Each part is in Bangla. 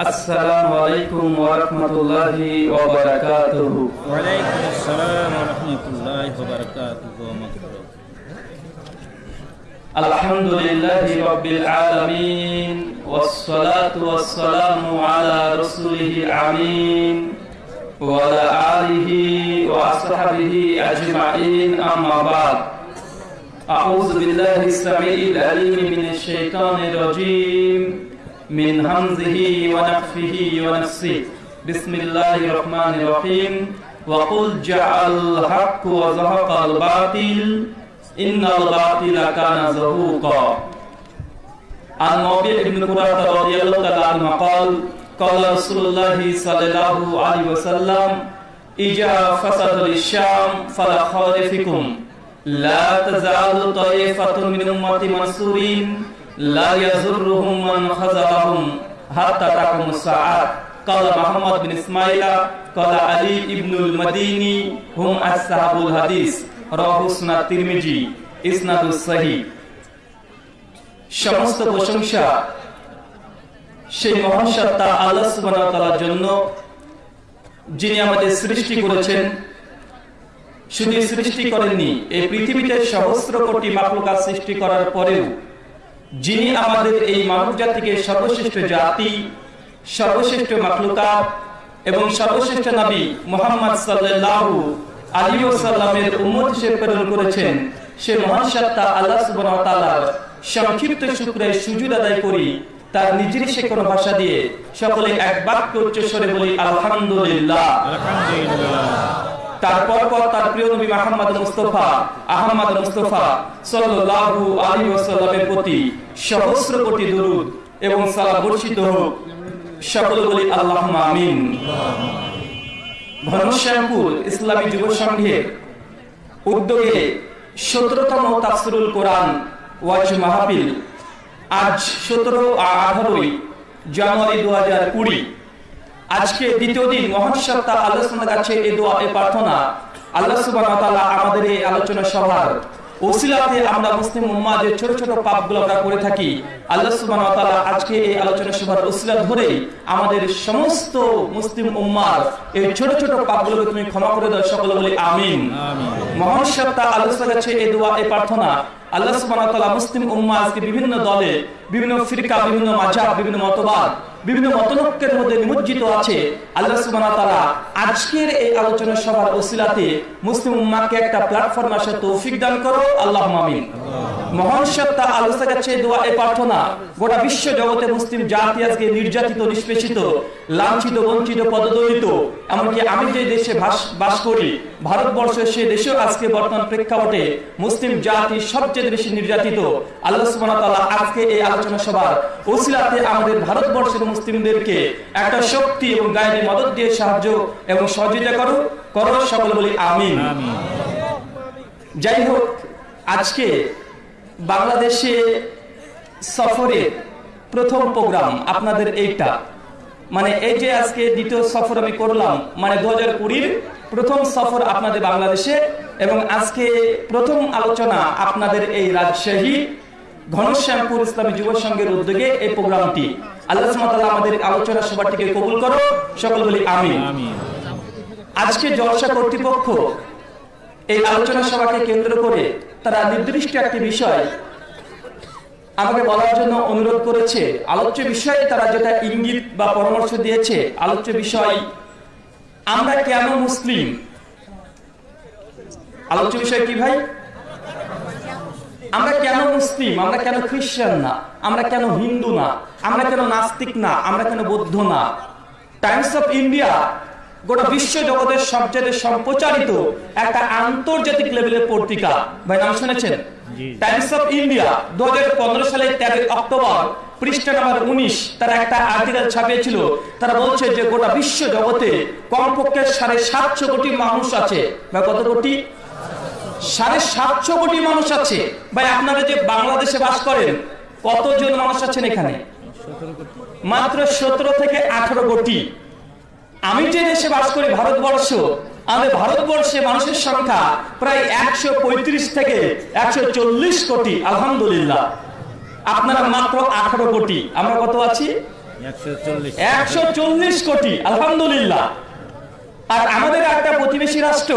السلام عليكم ورحمة الله وبركاته. وعليكم السلام ورحمة الله وبركاته. الحمد لله رب العالمين والصلاة والسلام على رسوله العمين وعلى آله وأصحابه أجمعين أما بعد أعوذ بالله السميع العليم من الشيطان الرجيم. من همزه ونفخه ونفسه. بسم الله الرحمن الرحيم. وقل جعل الحق وزهق الباطل. إن الباطل كان زهوقا. عن موضع بن قرة رضي الله تعالى عنه قال قال رسول الله صلى الله عليه وسلم إجا فسد للشام فلا خير فيكم. لا تزال طائفة من أمتي منصورين لا يزرهم من خذلهم حتى تقوم الساعات قال محمد بن إسماعيل قال علي بن المديني هم أصحاب الحديث رواه سنة الترمذي إسناد الصحيح সমস্ত প্রশংসা সেই মহান সত্তা আল্লাহ সুবহানাহু ওয়া তাআলার জন্য যিনি আমাদের সৃষ্টি করেছেন শুধু সৃষ্টি করেননি এই পৃথিবীতে সহস্র কোটি মাকলুকাত সৃষ্টি করার পরেও যিনি আমাদের এই মানব জাতিকে সর্বশ্রেষ্ঠ জাতি, সর্বশ্রেষ্ঠ মাকলুকাত এবং সর্বশ্রেষ্ঠ নবী মোহাম্মদ সাল্লাল্লাহু উম্মত হিসেবে প্রেরণ করেছেন, সে মহান আল্লাহ সুবহানাহু সংক্ষিপ্ত শুকরে সুজুদ আদায় করি, তার নিজেরই সে কোনো ভাষা দিয়ে সকলে এক বাক্য উচ্চস্বরে বলি, আলহামদুলিল্লাহ। আলহামদুলিল্লাহ। তারপর পর তার প্রিয় নবী মুহাম্মদ মুস্তাফা, আহমদ মুস্তাফা সাল্লাল্লাহু আলাইহি ওয়াসাল্লামের প্রতি সহস্র কোটি দরুদ এবং সালাম বর্ষিত হোক। সকলে বলি আল্লাহুম্মা আমিন। ঘনশ্যামপুর ইসলামী যুব সংঘের উদ্যোগে সতেরোতম তাফসিরুল কোরআন ওয়াজ মাহফিল আজ সতেরো আঠারোই জানুয়ারি দু হাজার কুড়ি। আজকে দ্বিতীয় দিন মহান সত্তা আলোচনা কাছে এই দোয়া এই প্রার্থনা। আল্লাহ তাআলা আমাদের এই আলোচনা সভার ওসিলাতে আমরা মুসলিম উম্মাহ যে ছোট ছোট পাপগুলো আমরা করে থাকি। আল্লাহ সুবহানাহু ওয়া তাআলা আজকে এই আলোচনা সভার ওসিলা ধরে আমাদের সমস্ত মুসলিম উম্মার এই ছোট ছোট পাপগুলোকে তুমি ক্ষমা করে দাও সকলে বলি আমিন। মহান সত্তা আলোচনা কাছে এই দোয়া এই প্রার্থনা। আল্লাহ সুবহানাহু ওয়া তাআলা মুসলিম উম্মাহ আজকে বিভিন্ন দলে বিভিন্ন ফিরকা, বিভিন্ন মাঝা বিভিন্ন মতবাদ, বিভিন্ন মতনৈক্যের মধ্যে নিমজ্জিত আছে। আল্লাহ সুবহানাহু তাআলা আজকের এই আলোচনা সভার ওসিলাতে মুসলিম উম্মাহকে একটা প্ল্যাটফর্ম আসার তৌফিক দান করো। আল্লাহুম্মা আমিন। মহান সত্তা আল্লাহর কাছে দোয়া এই প্রার্থনা, গোটা বিশ্ব জগতে মুসলিম জাতি আজকে নির্যাতিত, নিষ্পেষিত, লাঞ্ছিত, বঞ্চিত, পদদলিত, এমনকি আমি যে দেশে বাস- করি ভারতবর্ষ সে দেশেও আজকে বর্তমান প্রেক্ষাপটে মুসলিম জাতি সবচেয়ে বেশি নির্যাতিত। আল্লাহ সুবহানাহু ওয়া আজকে এই আলোচনা সভার ওসিলাতে আমাদের ভারতবর্ষের মুসলিমদেরকে একটা শক্তি এবং গায়েবী মদত দিয়ে সাহায্য এবং সহযোগিতা করো করো, সকলে বলি আমিন। যাই হোক, আজকে বাংলাদেশে সফরের প্রথম প্রোগ্রাম আপনাদের এইটা। মানে এই যে আজকে দ্বিতীয় সফর আমি করলাম মানে দু হাজার প্রথম সফর আপনাদের বাংলাদেশে এবং আজকে প্রথম আলোচনা আপনাদের এই রাজশাহী ঘনশ্যামপুর ইসলামী যুব সংঘের উদ্যোগে এই প্রোগ্রামটি। আল্লাহ আমাদের আলোচনা সভাটিকে কবুল করো সকল বলি আমিন। আজকে জলসা কর্তৃপক্ষ এই আলোচনা সভাকে কেন্দ্র করে তারা নির্দিষ্ট একটি বিষয় আমাকে বলার জন্য অনুরোধ করেছে। আলোচ্য বিষয়ে তারা যেটা ইঙ্গিত বা পরামর্শ দিয়েছে, আলোচ্য বিষয়, আমরা কেন মুসলিম? আলোচ্য বিষয় কি ভাই? আমরা কেন মুসলিম? আমরা কেন খ্রিস্টান না? আমরা কেন হিন্দু না? আমরা কেন নাস্তিক না? আমরা কেন বৌদ্ধ না? টাইমস অফ ইন্ডিয়া গোটা বিশ্ব জগতের সবচেয়ে সম্প্রচারিত একটা আন্তর্জাতিক লেভেলের পত্রিকা। ভাই নাম শুনেছেন? টাইমস অফ ইন্ডিয়া পনেরো সালের তেরোই অক্টোবর পৃষ্ঠা নাম্বার উনিশ তারা একটা আর্টিকেল ছাপিয়েছিল। তারা বলছে যে গোটা বিশ্ব জগতে কমপক্ষে সাড়ে সাতশো কোটি মানুষ আছে। বা কত কোটি? সাড়ে সাতশো কোটি মানুষ আছে। ভাই আপনারা যে বাংলাদেশে বাস করেন কতজন মানুষ আছেন এখানে? মাত্র সতেরো থেকে আঠারো কোটি। আমি যে দেশে বাস করি ভারতবর্ষ আমাদের ভারতবর্ষে মানুষের সংখ্যা প্রায় একশো পঁয়ত্রিশ থেকে একশো চল্লিশ কোটি আলহামদুলিল্লাহ। আপনারা মাত্র আঠারো কোটি। আমরা কত আছি? একশো চল্লিশ। কোটি আলহামদুলিল্লাহ। আর আমাদের একটা প্রতিবেশী রাষ্ট্র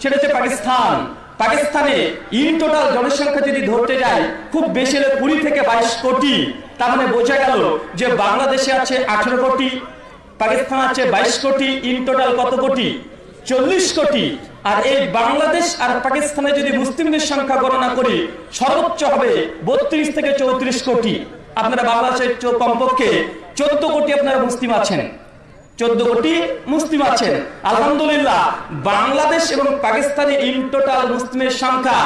সেটা হচ্ছে পাকিস্তান। পাকিস্তানে ইন টোটাল জনসংখ্যা যদি ধরতে যায় খুব বেশি হলে কুড়ি থেকে বাইশ কোটি। তার মানে বোঝা গেল যে বাংলাদেশে আছে আঠেরো কোটি। পাকিস্তান আছে বাইশ কোটি ইন টোটাল কত কোটি? চল্লিশ কোটি। আর এই বাংলাদেশ আর পাকিস্তানে যদি মুসলিমদের সংখ্যা গণনা করি সর্বোচ্চ হবে বত্রিশ থেকে চৌত্রিশ কোটি। আপনারা বাংলাদেশের কমপক্ষে চোদ্দ কোটি আপনারা মুসলিম আছেন। চোদ্দ কোটি মুসলিম আছেন। আলহামদুলিল্লাহ বাংলাদেশ এবং পাকিস্তানে ইন টোটাল মুসলিমের সংখ্যা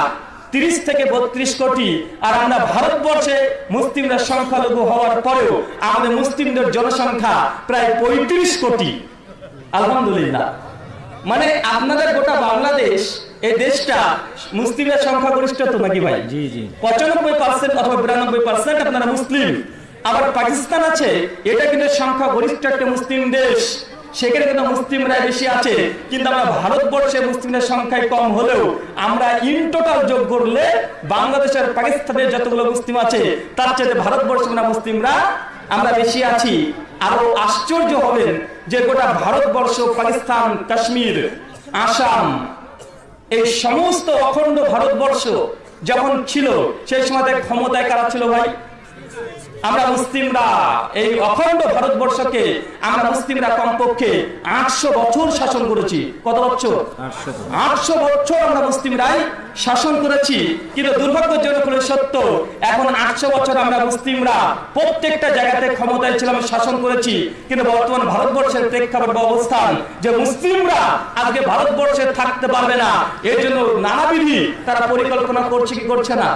তিরিশ থেকে বত্রিশ কোটি। আর আমরা ভারতবর্ষে মুসলিমরা সংখ্যালঘু হওয়ার পরেও আমাদের মুসলিমদের জনসংখ্যা প্রায় পঁয়ত্রিশ কোটি। আলহামদুলিল্লাহ। মানে আপনাদের গোটা বাংলাদেশ এই দেশটা মুসলিমের সংখ্যাগরিষ্ঠ তো নাকি ভাই? জি জি। পঁচানব্বই পার্সেন্ট অথবা বিরানব্বই পার্সেন্ট আপনারা মুসলিম। আবার পাকিস্তান আছে এটা কিন্তু সংখ্যা গরিষ্ঠ একটা মুসলিম দেশ। সেখানে কিন্তু মুসলিমরা বেশি আছে। কিন্তু আমরা ভারতবর্ষে মুসলিমের সংখ্যায় কম হলেও আমরা ইন যোগ করলে বাংলাদেশের পাকিস্তানের যতগুলো মুসলিম আছে, তার চেয়ে ভারতবর্ষে আমরা মুসলিমরা আমরা বেশি আছি। আরও আশ্চর্য হবেন যে গোটা ভারতবর্ষ, পাকিস্তান, কাশ্মীর, আসাম, এই সমস্ত অখণ্ড ভারতবর্ষ যখন ছিল, সেই সময় ক্ষমতায় কারা ছিল ভাই? আমরা মুসলিমরা এই অখণ্ড ভারতবর্ষকে আমরা মুসলিমরা কমপক্ষে আটশো বছর শাসন করেছি। কত বছর? আটশো বছর। আমরা মুসলিমরাই শাসন করেছি। কিন্তু দুর্ভাগ্যজনক হলে সত্য এখন আটশো বছর আমরা মুসলিমরা প্রত্যেকটা জায়গাতে ক্ষমতায় ছিলাম শাসন করেছি। কিন্তু বর্তমান ভারতবর্ষের প্রেক্ষাপট বা অবস্থান যে মুসলিমরা আজকে ভারতবর্ষে থাকতে পারবে না এর জন্য নানাবিধি তারা পরিকল্পনা করছে কি করছে না।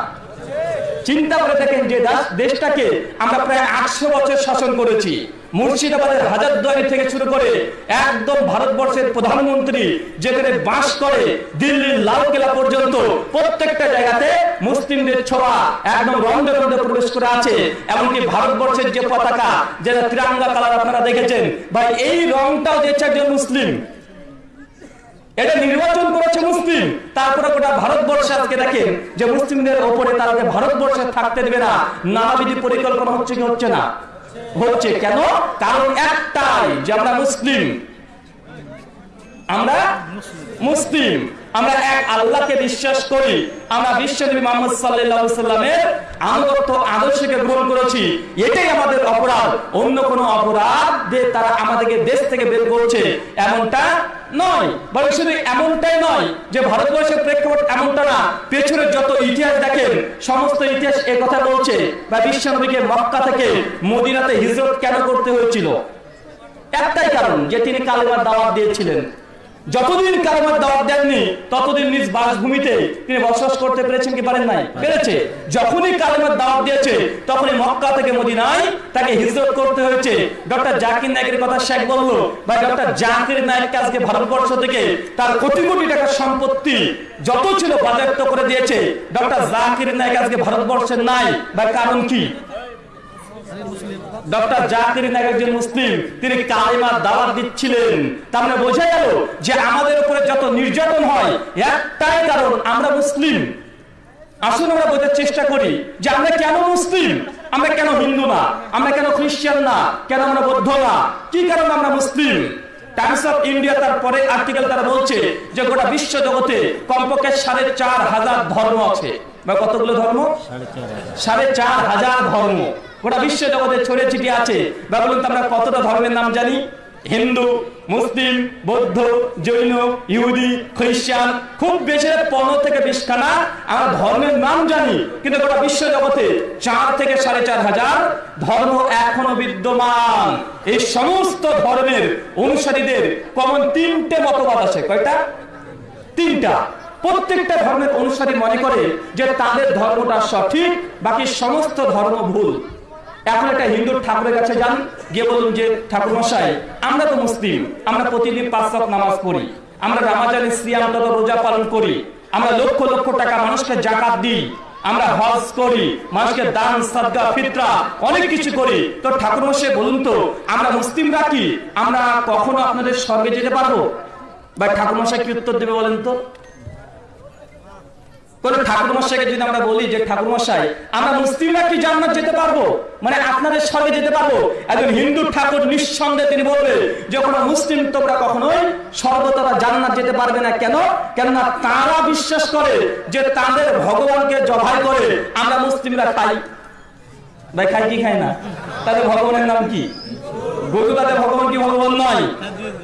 চিন্তা করে যে দেশটাকে আমরা প্রায় আটশো বছর শাসন করেছি। মুর্শিদাবাদের হাজারদুয়ারি থেকে শুরু করে একদম ভারতবর্ষের প্রধানমন্ত্রী যেখানে বাস করে দিল্লির লালকেলা পর্যন্ত প্রত্যেকটা জায়গাতে মুসলিমদের একদম রন্ধে রন্ধে প্রবেশ করে আছে। এমনকি ভারতবর্ষের যে পতাকা, যেটা তিরাঙ্গা কালার আপনারা দেখেছেন, ভাই, এই রংটাও দিয়েছে একজন মুসলিম। এটা নির্বাচন করেছে মুসলিম। তারপরে গোটা ভারতবর্ষে আজকে দেখেন যে মুসলিমদের ওপরে তাদেরকে ভারতবর্ষে থাকতে দেবে না, নানাবিধি পরিকল্পনা হচ্ছে কি হচ্ছে না? হচ্ছে কেন? কারণ একটাই যে আমরা মুসলিম। আমরা মুসলিম। আমরা এক আল্লাহকে বিশ্বাস করি। আমরা বিশ্বনবী মোহাম্মদ সাল্লাল্লাহু সাল্লামের আনুগত্য আদর্শকে গ্রহণ করেছি। এটাই আমাদের অপরাধ। অন্য কোনো অপরাধ তারা আমাদেরকে দেশ থেকে বের করছে এমনটা নয়। বরং শুধু এমনটাই নয় যে ভারতবর্ষের প্রেক্ষাপট এমনটা না। পেছনে যত ইতিহাস দেখেন, সমস্ত ইতিহাস এ কথা বলছে বা বিশ্বনবীকে মক্কা থেকে মদিনাতে হিজরত কেন করতে হয়েছিল? একটাই কারণ যে তিনি কালেমার দাওয়াত দিয়েছিলেন। যতদিন কালেমার দাওয়াত দেননি, ততদিন নিজ বাসভূমিতে তিনি বসবাস করতে পেরেছেন কি পারেন নাই? পেরেছে। যখনই কালেমার দাওয়াত দিয়েছে, তখনই মক্কা থেকে মদিনায় তাকে হিজরত করতে হয়েছে। ডক্টর জাকির নায়কের কথা শেখ বলল বা ডক্টর জাকির নায়ককে আজকে ভারতবর্ষ থেকে তার কোটি কোটি টাকার সম্পত্তি যত ছিল বাজেয়াপ্ত করে দিয়েছে, ডক্টর জাকির নায়ক আজকে ভারতবর্ষের নাই। বা কারণ কি? ডক্টর জাকির একজন মুসলিম, তিনি কালিমার দাওয়াত দিচ্ছিলেন। মানে বোঝা গেল যে আমাদের উপরে যত নির্যাতন হয়, একটাই কারণ আমরা মুসলিম। আসুন আমরা বোঝার চেষ্টা করি যে আমরা কেন মুসলিম? আমরা কেন হিন্দু না? আমরা কেন খ্রিস্টান না? কেন আমরা বৌদ্ধ না? কি কারণে আমরা মুসলিম? টাইমস অফ ইন্ডিয়া তার পরে আর্টিকেল তারা বলছে যে গোটা বিশ্ব জগতে কমপক্ষে সাড়ে চার হাজার ধর্ম আছে। বা কতগুলো ধর্ম? সাড়ে চার হাজার ধর্ম। গোটা বিশ্ব জগতে ছড়িয়ে ছিটিয়ে আছে। বা বলুন আমরা কতটা ধর্মের নাম জানি? হিন্দু, মুসলিম, বৌদ্ধ, জৈন, ইহুদি, খ্রিস্টান, খুব বেশি পনেরো থেকে বিশ খানা আমরা ধর্মের নাম জানি, কিন্তু গোটা বিশ্ব জগতে চার থেকে সাড়ে চার হাজার ধর্ম এখনও বিদ্যমান। এই সমস্ত ধর্মের অনুসারীদের কমন তিনটে মতবাদ আছে। কয়টা? তিনটা। প্রত্যেকটা ধর্মের অনুসারী মনে করে যে তাদের ধর্মটা সঠিক, বাকি সমস্ত ধর্ম ভুল। এখন একটা হিন্দু ঠাকুরের কাছে যান, গিয়ে বলুন যে, ঠাকুর মশাই, আমরা তো মুসলিম, আমরা প্রতিদিন পাঁচ নামাজ পড়ি, আমরা রামাজান সিয়াম তথা রোজা পালন করি, আমরা লক্ষ লক্ষ টাকা মানুষকে জাকাত দিই, আমরা হজ করি, মানুষকে দান সাদগা ফিতরা, অনেক কিছু করি। তো ঠাকুর মশাই, বলুন তো, আমরা মুসলিমরা কি? আমরা কখনো আপনাদের স্বর্গে যেতে পারব? বা ঠাকুর মশাই কি উত্তর দেবে বলেন তো? মানে তোমরা কখনোই জান্নাত যেতে পারবে না। কেন? কেননা তারা বিশ্বাস করে যে, তাদের ভগবানকে জবাই করে আমরা মুসলিমরা খাই। ভাই, খাই কি খাই না? তাদের ভগবানের নাম কি? গরু ভগবান কি ভগবান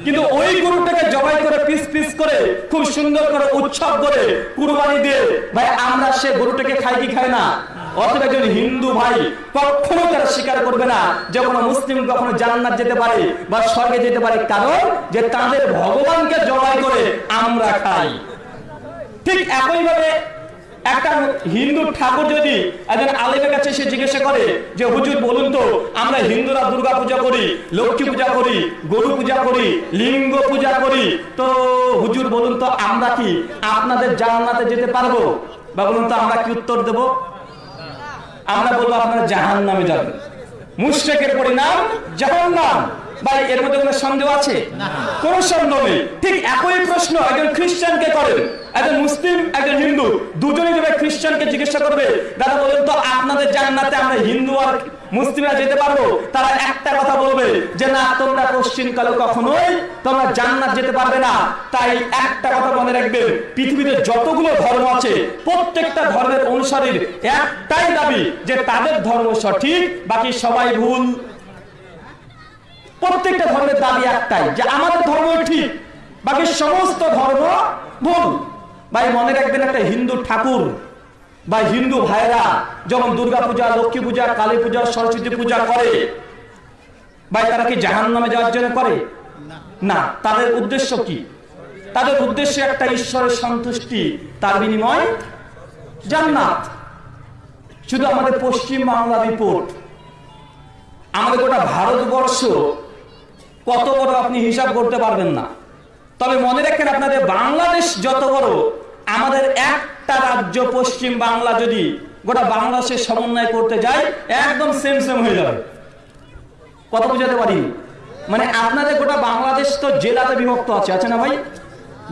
কিন্তু ওই গরুটাকে জবাই করে, পিস পিস করে, খুব সুন্দর করে উৎসব করে কুরবানি দিয়ে, ভাই, আমরা সে গরুটাকে খাই কি খাই না? অথবা একজন হিন্দু ভাই কখনো তারা স্বীকার করবে না যে কোনো মুসলিম কখনো জান্নাত যেতে পারে বা স্বর্গে যেতে পারে, কারণ যে তাদের ভগবানকে জবাই করে আমরা খাই। ঠিক একইভাবে একটা হিন্দু ঠাকুর যদি একজন আলেমের কাছে সে জিজ্ঞাসা করে যে, হুজুর, বলুন তো, আমরা হিন্দুরা দুর্গা পূজা করি, লক্ষ্মী পূজা করি, গরু পূজা করি, লিঙ্গ পূজা করি, তো হুজুর, বলুন তো, আমরা কি আপনাদের জান্নাতে যেতে পারব? বা বলুন তো, আমরা কি উত্তর দেব? আমরা বলব, আপনারা জাহান নামে যাবেন। মুশ্রেকের পরিণাম জাহান নাম ভাই এর মধ্যে কোনো সন্দেহ আছে? কোন সন্দেহ নেই। ঠিক একই প্রশ্ন একজন খ্রিস্টানকে করেন। একজন মুসলিম একজন হিন্দু। দুজনেই যাবে খ্রিস্টানকে জিজ্ঞাসা করবে দাদা বলেন তো আপনাদের জান্নাতে আমরা হিন্দু আর মুসলিমরা যেতে পারব? তারা একটা কথা বলবে যে না তোমরা পশ্চিমকালে কখনোই তোমরা জান্নাত যেতে পারবে না। তাই একটা কথা মনে রাখবেন পৃথিবীতে যতগুলো ধর্ম আছে প্রত্যেকটা ধর্মের অনুসারীর একটাই দাবি যে তাদের ধর্ম সঠিক বাকি সবাই ভুল। প্রত্যেকটা ধর্মের দাবি একটাই, যে আমাদের ধর্ম ঠিক, বাকি সমস্ত ধর্ম ভুল। ভাই, মনে রাখবেন একটা হিন্দু ঠাকুর, বা হিন্দু ভাইরা যখন দুর্গা পূজা, লক্ষ্মী পূজা, কালী পূজা, সরস্বতী পূজা করে, ভাই, তারা কি জাহান নামে যাওয়ার জন্য করে? না। তাদের উদ্দেশ্য কি? তাদের উদ্দেশ্য একটা ঈশ্বরের সন্তুষ্টি, তার বিনিময় জান্নাত। শুধু আমাদের পশ্চিম বাংলা রিপোর্ট, আমাদের গোটা ভারতবর্ষ কত বড় আপনি হিসাব করতে পারবেন না। তবে মনে রাখেন আপনাদের বাংলাদেশ যত বড়, আমাদের একটা রাজ্য পশ্চিম বাংলা যদি গোটা বাংলাদেশের সমন্বয় করতে যায়, একদম সেম সেম হয়ে যাবে। কত বুঝাতে পারি মানে আপনাদের গোটা বাংলাদেশ তো জেলাতে বিভক্ত আছে আছে না ভাই?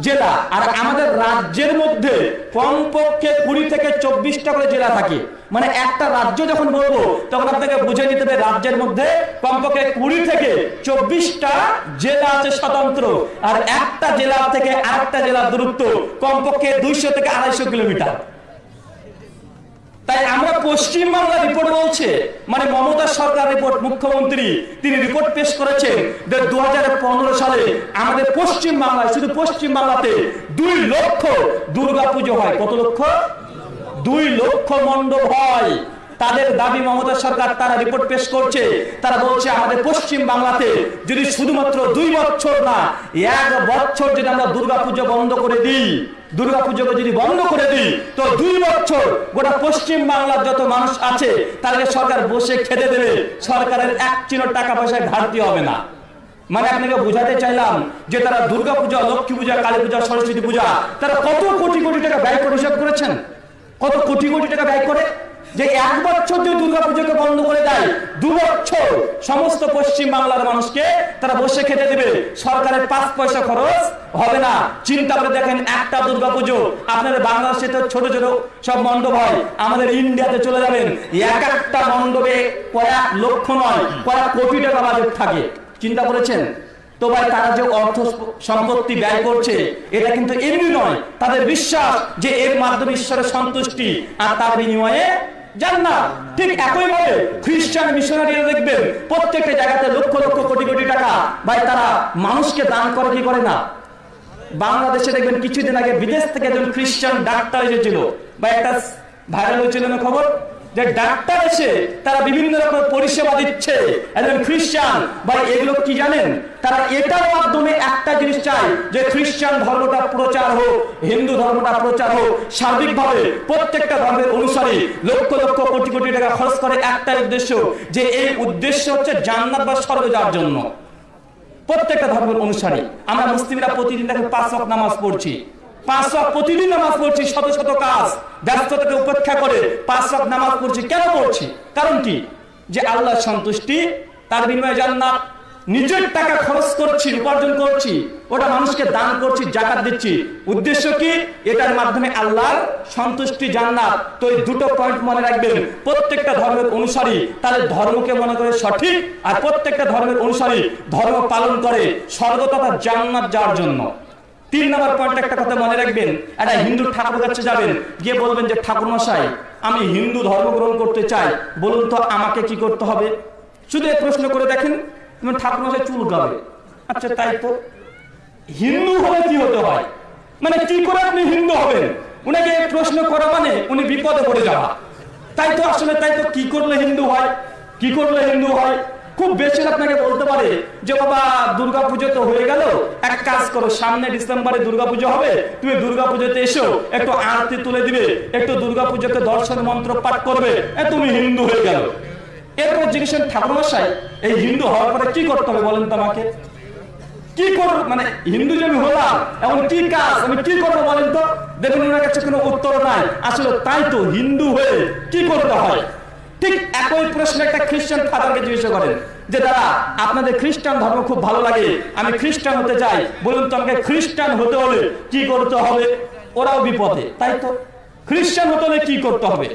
জেলা। আর আমাদের রাজ্যের মধ্যে কমপক্ষে কুড়ি থেকে চব্বিশটা করে জেলা থাকে। মানে একটা রাজ্য যখন বলব, তখন আপনাকে বুঝে নিতে হবে রাজ্যের মধ্যে কমপক্ষে কুড়ি থেকে চব্বিশটা জেলা আছে স্বতন্ত্র। আর একটা জেলা থেকে আরেকটা জেলার দূরত্ব কমপক্ষে দুইশো থেকে আড়াইশো কিলোমিটার। তাই আমরা পশ্চিম বাংলা রিপোর্ট বলছে মানে মমতা সরকার রিপোর্ট মুখ্যমন্ত্রী, তিনি রিপোর্ট পেশ করেছেন যে দুহাজার পনেরো সালে আমাদের পশ্চিম বাংলায় শুধু পশ্চিম বাংলাতে দুই লক্ষ দুর্গা পুজো হয়। কত লক্ষ? দুই লক্ষ মণ্ডপ হয়। তাদের দাবি মমতা সরকার তারা রিপোর্ট পেশ করছে। তারা বলছে, আমাদের পশ্চিম বাংলাতে যদি শুধুমাত্র দুই বছর না, এক বছর যদি আমরা দুর্গা পুজো বন্ধ করে দিই দুর্গা পুজোকে যদি বন্ধ করে দিই, তো দুই বছর গোটা পশ্চিম বাংলার যত মানুষ আছে, তাদেরকে সরকার বসে খেতে দেবে। সরকারের এক চিনো টাকা পয়সায় ঘাটতি হবে না। মানে আপনাকে বোঝাতে চাইলাম যে তারা দুর্গাপূজা, লক্ষ্মী পূজা, কালী পূজা, সরস্বতী পূজা, তারা কত কোটি কোটি টাকা ব্যয় করে হিসাব করেছেন? কত কোটি কোটি টাকা ব্যয় করে যে এক বছর যদি দুর্গা পুজোকে বন্ধ করে দেয়। দু বছর সমস্ত পশ্চিম বাংলার মানুষকে তারা বসে খেতে দেবে। সরকারের পাঁচ পয়সা খরচ হবে না। চিন্তা করে দেখেন, একটা দুর্গা পুজো আপনাদের বাংলাদেশে তো ছোট ছোট সব মণ্ডপ হয়। আমাদের ইন্ডিয়াতে চলে যাবেন। এক একটা মণ্ডপে কয়েক লক্ষ নয়, কয়েক কোটি টাকা বাজেট থাকে। চিন্তা করেছেন? তো ভাই, তারা যে অর্থ সম্পত্তি ব্যয় করছে, এটা কিন্তু এমনি নয়। তাদের বিশ্বাস যে এর মাধ্যমে ঈশ্বরের সন্তুষ্টি আর তার বিনিময়ে মানুষকে দান করে, কি করে না? বাংলাদেশে দেখবেন কিছুদিন আগে বিদেশ থেকে একজন খ্রিস্টান ডাক্তার এসেছিল। বা একটা ভাইরাল হয়েছিল খবর? যে ডাক্তার এসে তারা বিভিন্ন রকম পরিষেবা দিচ্ছে। একজন খ্রিস্টান বা এগুলো কি জানেন? তারা এটার মাধ্যমে একটা জিনিস চায় যে খ্রিস্টান ধর্মটা প্রচার হোক, হিন্দু ধর্মটা প্রচার হোক। সার্বিকভাবে প্রত্যেকটা ধর্মের অনুসারে লক্ষ লক্ষ কোটি কোটি টাকা খরচ করে একটা উদ্দেশ্য, যে এই উদ্দেশ্য হচ্ছে জান্নাত বা স্বর্গ যাওয়ার জন্য। প্রত্যেকটা ধর্মের অনুসারে। আমরা মুসলিমরা প্রতিদিন দেখে পাঁচ নামাজ পড়ছি। পাঁচ ওয়াক্ত প্রতিদিন নামাজ পড়ছি, শত শত কাজ। ব্যস্ততাকে উপেক্ষা করে পাঁচ ওয়াক্ত নামাজ পড়ছি। কেন পড়ছি? কারণ কি? যে আল্লাহর সন্তুষ্টি, তার বিনিময়ে জান্নাত। নিজের টাকা খরচ করছি, উপার্জন করছি, ওটা মানুষকে দান করছি, জাকাত দিচ্ছি। উদ্দেশ্য কি? এটার মাধ্যমে আল্লাহর সন্তুষ্টি, জান্নাত। তো এই দুটো পয়েন্ট মনে রাখবেন। প্রত্যেকটা ধর্মের অনুসারী তাদের ধর্মকে মনে করে সঠিক, আর প্রত্যেকটা ধর্মের অনুসারী ধর্ম পালন করে স্বর্গ তথা জান্নাত যাওয়ার জন্য। তিন নম্বর পয়েন্ট একটা কথা মনে রাখবেন। একটা হিন্দু ঠাকুর কাছে যাবেন, গিয়ে বলবেন যে ঠাকুর মশাই আমি হিন্দু ধর্ম গ্রহণ করতে চাই, বলুন তো আমাকে কি করতে হবে? শুধু প্রশ্ন করে দেখেন ঠাকুর মশাই চুল গাবে। আচ্ছা তাই তো। হিন্দু হলে কি হতে হয়? মানে কি করে আপনি হিন্দু হবেন? উনাকে প্রশ্ন করা মানে উনি বিপদে পড়ে যাওয়া। তাই তো আসলে, তাই তো কি করলে হিন্দু হয়? কি করলে হিন্দু হয়? খুব বেশি আপনাকে বলতে পারে যে বাবা দুর্গা পুজো তো হয়ে গেল। এক কাজ করো, সামনে ডিসেম্বরে দুর্গা পুজো হবে। তুমি দুর্গা পুজোতে এসো, একটু আরতি তুলে দিবে, একটু দুর্গা পুজোতে দর্শন মন্ত্র পাঠ করবে। তুমি হিন্দু হয়ে গেল। এরপর জিজ্ঞেস ঠাকুর মশাই এই হিন্দু হওয়ার পরে কি করতে হবে বলেন তো আমাকে? কি করব মানে হিন্দু যে আমি হলাম, এখন কি কাজ, আমি কি করব বলেন তো? দেখুন কোনো উত্তর নাই। আসলে তাই তো হিন্দু হয়ে কি করতে হয়? ঠিক একই প্রশ্ন একটা খ্রিস্টান ফাদারকে জিজ্ঞাসা করেন যে, দাদা, আপনাদের খ্রিস্টান ধর্ম খুব ভালো লাগে। আমি খ্রিস্টান হতে চাই। বলুন তো আমাকে খ্রিস্টান হতে হলে কি করতে হবে? ওরাও বিপদে, তাই তো? খ্রিস্টান হতে হলে কি করতে হবে?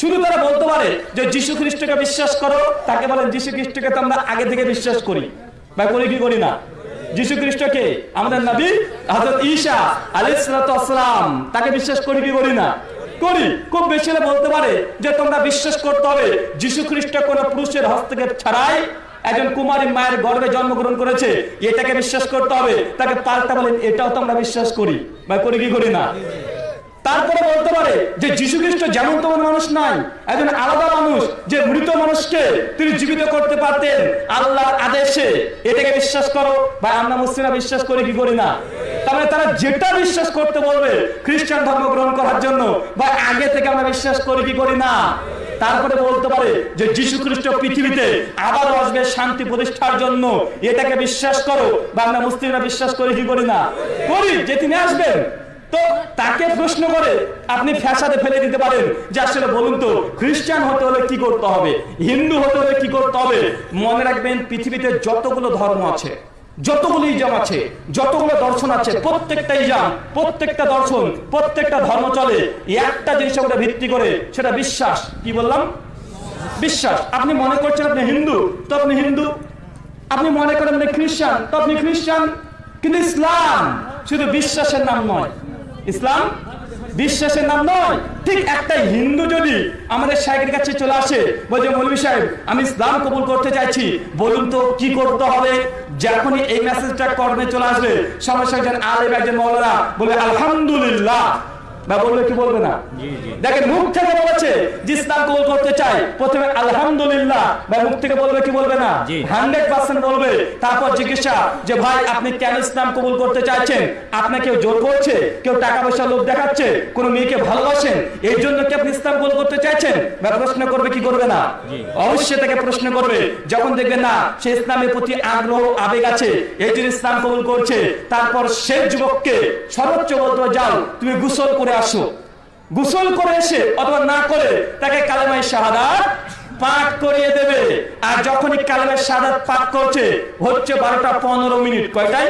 শুধু তারা বলতে পারে যে, যীশু খ্রিস্টকে বিশ্বাস করো। তাকে বলেন, যীশু খ্রিস্টকে তো আমরা আগে থেকে বিশ্বাস করি। বা করি কি করি না? যীশু খ্রিস্টকে আমাদের নবী হযরত ঈসা আলাইহিস সালাম, তাকে বিশ্বাস করি কি করি না? করি। খুব বেশি বলতে পারে যে তোমরা বিশ্বাস করতে হবে যীশু খ্রিস্ট কোন পুরুষের হস্তক্ষেপ ছাড়াই একজন কুমারী মায়ের গর্ভে জন্মগ্রহণ করেছে, এটাকে বিশ্বাস করতে হবে। তাকে পাল্টা বলেন, এটাও তো আমরা বিশ্বাস করি। বা করি কি করি না? তারপরে বলতে পারে যে যীশু খ্রিস্ট যেমন তেমন মানুষ নাই, একজন আলাদা মানুষ যে মৃত মানুষকে তিনি জীবিত করতে পারতেন আল্লাহর আদেশে। এটাকে বিশ্বাস করো বা আমরা মুসলিমরা বিশ্বাস করি কি করি না? তাহলে তারা যেটা বিশ্বাস করতে বলবে খ্রিস্টান ধর্ম গ্রহণ করার জন্য বা আগে থেকে আমরা বিশ্বাস করি কি করি না? তারপরে বলতে পারে যে যীশু খ্রিস্ট পৃথিবীতে আবার আসবে শান্তি প্রতিষ্ঠার জন্য। এটাকে বিশ্বাস করো বা আমরা মুসলিমরা বিশ্বাস করি কি করি না? করি যে তিনি আসবেন। তো তাকে প্রশ্ন করে আপনি ফ্যাসাদে ফেলে দিতে পারেন। যে আসলে বলুন তো, খ্রিস্টান হতে হলে কি করতে হবে? হিন্দু হতে হলে কি করতে হবে? মনে রাখবেন, পৃথিবীতে যতগুলো ধর্ম আছে, যতগুলো ইজাম আছে, যতগুলো দর্শন আছে, প্রত্যেকটা ইজাম প্রত্যেকটা দর্শন, প্রত্যেকটা ধর্ম চলে। একটা জিনিসের উপরে ভিত্তি করে সেটা বিশ্বাস। কি বললাম? বিশ্বাস। আপনি মনে করছেন আপনি হিন্দু, তো আপনি হিন্দু। আপনি মনে করেন আপনি খ্রিস্টান, তো আপনি খ্রিস্টান। কিন্তু ইসলাম শুধু বিশ্বাসের নাম নয়। ইসলাম বিশ্বাসের নাম নয়। ঠিক একটা হিন্দু যদি আমাদের সাহেবের কাছে চলে আসে, বলছে মৌলী সাহেব, আমি ইসলাম কবুল করতে চাইছি। বলুন তো, কি করতে হবে? যখনই এই মেসেজটা কর্মে চলে আসবে সমস্যা একজন আলেম একজন মৌলানা বলে, আলহামদুলিল্লাহ। বা বলবে কি বলবে না? দেখেন মুখ থেকে বলেছে যে ইসলাম কবুল করতে চাই। প্রথমে আলহামদুলিল্লাহ। বা মুখ থেকে বলবে কি বলবে না? হান্ড্রেড পার্সেন্ট বলবে। তারপর জিজ্ঞাসা যে ভাই আপনি কেন ইসলাম কবুল করতে চাইছেন? আপনাকে কেউ জোর করছে? কেউ টাকা পয়সা লোভ দেখাচ্ছে? কোন মেয়েকে ভালোবাসেন? এই জন্য কি আপনি ইসলাম কবুল করতে চাইছেন? বা প্রশ্ন করবে কি করবে না? অবশ্যই তাকে প্রশ্ন করবে। যখন দেখবে না সে ইসলামের প্রতি আগ্রহ আবেগ আছে এই জন্য ইসলাম কবুল করছে তারপর সেই যুবককে সর্বোচ্চ বলতে যাও তুমি গোসল করে আসো। গোসল করে এসে অথবা না করে তাকে কালেমাই শাহাদাত পাঠ করিয়ে দেবে। আর যখনই কালেমাই শাহাদাত পাঠ করছে, হচ্ছে বারোটা পনেরো মিনিট। কয়টাই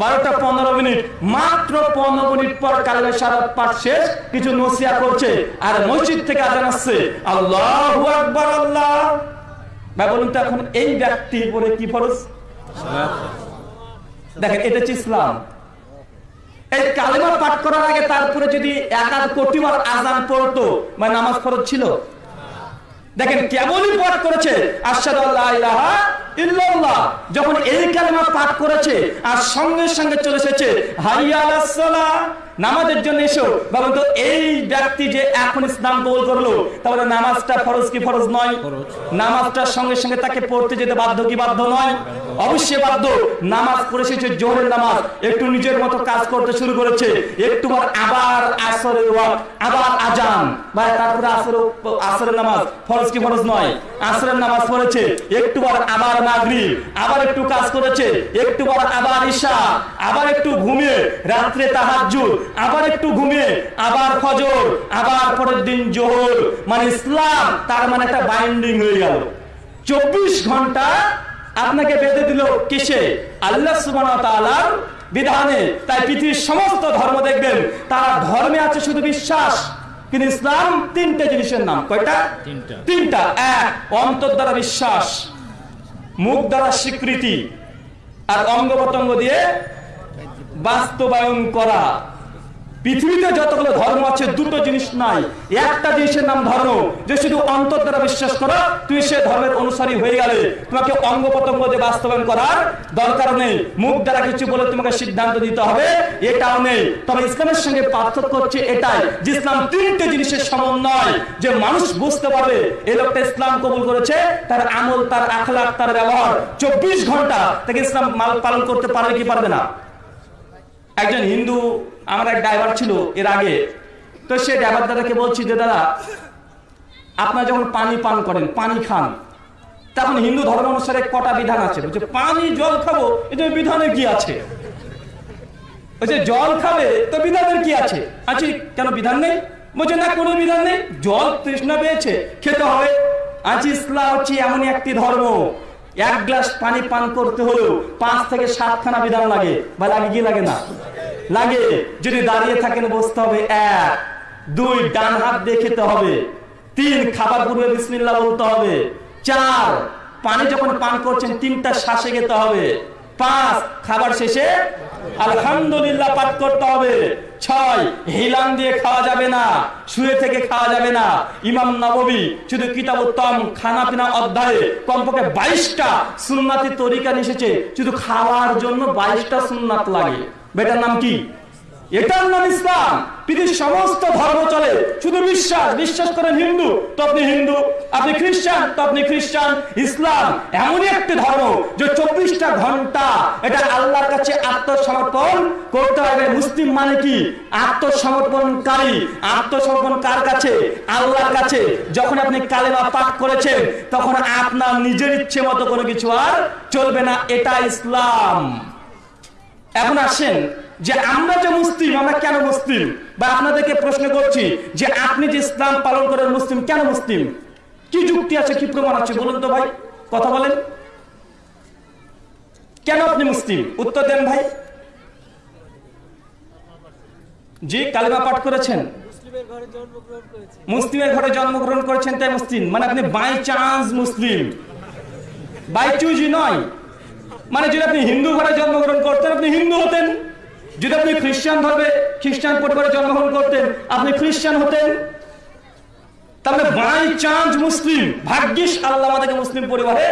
বারোটা পনেরো মিনিট। মাত্র পনেরো মিনিট পর কালেমাই শাহাদাত পাঠ শেষ, কিছু নসিয়া করছে। আর মসজিদ থেকে আজান আসছে। আল্লাহু আকবার, আল্লাহ। ভাই, বলুন তো এখন এই ব্যক্তির উপরে কি ফরজ? দেখেন, এটা হচ্ছে ইসলাম। এই কালেমা পাঠ করার আগে তারপরে যদি এক আধ কোটিবার আজান পড়তো মানে নামাজ ফরজ ছিল? দেখেন, কেমনই পাঠ করেছে? ইল্লাল্লাহ। যখন এই কালেমা পাঠ করেছে, আর সঙ্গে সঙ্গে চলে এসেছে হাইয়া আলাস সালাহ। নামাজের জন্য এসো। বাবা তো এই ব্যক্তি যে এখন ইসলাম কবুল করল তাহলে নামাজটা ফরজ কি ফরজ নয়। নামাজটার সঙ্গে সঙ্গে তাকে পড়তে যেতে বাধ্য কি বাধ্য নয়? অবশ্যই বাধ্য। নামাজ পড়ে এসেছে জোহরের নামাজ একটু নিজের মতো কাজ করতে শুরু করেছে। একটু আবার আসরের ওয়াক্ত আবার আজান। বা তারপরে আসর আসরের নামাজ ফরজ কি ফরজ নয়? আসরের নামাজ পড়েছে একটু আবার মাগরিব আবার একটু কাজ করেছে একটু আবার ঈশা আবার একটু ঘুমিয়ে রাত্রে তাহাজ্জুদ আবার একটু ঘুমিয়ে আবার ফজর আবার পরের দিন জোহর। মানে ইসলাম তার মানে একটা বাইন্ডিং হয়ে গেল। চব্বিশ ঘণ্টা আপনাকে বেঁধে দিল কিসে? আল্লাহ সুবহানাহু বিধানে। তাই পৃথিবীর সমস্ত ধর্ম দেখবেন তারা ধর্মে আছে শুধু বিশ্বাস। কিন্তু ইসলাম তিনটে জিনিসের নাম। কয়টা? তিনটা। তিনটা। এক অন্তর দ্বারা বিশ্বাস মুখ দ্বারা স্বীকৃতি আর অঙ্গ প্রত্যঙ্গ দিয়ে বাস্তবায়ন করা। পৃথিবীতে যতগুলো ধর্ম আছে, দুটো জিনিস নাই। একটা জিনিসের নাম ধর্ম, যে শুধু অন্তর দ্বারা বিশ্বাস করো তুই সে ধর্মের অনুসারী হয়ে গেলে তোমাকে অঙ্গ প্রত্যঙ্গ দিয়ে বাস্তবায়ন করার দরকার নেই। মুখ দ্বারা কিছু বলে তোমাকে সিদ্ধান্ত দিতে হবে, এটাও নেই। তবে ইসলামের সঙ্গে পার্থক্য হচ্ছে এটাই, যে ইসলাম তিনটে জিনিসের সমন্বয় যে মানুষ বুঝতে পারবে এই লোকটা ইসলাম কবুল করেছে, তার আমল, তার আখলাক তার ব্যবহার চব্বিশ ঘণ্টা তাকে ইসলাম পালন করতে পারবে কি পারবে না? একজন হিন্দু আমার এক ড্রাইভার ছিল এর আগে। তো সে ড্রাইভার দাদাকে বলছি যে, দাদা, আপনারা যখন পানি পান করেন, পানি খান, তখন হিন্দু ধর্ম অনুসারে কটা বিধান আছে? বলছে, পানি, জল খাব এটা বিধানে কি আছে? বলছে, জল খাবে, তো বিধানের কি আছে? আছে কেন বিধান নেই? বলছে, না, কোনো বিধান নেই, জল তৃষ্ণা পেয়েছে, খেতে হবে। আজ ইসলাম হচ্ছে এমনই একটি ধর্ম। এক গ্লাস পানি পান করতে হলেও পাঁচ থেকে সাতখানা বিধান লাগে, বা লাগে কি লাগে না? লাগে। যদি দাঁড়িয়ে থাকেন বসতে হবে এক, দুই, ডান হাত দিয়ে খেতে হবে। তিন, খাবার পূর্বে বিসমিল্লাহ বলতে হবে। চার, পানি যখন পান করছেন, তিনটা শ্বাসে খেতে হবে। পাঁচ, খাবার শেষে আলহামদুলিল্লাহ পাঠ করতে হবে। ছয় হিলান দিয়ে খাওয়া যাবে না, শুয়ে থেকে খাওয়া যাবে না। ইমাম নববী শুধু কিতাব উত্তম খানা পিনা অধ্যায়ে কমপক্ষে বাইশটা সুন্নাতি তরিকা এসেছে। শুধু খাওয়ার জন্য বাইশটা সুন্নাত লাগে। বেটার নাম কি? এটার নাম ইসলাম। পৃথিবীর সমস্ত ধর্ম চলে। শুধু বিশ্বাস। বিশ্বাস করেন হিন্দু, তো আপনি হিন্দু। আপনি খ্রিস্টান, তো আপনি খ্রিস্টান। ইসলাম এমনই একটি ধর্ম যে চব্বিশটা ঘণ্টা এটা আল্লাহর কাছে আত্মসমর্পণ করতে হবে। মুসলিম মানে কি? আত্মসমর্পণকারী। আত্মসমর্পণ কার কাছে? আল্লাহর কাছে। যখন আপনি কালেমা পাঠ করেছেন, তখন আপনার নিজের ইচ্ছে মতো কোনো কিছু আর চলবে না। এটা ইসলাম। এখন আসেন যে আমরা যে মুসলিম আমরা কেন মুসলিম? বা আপনাদেরকে প্রশ্ন করছি যে আপনি যে ইসলাম পালন করেন মুসলিম কেন মুসলিম? কি যুক্তি আছে কি প্রমাণ আছে? বলুন তো ভাই কথা বলেন। কেন আপনি মুসলিম? উত্তর দেন ভাই। জি কালিমা পাঠ করেছেন। মুসলিমের ঘরে জন্মগ্রহণ করেছেন তাই মুসলিম। মানে আপনি বাই চান্স মুসলিম। বাই চুজি নয়। মানে যদি আপনি হিন্দু ঘরে জন্মগ্রহণ করতেন, আপনি হিন্দু হতেন। যদি আপনি খ্রিস্টান ধর্মে খ্রিস্টান পরিবারে জন্মগ্রহণ করতেন, আপনি খ্রিস্টান হতেন। তাহলে বাই চান্স মুসলিম, ভাগ্যিস আল্লাহ আমাদেরকে মুসলিম পরিবারে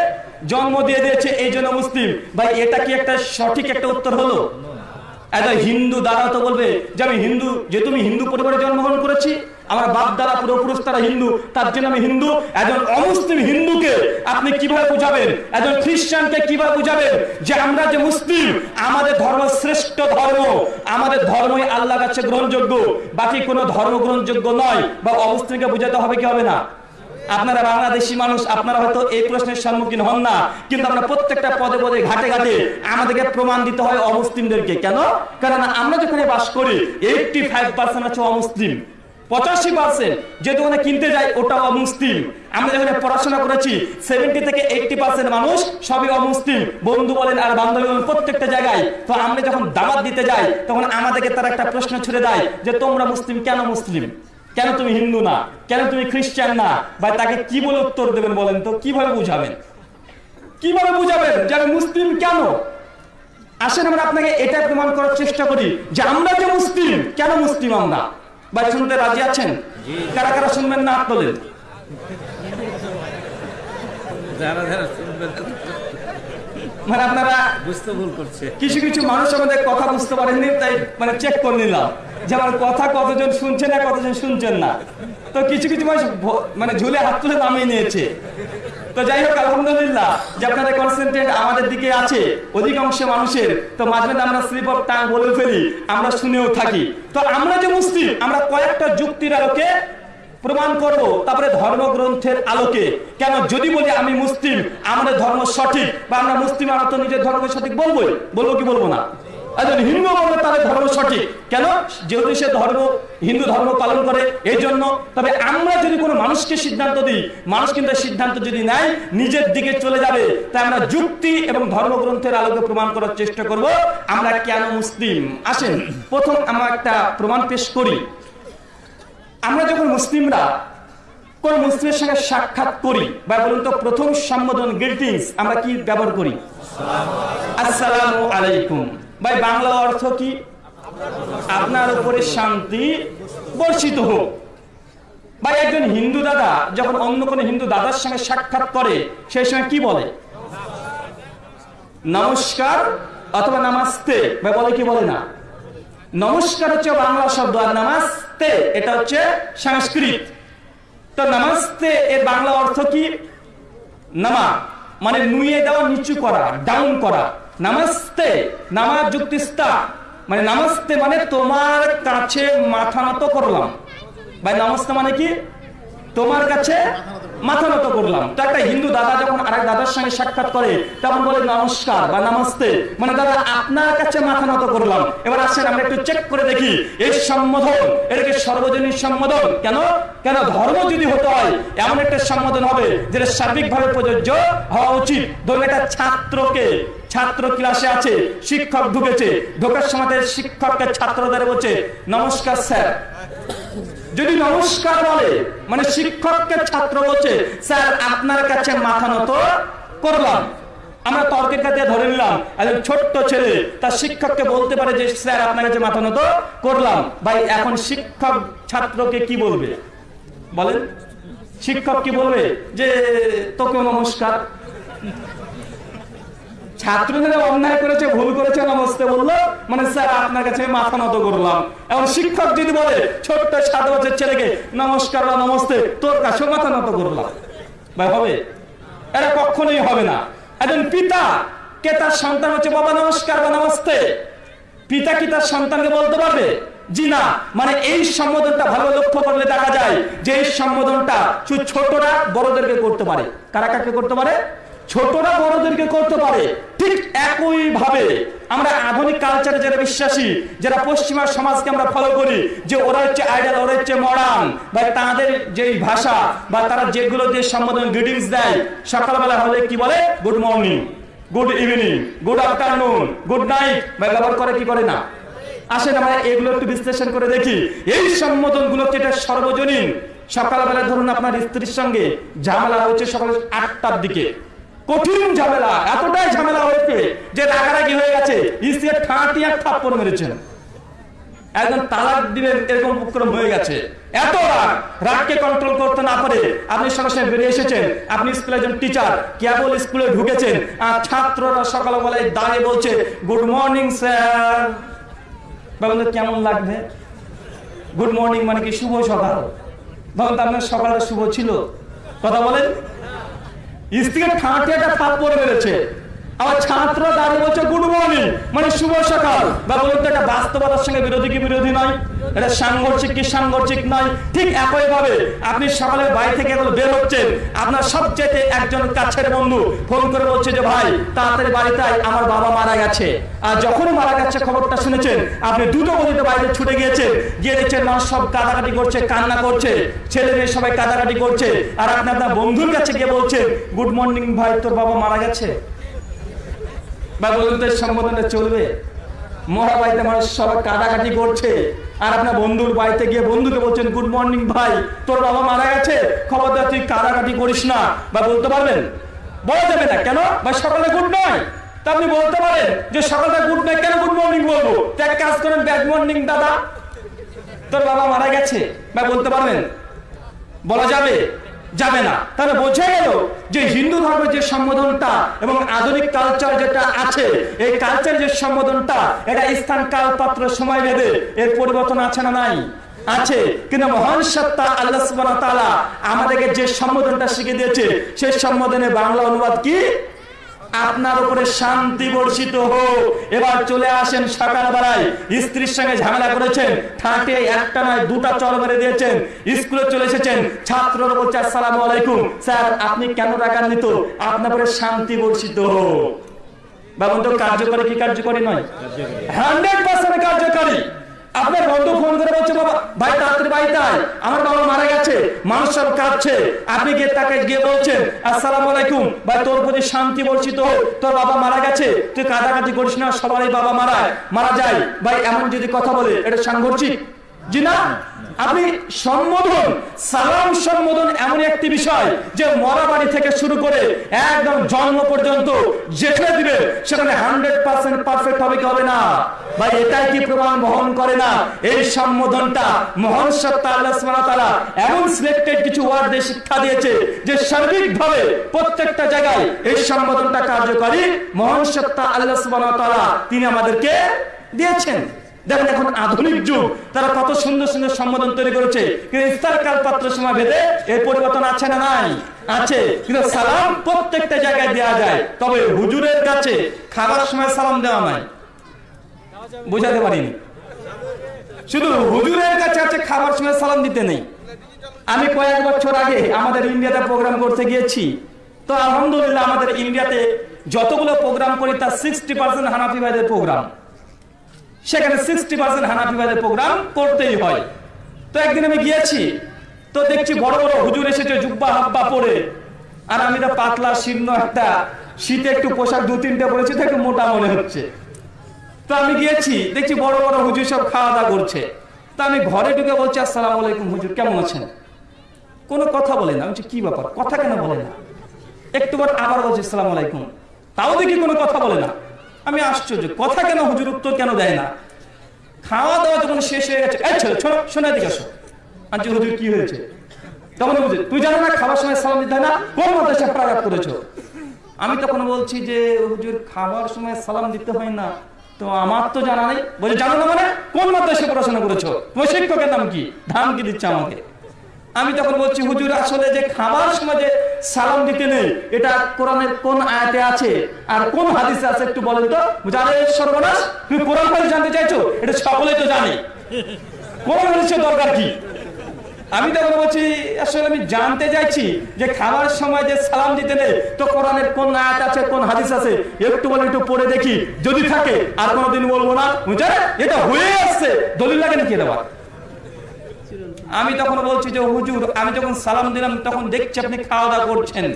জন্ম দিয়ে দিয়েছে, এই জন্য মুসলিম। ভাই, এটা কি একটা সঠিক একটা উত্তর হলো? একজন হিন্দু দ্বারা তো বলবে যে আমি হিন্দু যে তুমি হিন্দু পরিবারে জন্মগ্রহণ করেছি। আমার বাপ দ্বারা পূর্বপুরুষ তারা হিন্দু তার জন্য আমি হিন্দু। একজন অমুসলিম হিন্দুকে আপনি কীভাবে বুঝাবেন? একজন খ্রিস্টানকে কীভাবে বুঝাবেন? যে আমরা যে মুসলিম আমাদের ধর্ম শ্রেষ্ঠ ধর্ম আমাদের ধর্মই আল্লাহ কাছে গ্রহণযোগ্য। বাকি কোনো ধর্ম গ্রহণযোগ্য নয় বা অমুসলিমকে বুঝাতে হবে কি হবে না? আপনারা বাংলাদেশি মানুষ, আপনারা হয়তো এই প্রশ্নের সম্মুখীন হন না, কিন্তু আমরা প্রত্যেকটা পদে পদে, ঘাটে ঘাটে আমাদেরকে প্রমাণ দিতে হয় অমুসলিমদেরকে। কেন? কারণ আমরা যেখানে বাস করি এইটটি ফাইভ পার্সেন্ট আছে অমুসলিম। পঁচাশি পার্সেন্ট যে দোকানে কিনতে যাই ওটা অমুসলিম। আমরা যেখানে পড়াশোনা করেছি সেভেন্টি থেকে এইটটি পার্সেন্ট মানুষ সবই অমুসলিম। বন্ধু বলেন আর বান্ধবী বলেন, প্রত্যেকটা জায়গায়। তো আমরা যখন দাওয়াত দিতে যাই, তখন আমাদেরকে তারা একটা প্রশ্ন ছুড়ে দেয় যে, তোমরা মুসলিম? কেন মুসলিম? কেন তুমি হিন্দু না? কেন তুমি খ্রিস্টান না? বা তাকে কি বলে উত্তর দেবেন বলেন তো? কীভাবে বুঝাবেন? কীভাবে বুঝাবেন? যে আমি মুসলিম কেন? আসেন আমরা আপনাকে এটা প্রমাণ করার চেষ্টা করি যে আমরা যে মুসলিম কেন মুসলিম আমরা? বা শুনতে রাজি আছেন? কারা কারা শুনবেন না হাত তোলেন যারা যারা শুনবে মানে আপনারা বুঝতে ভুল করছে। কিছু কিছু মানুষ আমাদের কথা বুঝতে পারেননি তাই মানে চেক করে নিলাম যে আমার কথা কতজন শুনছে না কতজন শুনছেন না। তো কিছু কিছু মানুষ মানে ঝুলে হাত তুলে নামিয়ে নিয়েছে। তো যাই হোক আলহামদুলিল্লাহ যে আপনাদের কনসেন্ট্রেট আমাদের দিকে আছে অধিকাংশ মানুষের। তো মাঝে মাঝে আমরা স্লিপ অফ টাং বলে ফেলি আমরা শুনেও থাকি। তো আমরা যে মুসলিম আমরা কয়েকটা যুক্তির আলোকে প্রমাণ করব, তারপরে ধর্মগ্রন্থের আলোকে। কেন? যদি বলি আমি মুসলিম, আমাদের ধর্ম সঠিক, বা আমরা মুসলিম, আমরা তো নিজের ধর্ম সঠিক বলবোই, বলব কি বলব না? হিন্দু বলবে তার ধর্ম সঠিক, কেন? যেহেতু সে ধর্ম, হিন্দু ধর্ম পালন করে এই জন্য তবে আমরা যদি কোনো মানুষকে সিদ্ধান্ত দিই, মানুষ কিন্তু সিদ্ধান্ত যদি নেয়, নিজের দিকে চলে যাবে। তাই আমরা যুক্তি এবং ধর্মগ্রন্থের আলোকে প্রমাণ করার চেষ্টা করব, আমরা কেন মুসলিম? আসেন, প্রথম আমরা একটা প্রমাণ পেশ করি। আমরা যখন মুসলিমরা কোন মুসলিমের সঙ্গে সাক্ষাৎ করি বা বলুন তো প্রথম সম্বোধন গ্রিটিংস আমরা কি ব্যবহার করি? আসসালাম আলাইকুম। ভাই, বাংলা অর্থ কি? আপনার উপরে শান্তি বর্ষিত হোক। ভাই, একজন হিন্দু দাদা যখন অন্য কোনো হিন্দু দাদার সঙ্গে সাক্ষাৎ করে সেই সময় কি বলে? নমস্কার অথবা নামাস্তে। ভাই, বলে কি বলে না? নমস্কার হচ্ছে বাংলা শব্দ আর নামাজতে এটা হচ্ছে সংস্কৃত। তো নামাজতে এর বাংলা অর্থ কি? নামা মানে নুয়ে দেওয়া, নিচু করা ডাউন করা। নামাজতে নামাজ যুক্তিস্তা। মানে নামাজতে মানে তোমার কাছে মাথা নত করলাম। ভাই নামাজতে মানে কি? তোমার কাছে মাথা নত করলাম। তো একটা হিন্দু দাদা যখন আরেক দাদার সঙ্গে সাক্ষাৎ করে, তখন বলে, নমস্কার বা নামাস্তে মানে দাদা, আপনার কাছে মাথা নত করলাম। এবার আসেন, আমরা একটু চেক করে দেখি। এই সম্বোধন এটাকে সর্বজনীন সম্বোধন? কেন? কেন ধর্ম যদি হতে হয়, এমন একটা সম্বোধন হবে যেটা সার্বিকভাবে প্রযোজ্য হওয়া উচিত। ধরুন একটা ছাত্রকে, ছাত্র ক্লাসে আছে, শিক্ষক ঢুকেছে। ঢোকার সময় শিক্ষককে ছাত্রদের বলছে, নমস্কার, স্যার। যদি নমস্কার বলে মানে শিক্ষককে ছাত্র বলছে, স্যার, আপনার কাছে মাথা নত করলাম। আমরা তর্কের কাছে ধরে নিলাম, একজন ছোট্ট ছেলে, তার শিক্ষককে বলতে পারে যে, স্যার, আপনার কাছে মাথা নত করলাম। ভাই, এখন শিক্ষক ছাত্রকে কি বলবে? বলেন। শিক্ষক কি বলবে? যে তোকে নমস্কার। ছাত্রদের অন্যায় করেছে, ভুল করেছে বলল? মানে স্যার, আপনার কাছে মাথা নত করলাম। শিক্ষক যদি বলে, ছোট্ট সাত বছর ছেলেকে নমস্কার নমস্তে, তোর কাছে মাথা নত করলাম। ভাই, হবে? কখনোই হবে না। একজন পিতা, কে তার সন্তান হচ্ছে, বাবা, নমস্কার বা নমস্তে। পিতা কি তার সন্তানকে বলতে পারবে? জি না। মানে এই সম্বোধনটা ভালো লক্ষ্য করলে দেখা যায় যে এই সম্বোধনটা ছোটরা বড়দেরকে করতে পারে। কারা কাকে করতে পারে? ছোটরা বড়দেরকে করতে পারে। ঠিক একই ভাবে আমরা আধুনিক কালচারে যারা বিশ্বাসী, যারা পশ্চিমা সমাজকে আমরা ফলো করি, যে ওরা হচ্ছে আইডাল ওরা হচ্ছে মডার্ন বা তাদের যে ভাষা, বা তারা যেগুলো যে সম্বোধন গ্রিটিংস দেয়, সকালবেলা হলে কি বলে? Good morning good evening good afternoon good night বা ব্যবহার করে কি করে না? আসেন আমরা এগুলো একটু বিশ্লেষণ করে দেখি। এই সম্বোধনগুলো এটা সর্বজনীন? সকালবেলা ধরুন আপনার স্ত্রীর সঙ্গে ঝামেলা হচ্ছে সকাল আটটার দিকে। কঠিন ঝামেলা, এতটাই ঝামেলা হয়েছে যে রাগারাগি হয়ে গেছে। স্ত্রীর ঠাঁটি এক থাপ্পড় মেরেছেন। একজন তালাক দিবেন এরকম উপক্রম হয়ে গেছে। এত রাগ, রাগকে কন্ট্রোল করতে না পারে। আপনি সরাসরি বেরিয়ে এসেছেন। আপনি স্কুলে একজন টিচার কেবল স্কুলে ঢুকেছেন। আর ছাত্ররা সকালবেলায় দাঁড়িয়ে বলছে গুড মর্নিং স্যার বলুন কেমন লাগবে? গুড মর্নিং মানে কি শুভ সকাল? বলুন তো আপনার সকালটা শুভ ছিল? কথা বলেন। ঠাঁটে একটা থাপ্পড় মেরেছে। আবার ছাত্র দাঁড়িয়ে বলছে গুড মর্নিং মানে শুভ সকাল। বা বাস্তবতার সঙ্গে বিরোধী কি বিরোধী নয়? এটা সাংঘর্ষিক কি সাংঘর্ষিক নয়? ঠিক আপনি সকালে বাড়ি থেকে বের হচ্ছেন। আপনার সবচেয়ে একজন কাছের বন্ধু ফোন করে বলছে যে, ভাই, তাড়াতাড়ি বাড়িতে আমার বাবা মারা গেছে। আর যখন মারা গেছে, খবরটা শুনেছেন? আপনি দুটো গতিতে বাইরে ছুটে গিয়েছেন। গিয়ে দেখছেন সব কাদাকাটি করছে, কান্না করছে, ছেলে মেয়ে সবাই কাদাকাটি করছে। আর আপনি আপনার বন্ধুর কাছে গিয়ে বলছেন গুড মর্নিং ভাই, তোর বাবা মারা গেছে? বা বলুন তো চলবে। মরা বাড়িতে মানুষ সবাই কাটাকাটি করছে। আর আপনার বন্ধুর বাড়িতে গিয়ে বন্ধুকে বলছেন, গুড মর্নিং ভাই, তোর বাবা মারা গেছে। খবরদার, তুই কাটাকাটি করিস না। বা বলতে পারবেন? বলা যাবে না। কেন? বা সকালে গুড নয়। তা আপনি বলতে পারেন যে সকালে গুড নয়। কেন গুড মর্নিং বলব? এক কাজ করেন, ব্যাড মর্নিং, দাদা, তোর বাবা মারা গেছে। বা বলতে পারবেন? বলা যাবে? যাবে না। তাহলে বোঝা গেল যে হিন্দু ধর্মের যে সম্বোধনটা এবং আধুনিক কালচার যেটা আছে, এই কালচার যে সম্বোধনটা, এটা স্থান কাল পাত্র সময় ভেদে এর পরিবর্তন আছে না নাই? আছে। কিন্তু মহান সত্তা আল্লাহ আমাদেরকে যে সম্বোধনটা শিখে দিয়েছে, সেই সম্বোধনে বাংলা অনুবাদ কি? আপনার উপরে শান্তি বর্ষিত হোক। এবার চলে আসেন সকাল বেলায় স্ত্রীর সঙ্গে ঝামেলা করেছেন। ঠাটে একটা নয়, দুটা চর মেরে দিয়েছেন। স্কুলে চলে এসেছেন। ছাত্ররা বলছে আসসালামু আলাইকুম। স্যার, আপনি কেন রাগান্বিত? আপনার উপরে শান্তি বর্ষিত হোক। বা বন্ধু কার্যকরী কি কার্যকরী নয়? হান্ড্রেড পার্সেন্ট কার্যকরী। আপনার বন্ধু ফোন করে বলছে, বাবা, ভাই, তাড়াতাড়ি বাড়িতে আয়। আমার বাবা মারা গেছে, মানুষ সব কাঁদছে। আপনি গিয়ে তাকে গিয়ে বলছেন, আসসালামু আলাইকুম, ভাই, তোর প্রতি শান্তি বলছি তো, তোর বাবা মারা গেছে, তুই কাঁদাকাটি করিস না, সবারই বাবা মারা মারা যায়। ভাই, এমন যদি কথা বলে, এটা সাংঘর্ষিক? জি না? আপনি সম্বোধন, সালাম সম্বোধন এমন একটি বিষয় যে মরা বাড়ি থেকে শুরু করে একদম জন্ম পর্যন্ত যেখানে দিবে, সেখানে হান্ড্রেড পার্সেন্ট পারফেক্ট হবে কি হবে না? ভাই, এটাই কি প্রমাণ বহন করে না? এই সম্বোধনটা মহান সত্তা আল্লাহ সুবহানাহু তাআলা এমন সিলেক্টেড কিছু ওয়ার্ড দিয়ে শিক্ষা দিয়েছে যে সার্বিকভাবে প্রত্যেকটা জায়গায় এই সম্বোধনটা কার্যকরী মহান সত্তা আল্লাহ সুবহানাহু তাআলা তিনি আমাদেরকে দিয়েছেন। দেখেন এখন আধুনিক যুগ, তারা কত সুন্দর সুন্দর সম্বোধন তৈরি করেছে। কিন্তু ইফতার কাল পাত্র সময় ভেদে এর পরিবর্তন আছে না নাই? আছে। কিন্তু সালাম প্রত্যেকটা জায়গায় দেওয়া যায়। তবে হুজুরের কাছে খাবার সময় সালাম দেওয়া নাই। বুঝাতে পারিনি। শুধু হুজুরের কাছে আছে খাবার সময় সালাম দিতে নেই। আমি কয়েক বছর আগে আমাদের ইন্ডিয়াতে প্রোগ্রাম করতে গিয়েছি। তো আলহামদুলিল্লাহ আমাদের ইন্ডিয়াতে যতগুলো প্রোগ্রাম করি, তার সিক্সটি পার্সেন্ট হানাফি ভাইদের প্রোগ্রাম সেখানে সিক্সটি পার্সেন্ট হানাফি ভাইদের প্রোগ্রাম করতেই হয়। তো একদিন আমি গিয়েছি তো দেখছি বড় বড় হুজুর এসেছে জুব্বা হাব্বা পরে। আর আমি তো পাতলা শীর্ণ একটা শীতে একটু পোশাক দু তিনটে পরেছি তো একটু মোটা মনে হচ্ছে। তো আমি গিয়েছি দেখছি বড় বড় হুজুর সব খাওয়া দাওয়া করছে। তা আমি ঘরে ঢুকে বলছি আসসালামু আলাইকুম হুজুর কেমন আছেন? কোনো কথা বলে না। বলছি, কি ব্যাপার? কথা কেন বলে না? একটু পর আবার বলছি আসসালামু আলাইকুম। তাও দেখি কোনো কথা বলে না। আমি আশ্চর্য। কথা কেন হুজুর উত্তর কেন দেয় না? খাওয়া দাওয়া যখন শেষ হয়ে গেছে শোনা দিকে আসো। আনছি হুজুর কি হয়েছে? তখন বুঝে তুই জানো না খাবার সময় সালাম দিতে না? কোন মাদ্রাসা প্রাঘাত করেছ? আমি তখন বলছি যে হুজুর খাবার সময় সালাম দিতে হয় না। তো আমার তো জানা নেই। বলছে জানো না মানে? কোন মাদ্রাসায় পড়াশোনা করেছ? তোমার শিক্ষকের নাম কি? ধান কি দিচ্ছে আমাকে? আমি তখন বলছি, হুজুর, আসলে যে খাবার সময় যে সালাম দিতে নেই, এটা কোরআনের কোন আয়াতে আছে? আর কোন হাদিসে আছে একটু বলেন তো? জানে সর্বনাশ, তুমি কোরআন হাদিস জানতে চাইছো? এটা সকলেই তো জানে। কোরআন হাদিসের দরকার কি? আমি তখন বলছি, আসলে আমি জানতে চাইছি যে খাবার সময় যে সালাম দিতে নেই, তো কোরআনের কোন আয়াত আছে, কোন হাদিস আছে? একটু বলে একটু পড়ে দেখি। যদি থাকে, আর কোনোদিন বলব না। বুঝছে এটা হয়ে আসছে। দলিল লাগে নাকি দেওয়া আমি তখন বলছি যে, হুজুর, আমি যখন সালাম দিলাম, তখন দেখছি আপনি খাওয়া দাওয়া করছেন।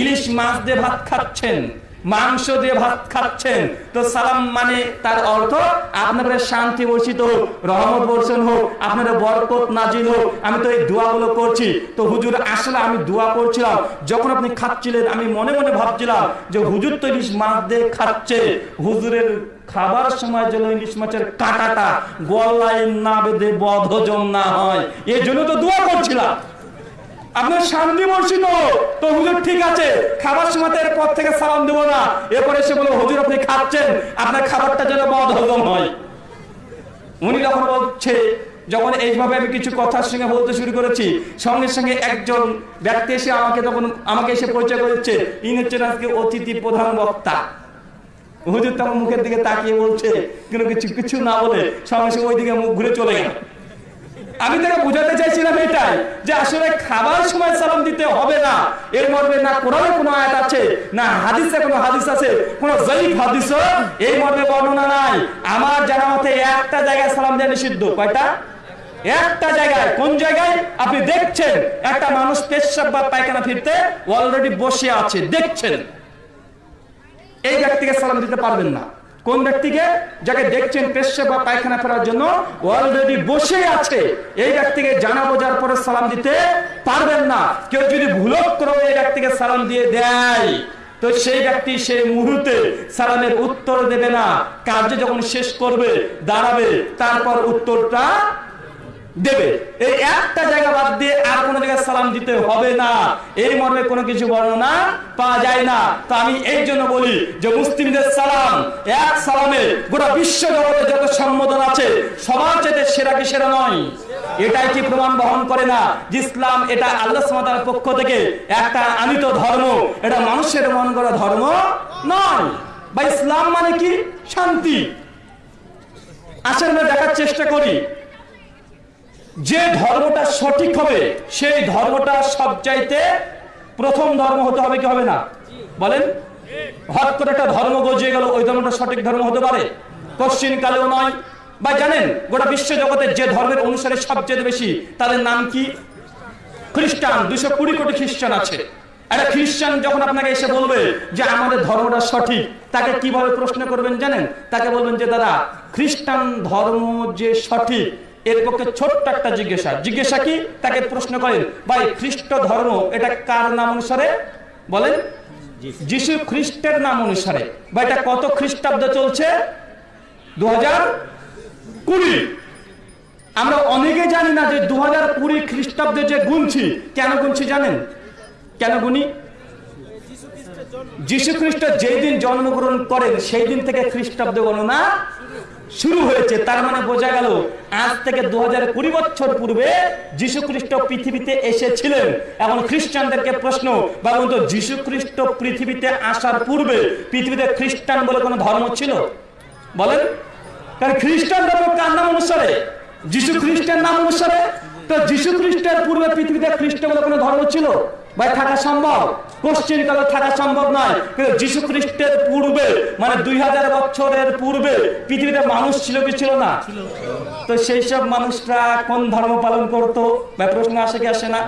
ইলিশ মাছ দিয়ে ভাত খাচ্ছেন, মাংস দিয়ে ভাত খাচ্ছেন। তো সালাম মানে তার অর্থ আপনাদের শান্তি বর্ষিত হোক, রহমত বর্ষণ হোক আপনাদের বরকত নাজিল হোক। আমি তো এই দোয়াগুলো করছি। তো হুজুর, আসলে আমি দোয়া করছিলাম। যখন আপনি খাচ্ছিলেন, আমি মনে মনে ভাবছিলাম যে, হুজুর তো ইলিশ মাছ দিয়ে খাচ্ছে। হুজুরের খাবার সময় যেন ইলিশ মাছের কাঁটাটা গলায় না বেঁধে বধজম না হয়। এই জন্য তো দোয়া করছিলাম। শান্তি তো ঠিক আছে থেকে না। এরপরে খাচ্ছেন। আপনার খাবারটা যেন হয়। বলছে, যখন এইভাবে আমি কিছু কথার সঙ্গে বলতে শুরু করেছি, সঙ্গে সঙ্গে একজন ব্যক্তি এসে আমাকে তখন, আমাকে এসে পরিচয় করেছে। ইনি হচ্ছেন আজকে অতিথি প্রধান বক্তা। হুজুর তখন মুখের দিকে তাকিয়ে বলছে কিন্তু কিছু কিছু না বলে সঙ্গে সঙ্গে ওই দিকে মুখ ঘুরে চলে গেল। আমি তাকে বুঝাতে চাইছিলাম এটাই যে আসলে খাবার সময় সালাম দিতে হবে না। এর মর্মে না কোরআনে কোনো আয়াত আছে, না হাদিসে কোনো হাদিস আছে, কোন জয়ীফ হাদিস এই মর্মে বর্ণনা নাই। আমার জানা মতে একটা জায়গায় সালাম দেওয়া নিষিদ্ধ। কয়টা? একটা জায়গায়। কোন জায়গায়? আপনি দেখছেন, একটা মানুষ পেশাব বা পায়খানা ফিরতে অলরেডি বসে আছে, দেখছেন। এই ব্যক্তিকে সালাম দিতে পারবেন না। কোন ব্যক্তিকে? যাকে দেখছেন পেশা বা পায়খানা ফেরার জন্য অলরেডি বসে আছে। এই ব্যক্তিকে জানা বোঝার পরে সালাম দিতে পারবেন না। কেউ যদি ভুলক্রমে এই ব্যক্তিকে সালাম দিয়ে দেয়, তো সেই ব্যক্তি সেই মুহূর্তে সালামের উত্তর দেবে না। কার্য যখন শেষ করবে, দাঁড়াবে, তারপর উত্তরটা দেবে। এই একটা জায়গা বাদ দিয়ে আর কোনো জায়গায় সালাম দিতে হবে না। এই মর্মে কোনো কিছু বর্ণনা পাওয়া যায় না। তো আমি এই জন্য বলি যে মুসলিমদের সালাম, এক সালামে গোটা বিশ্ব জগতে যত সম্বোধন আছে, সবার চেয়ে সেরা কি সেরা নয়? এটাই কি প্রমাণ বহন করে না যে ইসলাম এটা আল্লাহ সুবহানাহু পক্ষ থেকে একটা আনিত ধর্ম? এটা মানুষের মন করা ধর্ম নয়। বা ইসলাম মানে কি? শান্তি। আসলে দেখার চেষ্টা করি। যে ধর্মটা সঠিক হবে, সেই ধর্মটা সব চাইতে প্রথম ধর্ম হতে হবে কি হবে না? বলেন। হট করে একটা ধর্ম গজিয়ে গেল, ওই ধর্মটা সঠিক ধর্ম হতে পারে? পশ্চিম কালেও নয়। বা জানেন, গোটা বিশ্ব জগতের যে ধর্মের অনুসারে সবচেয়ে বেশি, তাদের নাম কি? খ্রিস্টান। দুশো কুড়ি কোটি খ্রিস্টান আছে। একটা খ্রিস্টান যখন আপনাকে এসে বলবে যে আমাদের ধর্মটা সঠিক, তাকে কীভাবে প্রশ্ন করবেন জানেন? তাকে বলবেন যে, দাদা, খ্রিস্টান ধর্ম যে সঠিক এর পক্ষে ছোট্ট একটা জিজ্ঞাসা। জিজ্ঞাসা কি? তাকে প্রশ্ন করেন, ভাই, খ্রিস্ট ধর্ম, এটা কার নাম অনুসারে? বলেন, যিশু খ্রিস্টের নাম অনুসারে। বা এটা কত খ্রিস্টাব্দ চলছে? দু কুড়ি। আমরা অনেকে জানি না যে দু হাজার কুড়ি খ্রিস্টাব্দে যে গুনছি। কেন গুনছি জানেন? কেন গুনি? যিশু খ্রিস্ট যেই দিন জন্মগ্রহণ করেন, সেই দিন থেকে খ্রিস্টাব্দ গণনা শুরু হয়েছে। তার মানে বোঝা গেল, আজ থেকে দু হাজার কুড়ি বছর পূর্বে যিশু খ্রিস্ট পৃথিবীতে এসেছিলেন। এখন খ্রিস্টানদেরকে প্রশ্ন বা বলতো যিশু খ্রিস্ট পৃথিবীতে আসার পূর্বে পৃথিবীতে খ্রিস্টান বলে কোনো ধর্ম ছিল? বলেন। কারণ খ্রিস্টান ধর্ম কার নাম অনুসারে? যিশু খ্রিস্টের নাম অনুসারে। তো যিশু খ্রিস্টের পূর্বে পৃথিবীতে খ্রিস্ট বলে কোনো ধর্ম ছিল? ভাই থাকা সম্ভব? থাকা সম্ভব নয়। কিন্তু যিশু খ্রিস্টের পূর্বে মানে দুই হাজার বছরের পূর্বে পৃথিবীতে মানুষ ছিল কি ছিল না? তো সেই সব মানুষরা কোন ধর্ম পালন করতো? বা প্রশ্ন আসে কি আসে না?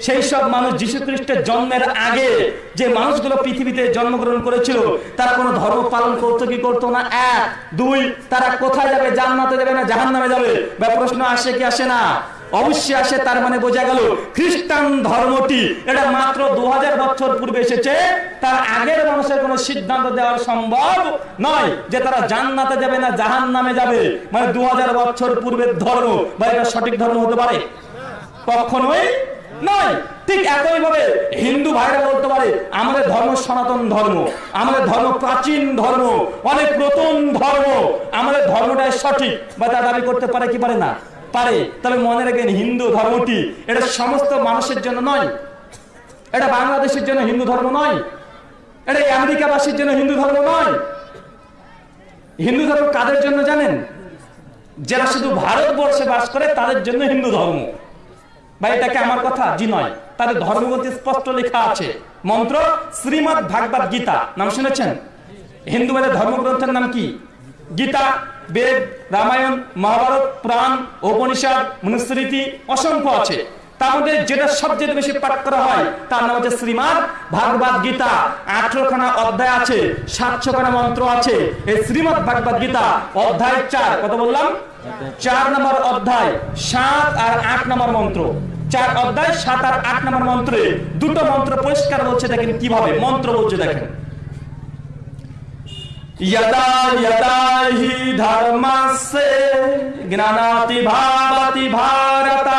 সেই সব মানুষ যিশু খ্রিস্টের জন্মের আগে যে মানুষগুলো পৃথিবীতে জন্মগ্রহণ করেছিল তারা কোনো ধর্ম পালন করতো কি করতো না? এক। দুই তারা কোথায় যাবে? জান্নাতে যাবে না জাহান্নামে যাবে? বা প্রশ্ন আসে কি আসে না? অবশ্যই আসে, তার মানে বোঝা গেল খ্রিস্টান ধর্মটি। এটা মাত্র দু হাজার বছর পূর্বে এসেছে। তার আগের মানুষের কোনো সিদ্ধান্ত দেওয়া সম্ভব নয় যে তারা জান্নাতে যাবে না জাহান নামে যাবে। মানে দু হাজার বছর পূর্বের ধর্ম, বা এটা সঠিক ধর্ম হতে পারে? কখনোই নয়। হিন্দু ভাইরা বলতে পারে, আমাদের ধর্ম সনাতন ধর্ম, আমাদের ধর্ম প্রাচীন ধর্ম, অনেক নতুন ধর্ম, আমাদের ধর্মটাই সঠিক, বা তা দাবি করতে পারে কি পারে না? পারে তবে মনে রাখবেন হিন্দু ধর্মটি এটা সমস্ত মানুষের জন্য নয়। এটা বাংলাদেশের জন্য হিন্দু ধর্ম নয়। এটা আমেরিকাবাসীর জন্য হিন্দু ধর্ম নয়। হিন্দু ধর্ম কাদের জন্য জানেন? যারা শুধু ভারতবর্ষে বাস করে, তাদের জন্য হিন্দু ধর্ম। বা এটাকে আমার কথা? জি নয়। তাদের ধর্মগ্রন্থে স্পষ্ট লেখা আছে। মন্ত্র শ্রীমৎ ভাগবত গীতা। নাম শুনেছেন? হিন্দুদের ধর্মগ্রন্থের নাম কি? গীতা। বেদ, রামায়ণ, মহাভারত, পুরাণ, উপনিষদ, মনুস্মৃতি অসংখ্য আছে। তার মধ্যে যেটা সবচেয়ে বেশি পাঠ করা হয়, তার নাম হচ্ছে ভাগবত গীতা। আঠারো খানা অধ্যায় আছে সাতশো খানা মন্ত্র আছে। এই শ্রীমৎ ভাগবত গীতা অধ্যায় চার, কত বললাম? চার নম্বর অধ্যায়, সাত আর আট নম্বর মন্ত্র। চার অধ্যায়, সাত আর আট নম্বর মন্ত্রে দুটো মন্ত্র পরিষ্কার বলছে দেখেন কীভাবে। মন্ত্র বলছে দেখেন। यदा यदा हि धर्मस्य ज्ञानाति भावति भारत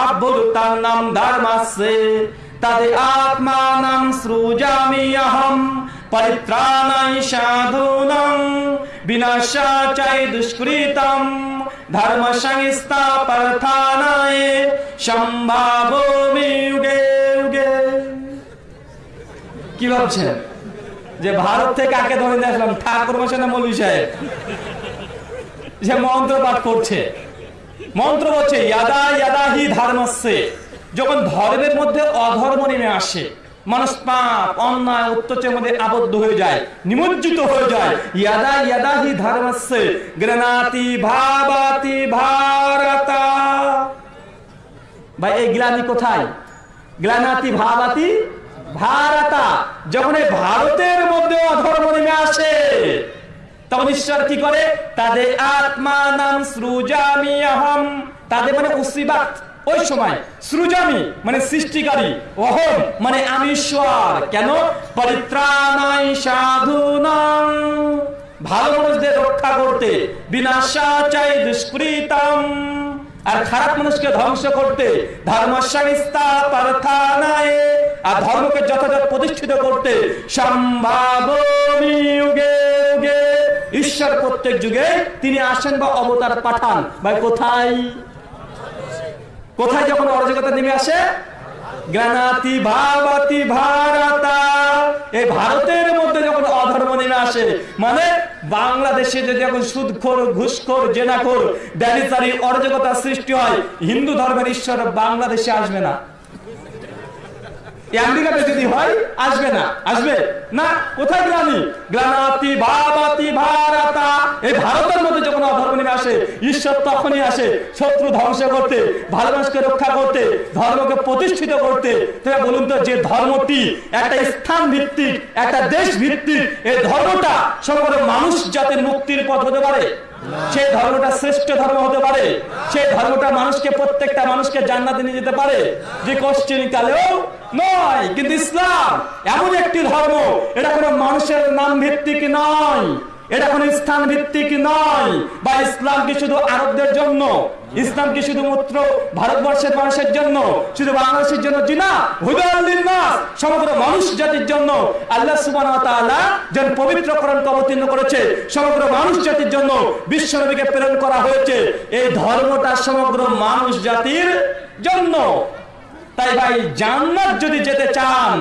अभ्युत्थानं धर्मस्य तद् आत्मानं सृजामि अहं परित्राणाय साधूनां विनाशाय दुष्कृतं धर्म संस्थापर्थानाय সম্ভাবমি युगे युगे কি ভাবছেন যে ভারত থেকে আগে ধরে নিয়ে আসলাম ঠাকুর মশানা মৌলী সাহেব? যে মন্ত্র পাঠ করছে। মন্ত্র বলছে ইয়াদা ইয়াদা হি ধর্মস্যে। যখন ধর্মের মধ্যে অধর্ম নেমে আসে মানুষ পাপ অন্যায় অত্যাচারের মধ্যে আবদ্ধ হয়ে যায় নিমজ্জিত হয়ে যায় ইয়াদা ইয়াদা হি ধর্মস্যে। গ্রনাতি ভাবাতি ভারতা। ভাই এই গ্লানি কোথায়? গ্লানাতি ভাবাতি ভারতা যখন এই ভারতের মধ্যে অধর্ম নেমে আসে, তখন ঈশ্বর কি করে? তাদের আত্মা নাম সৃজামি অহম। তাদের মানে উসিবাত। ওই সময় সৃজামি মানে সৃষ্টিকারী, অহম মানে আমি ঈশ্বর। কেন? পরিত্রাণাই সাধুনাম ভালো মানুষদের রক্ষা করতে বিনাশা চাই দুষ্কৃতম। আর খারাপ মানুষকে ধ্বংস করতে আর ধর্মকে যথাযথ প্রতিষ্ঠিত করতে সম্ভাব ঈশ্বর প্রত্যেক যুগে তিনি আসেন বা অবতার পাঠান। ভাই, কোথায়? কোথায় যখন অরাজকতা নেমে আসে? জ্ঞানাতি ভাবাতি ভারতা। এই ভারতের মধ্যে যখন অধর্ম নেমে আসে মানে বাংলাদেশে যদি এখন সুদখোর, ঘুষখোর, জেনাখোর ব্যারিচারি অরাজকতা সৃষ্টি হয়, হিন্দু ধর্মের ঈশ্বর বাংলাদেশে আসবে না। আমেরিকাতে যদি হয়, আসবে না আসবে। না, কোথায় এই ভারতের মধ্যে যখন অধর্ম নেমে আসে, ঈশ্বর তখনই আসে শত্রু ধ্বংস করতে, ভালোবাসকে রক্ষা করতে, ধর্মকে প্রতিষ্ঠিত করতে। বলুন তো, যে ধর্মটি, একটা স্থান ভিত্তিক, একটা দেশ ভিত্তিক, এই ধর্মটা সমগ্র মানুষ জাতির মুক্তির পথ হতে পারে? সেই ধর্মটা শ্রেষ্ঠ ধর্ম হতে পারে সে ধর্মটা মানুষকে, প্রত্যেকটা মানুষকে জান্নাতে নিয়ে যেতে পারে, যে কোশ্চেন কালেও নয়, কিন্তু ইসলাম এমন একটি ধর্ম, এটা কোন মানুষের নাম ভিত্তিক নয়। এটা কোনো স্থান ভিত্তিক নয়। বা ইসলাম কি শুধু আরবদের জন্য? ইসলাম কি শুধুমাত্র ভারতবর্ষের মানুষের জন্য? শুধু বাংলাদেশের জন্য জি না হুদাল্লিন নাস, সমগ্র মানুষ জাতির জন্য। আল্লাহ সুবহানাহু ওয়া তাআলা পবিত্র কোরআনকে অবতীর্ণ করেছে, সমগ্র মানুষ জাতির জন্য বিশ্বনবীকে প্রেরণ করা হয়েছে। এই ধর্মটা সমগ্র মানুষ জাতির জন্য। তাই ভাই, জান্নাত যদি যেতে চান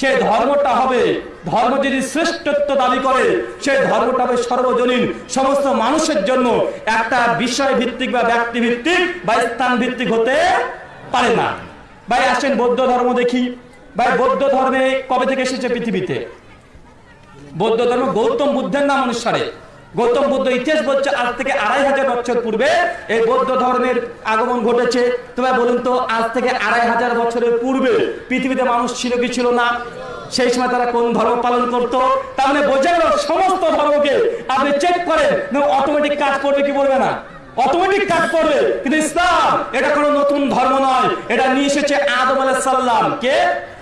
সে ধর্মটা হবে, ধর্ম যদি শ্রেষ্ঠত্ব দাবি করে, সে ধর্মটা হবে সর্বজনীন, সমস্ত মানুষের জন্য একটা বিষয় ভিত্তিক বা ব্যক্তি ভিত্তিক বা স্থান ভিত্তিক হতে পারে না। ভাই, আসেন বৌদ্ধ ধর্ম দেখি। ভাই, বৌদ্ধ ধর্মে কবে থেকে এসেছে পৃথিবীতে? বৌদ্ধ ধর্ম গৌতম বুদ্ধের নাম অনুসারে। গৌতম বুদ্ধ ইতিহাস বলছে, আজ থেকে আড়াই হাজার বছর পূর্বে এই বৌদ্ধ ধর্মের আগমন ঘটেছে। তবে বলুন তো, আজ থেকে আড়াই হাজার বছরের পূর্বে পৃথিবীতে মানুষ ছিল কি ছিল না। সেই সময় তারা কোন ধর্ম পালন করত? তার মানে বোঝা গেল সমস্ত ধর্মকে আপনি চেক করেন অটোমেটিক কাজ করবে কি বলবে না? অটোমেটিক কাজ করবে, কিন্তু ইসলাম এটা কোনো নতুন ধর্ম নয়। এটা নিয়ে এসেছে আদম আলাইহিস সাল্লাম কে?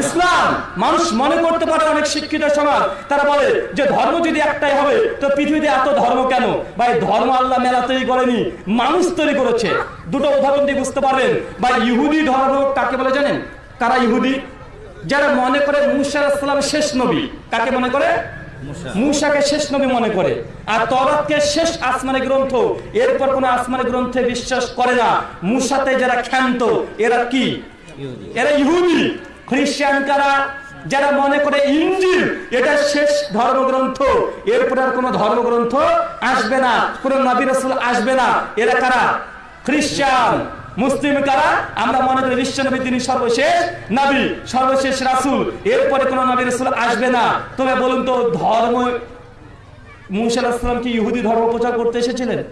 ইসলাম মানুষ মনে করতে পারে অনেক শিক্ষিত সমাজ। তারা বলে যে ধর্ম যদি একটাই হবে তো পৃথিবীতে এত ধর্ম কেন? ভাই ধর্ম আল্লাহ মেলা তৈরি করেনি মানুষ তৈরি করেছে। দুটো উদাহরণ দিয়ে বুঝতে পারবেন। বা ইহুদি ধর্ম কাকে বলে জানেন? কারা ইহুদি? যারা মনে করে মুসা আলাহিসাল্লাম শেষ নবী। কাকে মনে করে? মুসাকে শেষ নবী মনে করে। আর তরাতকে শেষ আসমানি গ্রন্থ। এরপর কোন আসমানি গ্রন্থে বিশ্বাস করে না। মুসাতে যারা ক্ষান্ত এরা কি? এরা ইহুদি। খ্রিস্টান কারা? যারা মনে করে ইঞ্জিল, এটা শেষ ধর্মগ্রন্থ। এরপর আর কোন ধর্মগ্রন্থ আসবে না, কোন নবী আসবে না। এরা কারা? খ্রিস্টান। মুসলিম কারা? আমরা মনে করি বিশ্ব নবী তিনি সর্বশেষ নবী, সর্বশেষ রাসূল। এরপরে কোন নবী রাসূল আসবে না। তবে বলুন তো, ধর্ম, মুসা আলাইহিস কি ইহুদি ধর্ম প্রচার করতে এসেছিলেন?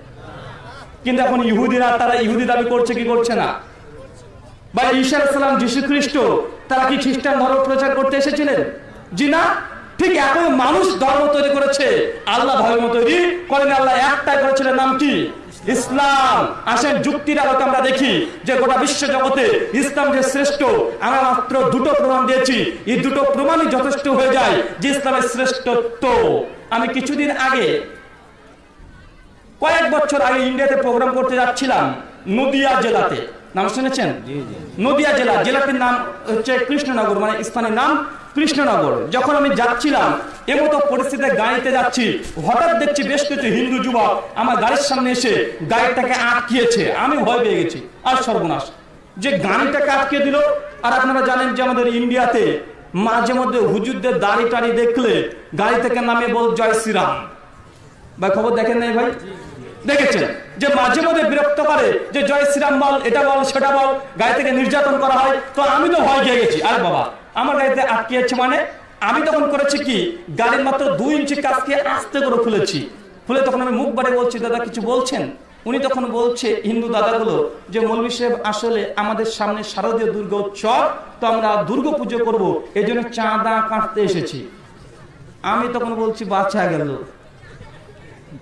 কিন্তু এখন ইহুদিরা, তারা ইহুদি দাবি করছে কি করছে না? বা ঈশা আলাইহিসসালাম যীশু খ্রিস্ট তারা কি খ্রিস্টান ধর্ম প্রচার করতে এসেছিলেন? জি না। ঠিক এখন মানুষ ধর্ম তৈরি করেছে, আল্লাহ ধর্ম তৈরি করেন, আল্লাহ একটাই করেছিলেন, নাম কি? ইসলাম। আসেন যুক্তির আলোকে আমরা দেখি যে গোটা বিশ্ব জগতে ইসলাম যে শ্রেষ্ঠ, আমরা মাত্র দুটো প্রমাণ দিয়েছি। এই দুটো প্রমাণই যথেষ্ট হয়ে যায় যে ইসলামের শ্রেষ্ঠত্ব। আমি কিছুদিন আগে, কয়েক বছর আগে ইন্ডিয়াতে প্রোগ্রাম করতে যাচ্ছিলাম, নদিয়া জেলাতে। নাম শুনেছেন? নদিয়া জেলা জেলাটির নাম হচ্ছে কৃষ্ণনগর মানে স্থানের নাম কৃষ্ণনগর। যখন আমি যাচ্ছিলাম এমতো পরিস্থিতিতে গাড়িতে যাচ্ছি হঠাৎ দেখছি বেশ কিছু হিন্দু যুবক আমার গাড়ির সামনে এসে গাড়িটাকে আটকিয়েছে। আমি ভয় পেয়ে গেছি আর সর্বনাশ। যে গাড়িটাকে আটকে দিল আর আপনারা জানেন যে আমাদের ইন্ডিয়াতে মাঝে মধ্যে হুজুরদের দাড়ি টাড়ি দেখলে গাড়ি থেকে নামে বল জয় শ্রীরাম। ভাই খবর দেখেন নাই ভাই? দেখেছেন যে মাঝে মধ্যে বিরক্ত করে যে জয় শ্রীরাম বল, এটা বল, সেটা বল গাড়ি থেকে নির্যাতন করা হয়। তো আমি তো ভয় খেয়ে গেছি। আর বাবা, আমার গাড়িতে আটকিয়েছে মানে? আমি তখন করেছি কি? গাড়ির মাত্র দুই ইঞ্চি কাজকে আস্তে করে খুলেছি খুলে তখন আমি মুখ বাড়ে বলছি, দাদা, কিছু বলছেন? উনি তখন বলছে, হিন্দু দাদাগুলো, যে মৌলভী সাহেব আসলে আমাদের সামনে শারদীয় দুর্গা উৎসব, তো আমরা দুর্গা পুজো করব। এই জন্য চাঁদা কাটতে এসেছি। আমি তখন বলছি বাচ্চা গেল।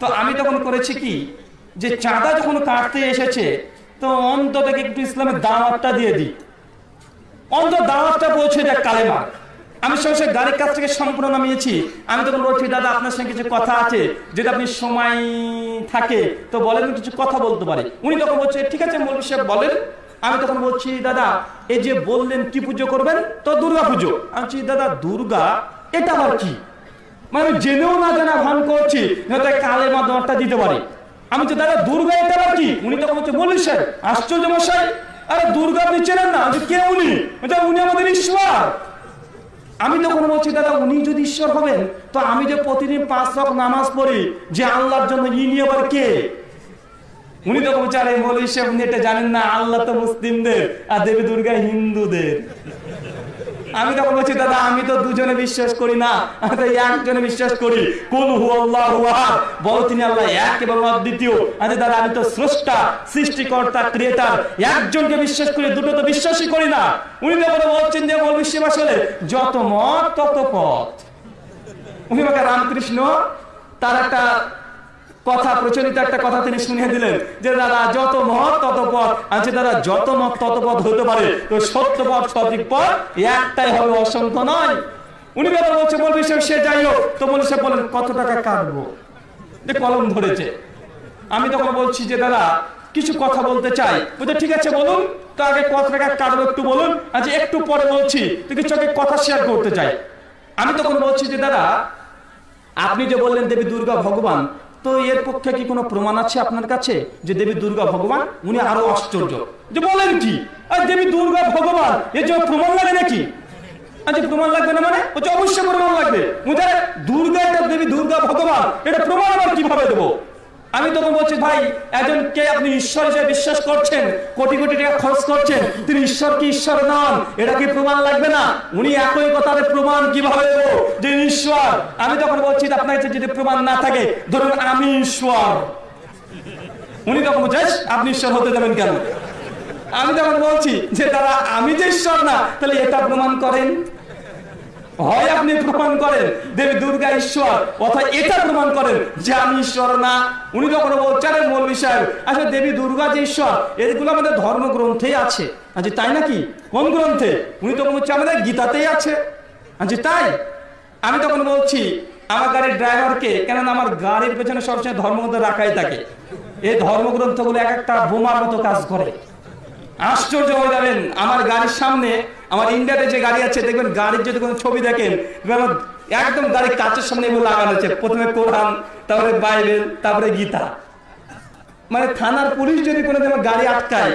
তো আমি তখন করেছি কি? যে চাঁদা যখন কাটতে এসেছে, তো অন্তত একটু ইসলামের দাওয়াতটা দিয়ে দিই। অন্ত দাওয়াতটা পৌঁছে দেয় কালেমা আমি সঙ্গে সঙ্গে গাড়ির কাছ থেকে সম্পূর্ণ নামিয়েছি। আমি তখন বলছি, দাদা, আপনার সঙ্গে কিছু কথা আছে। যেটা আপনি সময় থাকে, তো বলেন কিছু কথা বলতে পারে। উনি তখন বলছে, ঠিক আছে, মৌলী সাহেব, বলেন। আমি তখন বলছি, দাদা, এই যে বললেন, কি পুজো করবেন? তো দুর্গা পুজো। আমি দাদা, দুর্গা, এটা আবার কি? মানে জেনেও না জানা ভান করছি কালে মাধ্যমটা দিতে পারি। আমি তো দাদা দুর্গা এটা কি উনি তখন হচ্ছে বলি স্যার আশ্চর্য মশাই, আরে দুর্গা আপনি চেনেন না? কে উনি? উনি আমাদের ঈশ্বর। আমি তখন বলছি, দাদা, উনি যদি ঈশ্বর হবেন, তো আমি যে প্রতিদিন পাঁচ রক নামাজ পড়ি, যে আল্লাহর জন্য ইনি আবার কে? উনি তখন বলছে, আরে বলি সব নেটে জানেন না, আল্লাহ তো মুসলিমদের, আর দেবী দুর্গা হিন্দুদের। আমি তখন বলছি, দাদা, আমি তো দুজনে বিশ্বাস করি না। একজনে বিশ্বাস করি। কোন হু আল্লাহ বলো তিনি আল্লাহ এক এবং অদ্বিতীয়। আরে দাদা, আমি তো স্রষ্টা, সৃষ্টিকর্তা, ক্রিয়েটার। একজনকে বিশ্বাস করি, দুটো তো বিশ্বাসই করি না। উনি তখন বলছেন যে, বল বিশ্ব আসলে যত মত, তত পথ। উনি আমাকে রামকৃষ্ণ, তার একটা কথা প্রচলিত একটা কথা তিনি শুনিয়ে দিলেন যে, দাদা, যত মত তত পথ আছে দাদা, যত মত তত পথ হতে পারে, তো সত্য পথ, সঠিক পথ একটাই হবে অসংখ্য নয়। উনি ব্যাপার বলছে, বলবি সে যাই হোক। তো বলে, সে বলেন, কত টাকা কাটবো? যে কলম ধরেছে। আমি তখন বলছি যে, দাদা, কিছু কথা বলতে চাই। বলছে, ঠিক আছে, বলুন। তো আগে কত টাকা কাটবো একটু বলুন। আচ্ছা একটু পরে বলছি, তো কিছু আগে কথা শেয়ার করতে চাই। আমি তখন বলছি যে, দাদা, আপনি যে বললেন দেবী দুর্গা ভগবান তো এর পক্ষে কি কোনো প্রমাণ আছে আপনার কাছে যে দেবী দুর্গা ভগবান? উনি আরও আশ্চর্য। যে বলেন কি? আর দেবী দুর্গা ভগবান, এর জন্য প্রমাণ লাগে নাকি? আচ্ছা প্রমাণ লাগবে না মানে? অবশ্যই প্রমাণ লাগবে। দেবী দুর্গা ভগবান, এটা প্রমাণ আবার কীভাবে দেবো? আমি তখন বলছি ভাই, একজন কে আপনি ঈশ্বর হিসেবে বিশ্বাস করছেন? কোটি কোটি টাকা খরচ করছেন? তিনি ঈশ্বর কি ঈশ্বর নন? এটা কি প্রমাণ লাগবে না? উনি একই কথার প্রমাণ কীভাবে দেবো? যে ঈশ্বর। আমি তখন বলছি আপনার কাছে যদি প্রমাণ না থাকে, ধরুন আমি ঈশ্বর। উনি তখন বলছে আপনি ঈশ্বর হতে দেবেন কেন? আমি তখন বলছি, যে তারা আমি যে ঈশ্বর না, তাহলে এটা প্রমাণ করেন? হয় আপনি প্রমাণ করেন, দেবী দুর্গা ঈশ্বর অথবা এটা প্রমাণ করেন যে আমি ঈশ্বর না। উনি যখন বলছেন মৌলবী সাহেব আসলে দেবী দুর্গা যে ঈশ্বর, এগুলো আমাদের ধর্মগ্রন্থে আছে। আচ্ছা তাই নাকি? কোন গ্রন্থে? উনি তখন বলছে, আমাদের গীতাতেই আছে। আচ্ছা তাই? আমি তখন বলছি, আমার গাড়ির ড্রাইভারকে, কেননা আমার গাড়ির পেছনে সবসময় ধর্মগ্রন্থ রাখাই থাকে। এই ধর্মগ্রন্থগুলো এক একটা বোমার মতো কাজ করে। আশ্চর্য হয়ে যাবেন। আমার গাড়ির সামনে, আমার ইন্ডিয়াতে যে গাড়ি আছে, দেখবেন গাড়ির যদি কোনো ছবি দেখেন একদম গাড়ির কাচের সামনে এগুলো লাগানো আছে। প্রথমে কোরআন, তারপরে বাইবেল, তারপরে গীতা। মানে থানার পুলিশ যদি কোনো গাড়ি আটকায়,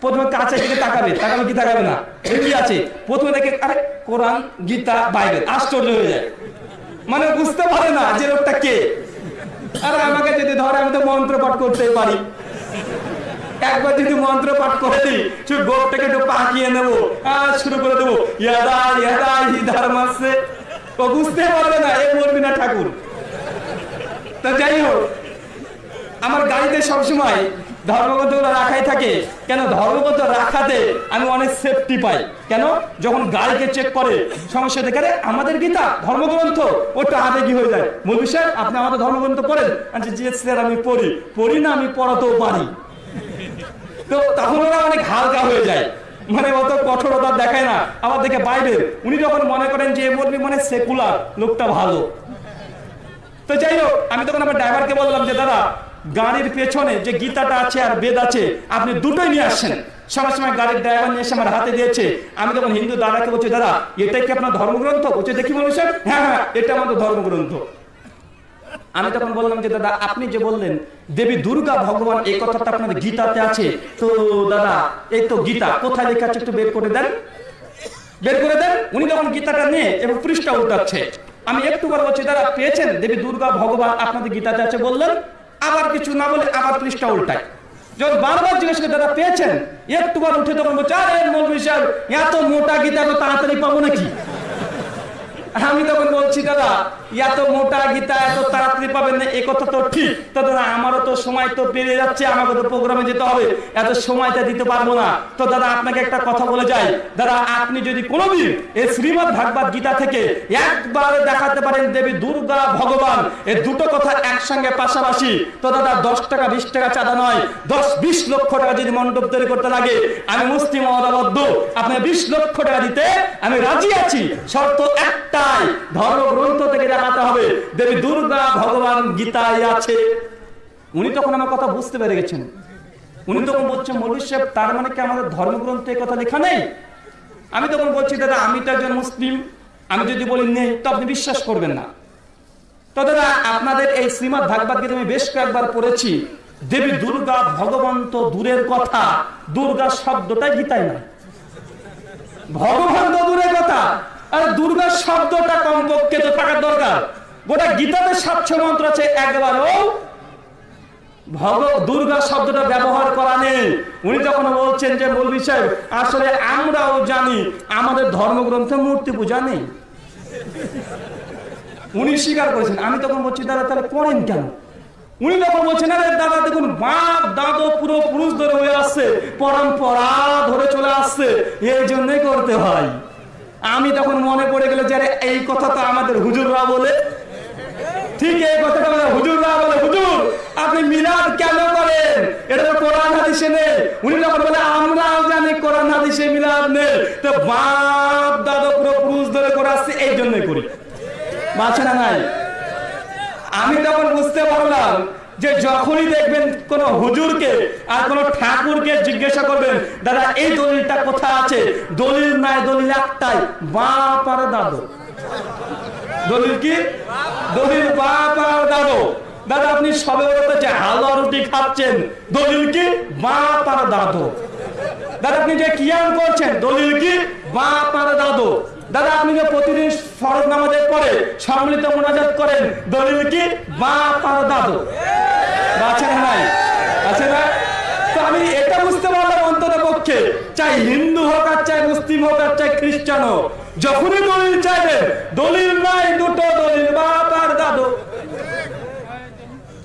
প্রথমে কাছে দিকে তাকাবে তাকাবে কি তাকাবে না? কি আছে। প্রথমে দেখে, আরে, কোরআন, গীতা, বাইবেল, আশ্চর্য হয়ে যায়। মানে বুঝতে পারে না যে লোকটা কে। আরে আমাকে যদি ধরে, আমি তো মন্ত্র পাঠ করতে পারি। একবার যদি মন্ত্র পাঠ করে দিই শুধু গোপটাকে একটু পাকিয়ে নেব আর শুরু করে দেবো। ধর্মাসে ও বুঝতে পারবে না এ বলবি না ঠাকুর। তা যাই হোক আমার গাড়িতে সবসময় ধর্মগ্রন্থ রাখাই থাকে। কেন? ধর্মগ্রন্থ রাখাতে আমি অনেক সেফটি পাই। কেন? যখন গাড়িকে চেক করে সমস্যা দেখে "আরে, আমাদের গীতা ধর্মগ্রন্থ ওটা আবেগী হয়ে যায়? মৌলী সাহেব আপনি আমাদের ধর্মগ্রন্থ পড়েন? আচ্ছা জি স্যার আমি পড়ি। পড়ি না আমি পড়াতেও পারি। তো তখন ওরা অনেক হালকা হয়ে যায়। মানে অত কঠোরতা দেখায় না। আবার দেখে বাইবেল, উনি যখন মনে করেন যে বলবি মানে সেকুলার, লোকটা ভালো। তো যাই হোক, আমি তখন আমার ড্রাইভারকে বললাম যে, দাদা, গাড়ির পেছনে যে গীতাটা আছে আর বেদ আছে, আপনি দুটোই নিয়ে আসছেন। সবার সময় গাড়ির ড্রাইভার নিয়ে এসে আমার হাতে দিয়েছে। আমি তখন হিন্দু দাদাকে বলছি, দাদা এটাই কি আপনার ধর্মগ্রন্থ? বলছে, দেখি বলুন হ্যাঁ হ্যাঁ এটা আমাদের ধর্মগ্রন্থ। আমি তখন বললাম যে, দাদা, আপনি যে বললেন, দেবী দুর্গা ভগবান, এই কথাটা আপনাদের গীতাতে আছে। তো, দাদা, এই তো গীতা, কোথায় লেখা আছে একটু বের করে দেন। বের করে দেন। উনি যখন গীতাটা নিয়ে এবং পৃষ্ঠা উল্টাচ্ছে। আমি একটু বলছি দাদা, পেয়েছেন দেবী দুর্গা ভগবান আপনাদের গীতাতে আছে বললেন? আবার কিছু না বলে আবার পৃষ্ঠা উল্টায়। যখন বারবার জিজ্ঞেস করে, দাদা, পেয়েছেন? একটু বার উঠে তখন বলছে, আরে সাহেব, এত মোটা গীতা তো তাড়াতাড়ি পাবো নাকি? আমি তখন বলছি, দাদা এত মোটা গীতা, এত তাড়াতাড়ি পাবেন না, এ কথা তো ঠিক। তো দাদা, আমারও তো সময় তো পেরিয়ে যাচ্ছে, আমাকে তো প্রোগ্রামে যেতে হবে। এত সময়টা দিতে পারব না। তো দাদা, আপনাকে একটা কথা বলে যাই। দাদা, আপনি যদি কোনোদিন এই শ্রীমদ ভাগবত গীতা থেকে একবার দেখাতে পারেন দেবী দুর্গা ভগবান এই দুটো কথা একসঙ্গে পাশাপাশি, তো দাদা, দশ টাকা, বিশ টাকা চাঁদা নয়, দশ, বিশ লক্ষ টাকা যদি মণ্ডপ তৈরি করতে লাগে, আমি মুসলিম অদাবদ্ধ আপনি বিশ লক্ষ টাকা দিতে আমি রাজি আছি। শর্ত একটাই, ধর্মগ্রন্থ থেকে দেখাতে হবে। দেবী দুর্গা ভগবান গীতায় আছে। উনি তখন আমার কথা বুঝতে পেরে গেছেন। উনি তখন বলছেন মৌলী সাহেব, তার মানে কি আমাদের ধর্মগ্রন্থে কথা লেখা নেই? আমি তখন বলছি, দাদা, আমি তো একজন মুসলিম। আমি যদি বলি নেই তো আপনি বিশ্বাস করবেন না। তো দাদা, আপনাদের এই শ্রীমৎ ভাগবত গীতা আমি বেশ কয়েকবার পড়েছি। দেবী দুর্গা ভগবান তো দূরের কথা। দুর্গা শব্দটাই গীতায় না ভগবান তো দূরের কথা। আর দুর্গা শব্দটা কমপক্ষে তো থাকার দরকার। গোটা গীতাতে সাতশো মন্ত্র আছে, একবারও দুর্গা শব্দটা ব্যবহার করা নেই। উনি যখন বলছেন যে সাহেব, আসলে আমরাও জানি, আমাদের ধর্মগ্রন্থে মূর্তি পূজা নেই। উনি স্বীকার করেছেন, আমি তখন বলছি, দাদা, তাহলে করেন কেন? উনি তখন বলছেন, আরে দাদা, দেখুন, বাপ, দাদু, পুরো পুরুষ ধরে হয়ে আসছে, পরম্পরা ধরে চলে আসছে, এই জন্যই করতে হয়। আমি তখন মনে পড়ে গেল যে এই কথা তো আমাদের হুজুররা বলে। ঠিক এই কথাটা বলে হুজুররা বলে। হুজুর, আপনি মিলাদ কেন করেন? এটা তো কোরআন হাদিসে নেই। উনি যখন বলে, আমরাও জানি কোরআন হাদিসে মিলাদ নেই। তো বাপ, দাদু, পুরো পুরুষ ধরে করে আসছে, এই জন্যই করি। বাঁচে না নাই। আমি তখন বুঝতে পারলাম যে যখনই দেখবেন কোন হুজুরকে আর কোন ঠাকুরকে জিজ্ঞাসা করবেন, দাদা, এই দলিলটা কোথায় আছে? দলিল নাই, দলিল একটাই বাপ আর দাদু। দলিল কি? দলিল বাপ আর দাদু। দাদা, আপনি সবে যে হালুয়া রুটি খাচ্ছেন। দলিল কি? বাপ আর দাদু। দাদা, আপনি যে কিয়াম করছেন, দলিল কি? বাপ আর দাদু। দাদা, আপনি যে প্রতিদিন ফরজ নামাজের পরে সম্মিলিত মোনাজাত করেন, দলিল কি? বাপ আর দাদু। আছে না নাই? আছে না? তো আমি এটা বুঝতে পারলাম অন্তত পক্ষে। চাই হিন্দু হোক আর চাই মুসলিম হোক আর চাই খ্রিস্টান হোক, যখনই দলিল চাইবেন দলিল নাই, দুটো দলিল বাপ আর দাদু।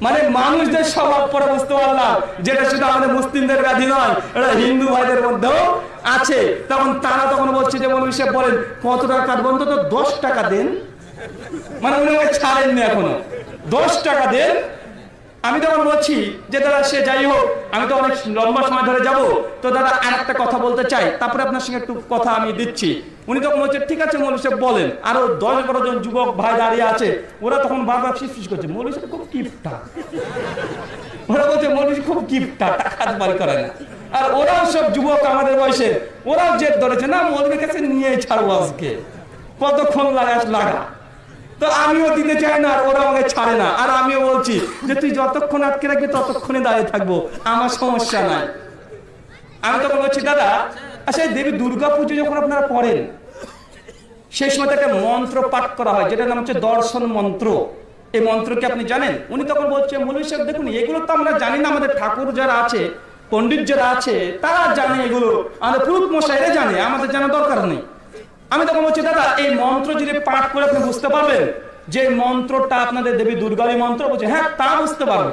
মানে মানুষদের স্বভাব পরে বুঝতে পারলাম, যেটা শুধু আমাদের মুসলিমদের গাধি নয়, এটা হিন্দু ভাইদের মধ্যেও আছে। তখন তারা তখন বলছে যে মৌলভী সাহেব বলেন, কত টাকা কাটবেন তো দশ টাকা দেন। মানে উনি আমাকে ছাড়েননি এখনও। দশ টাকা দেন। আমি তখন বলছি যে, দাদা, সে যাই হোক, আমি তো অনেক লম্বা সময় ধরে যাব। তো দাদা আর একটা কথা বলতে চাই। তারপরে আপনার সঙ্গে একটু কথা আমি দিচ্ছি। উনি তখন বলছে, ঠিক আছে মৌলী সাহেব, বলেন। আরও দশ বারো জন যুবক ভাই দাঁড়িয়ে আছে, ওরা তখন বারবার ফিস করছে মৌলী সাহেব, খুব কিপটা। ওরা বলছে মৌলী খুব কিপটা, টাকা বাড়ি করে না। আর ওরাও সব যুবক আমাদের বয়সে, ওরাও জেদ ধরেছে, না মৌলবীর কাছে নিয়ে ছাড়বো আজকে। কতক্ষণ লাগাস লাগা? তো আমিও দিতে চাই না, আর ওরা আমাকে ছাড়ে না। আর আমিও বলছি যে, তুই যতক্ষণ আটকে রাখবি, ততক্ষণে দাঁড়িয়ে থাকব। আমার সমস্যা নাই। আমি তখন বলছি, দাদা আচ্ছা দেবী দুর্গা পুজো যখন আপনারা পড়েন, সেই সময় একটা মন্ত্র পাঠ করা হয়, যেটার নাম হচ্ছে দর্শন মন্ত্র। এই মন্ত্র কি আপনি জানেন? উনি তখন বলছে মৌলী সাহেব, দেখুন, এগুলো তো আমরা জানি না। আমাদের ঠাকুর যারা আছে পণ্ডিত যারা আছে, তারা জানে এগুলো। আমাদের পুরুত মশাইরা জানে, আমাদের জানা দরকার নেই। আমি তখন বলছি, দাদা, এই মন্ত্র যদি পাঠ করে আপনি বুঝতে পারবেন, যে মন্ত্রটা আপনাদের দেবী দুর্গারী মন্ত্র, বলছে হ্যাঁ তা বুঝতে পারব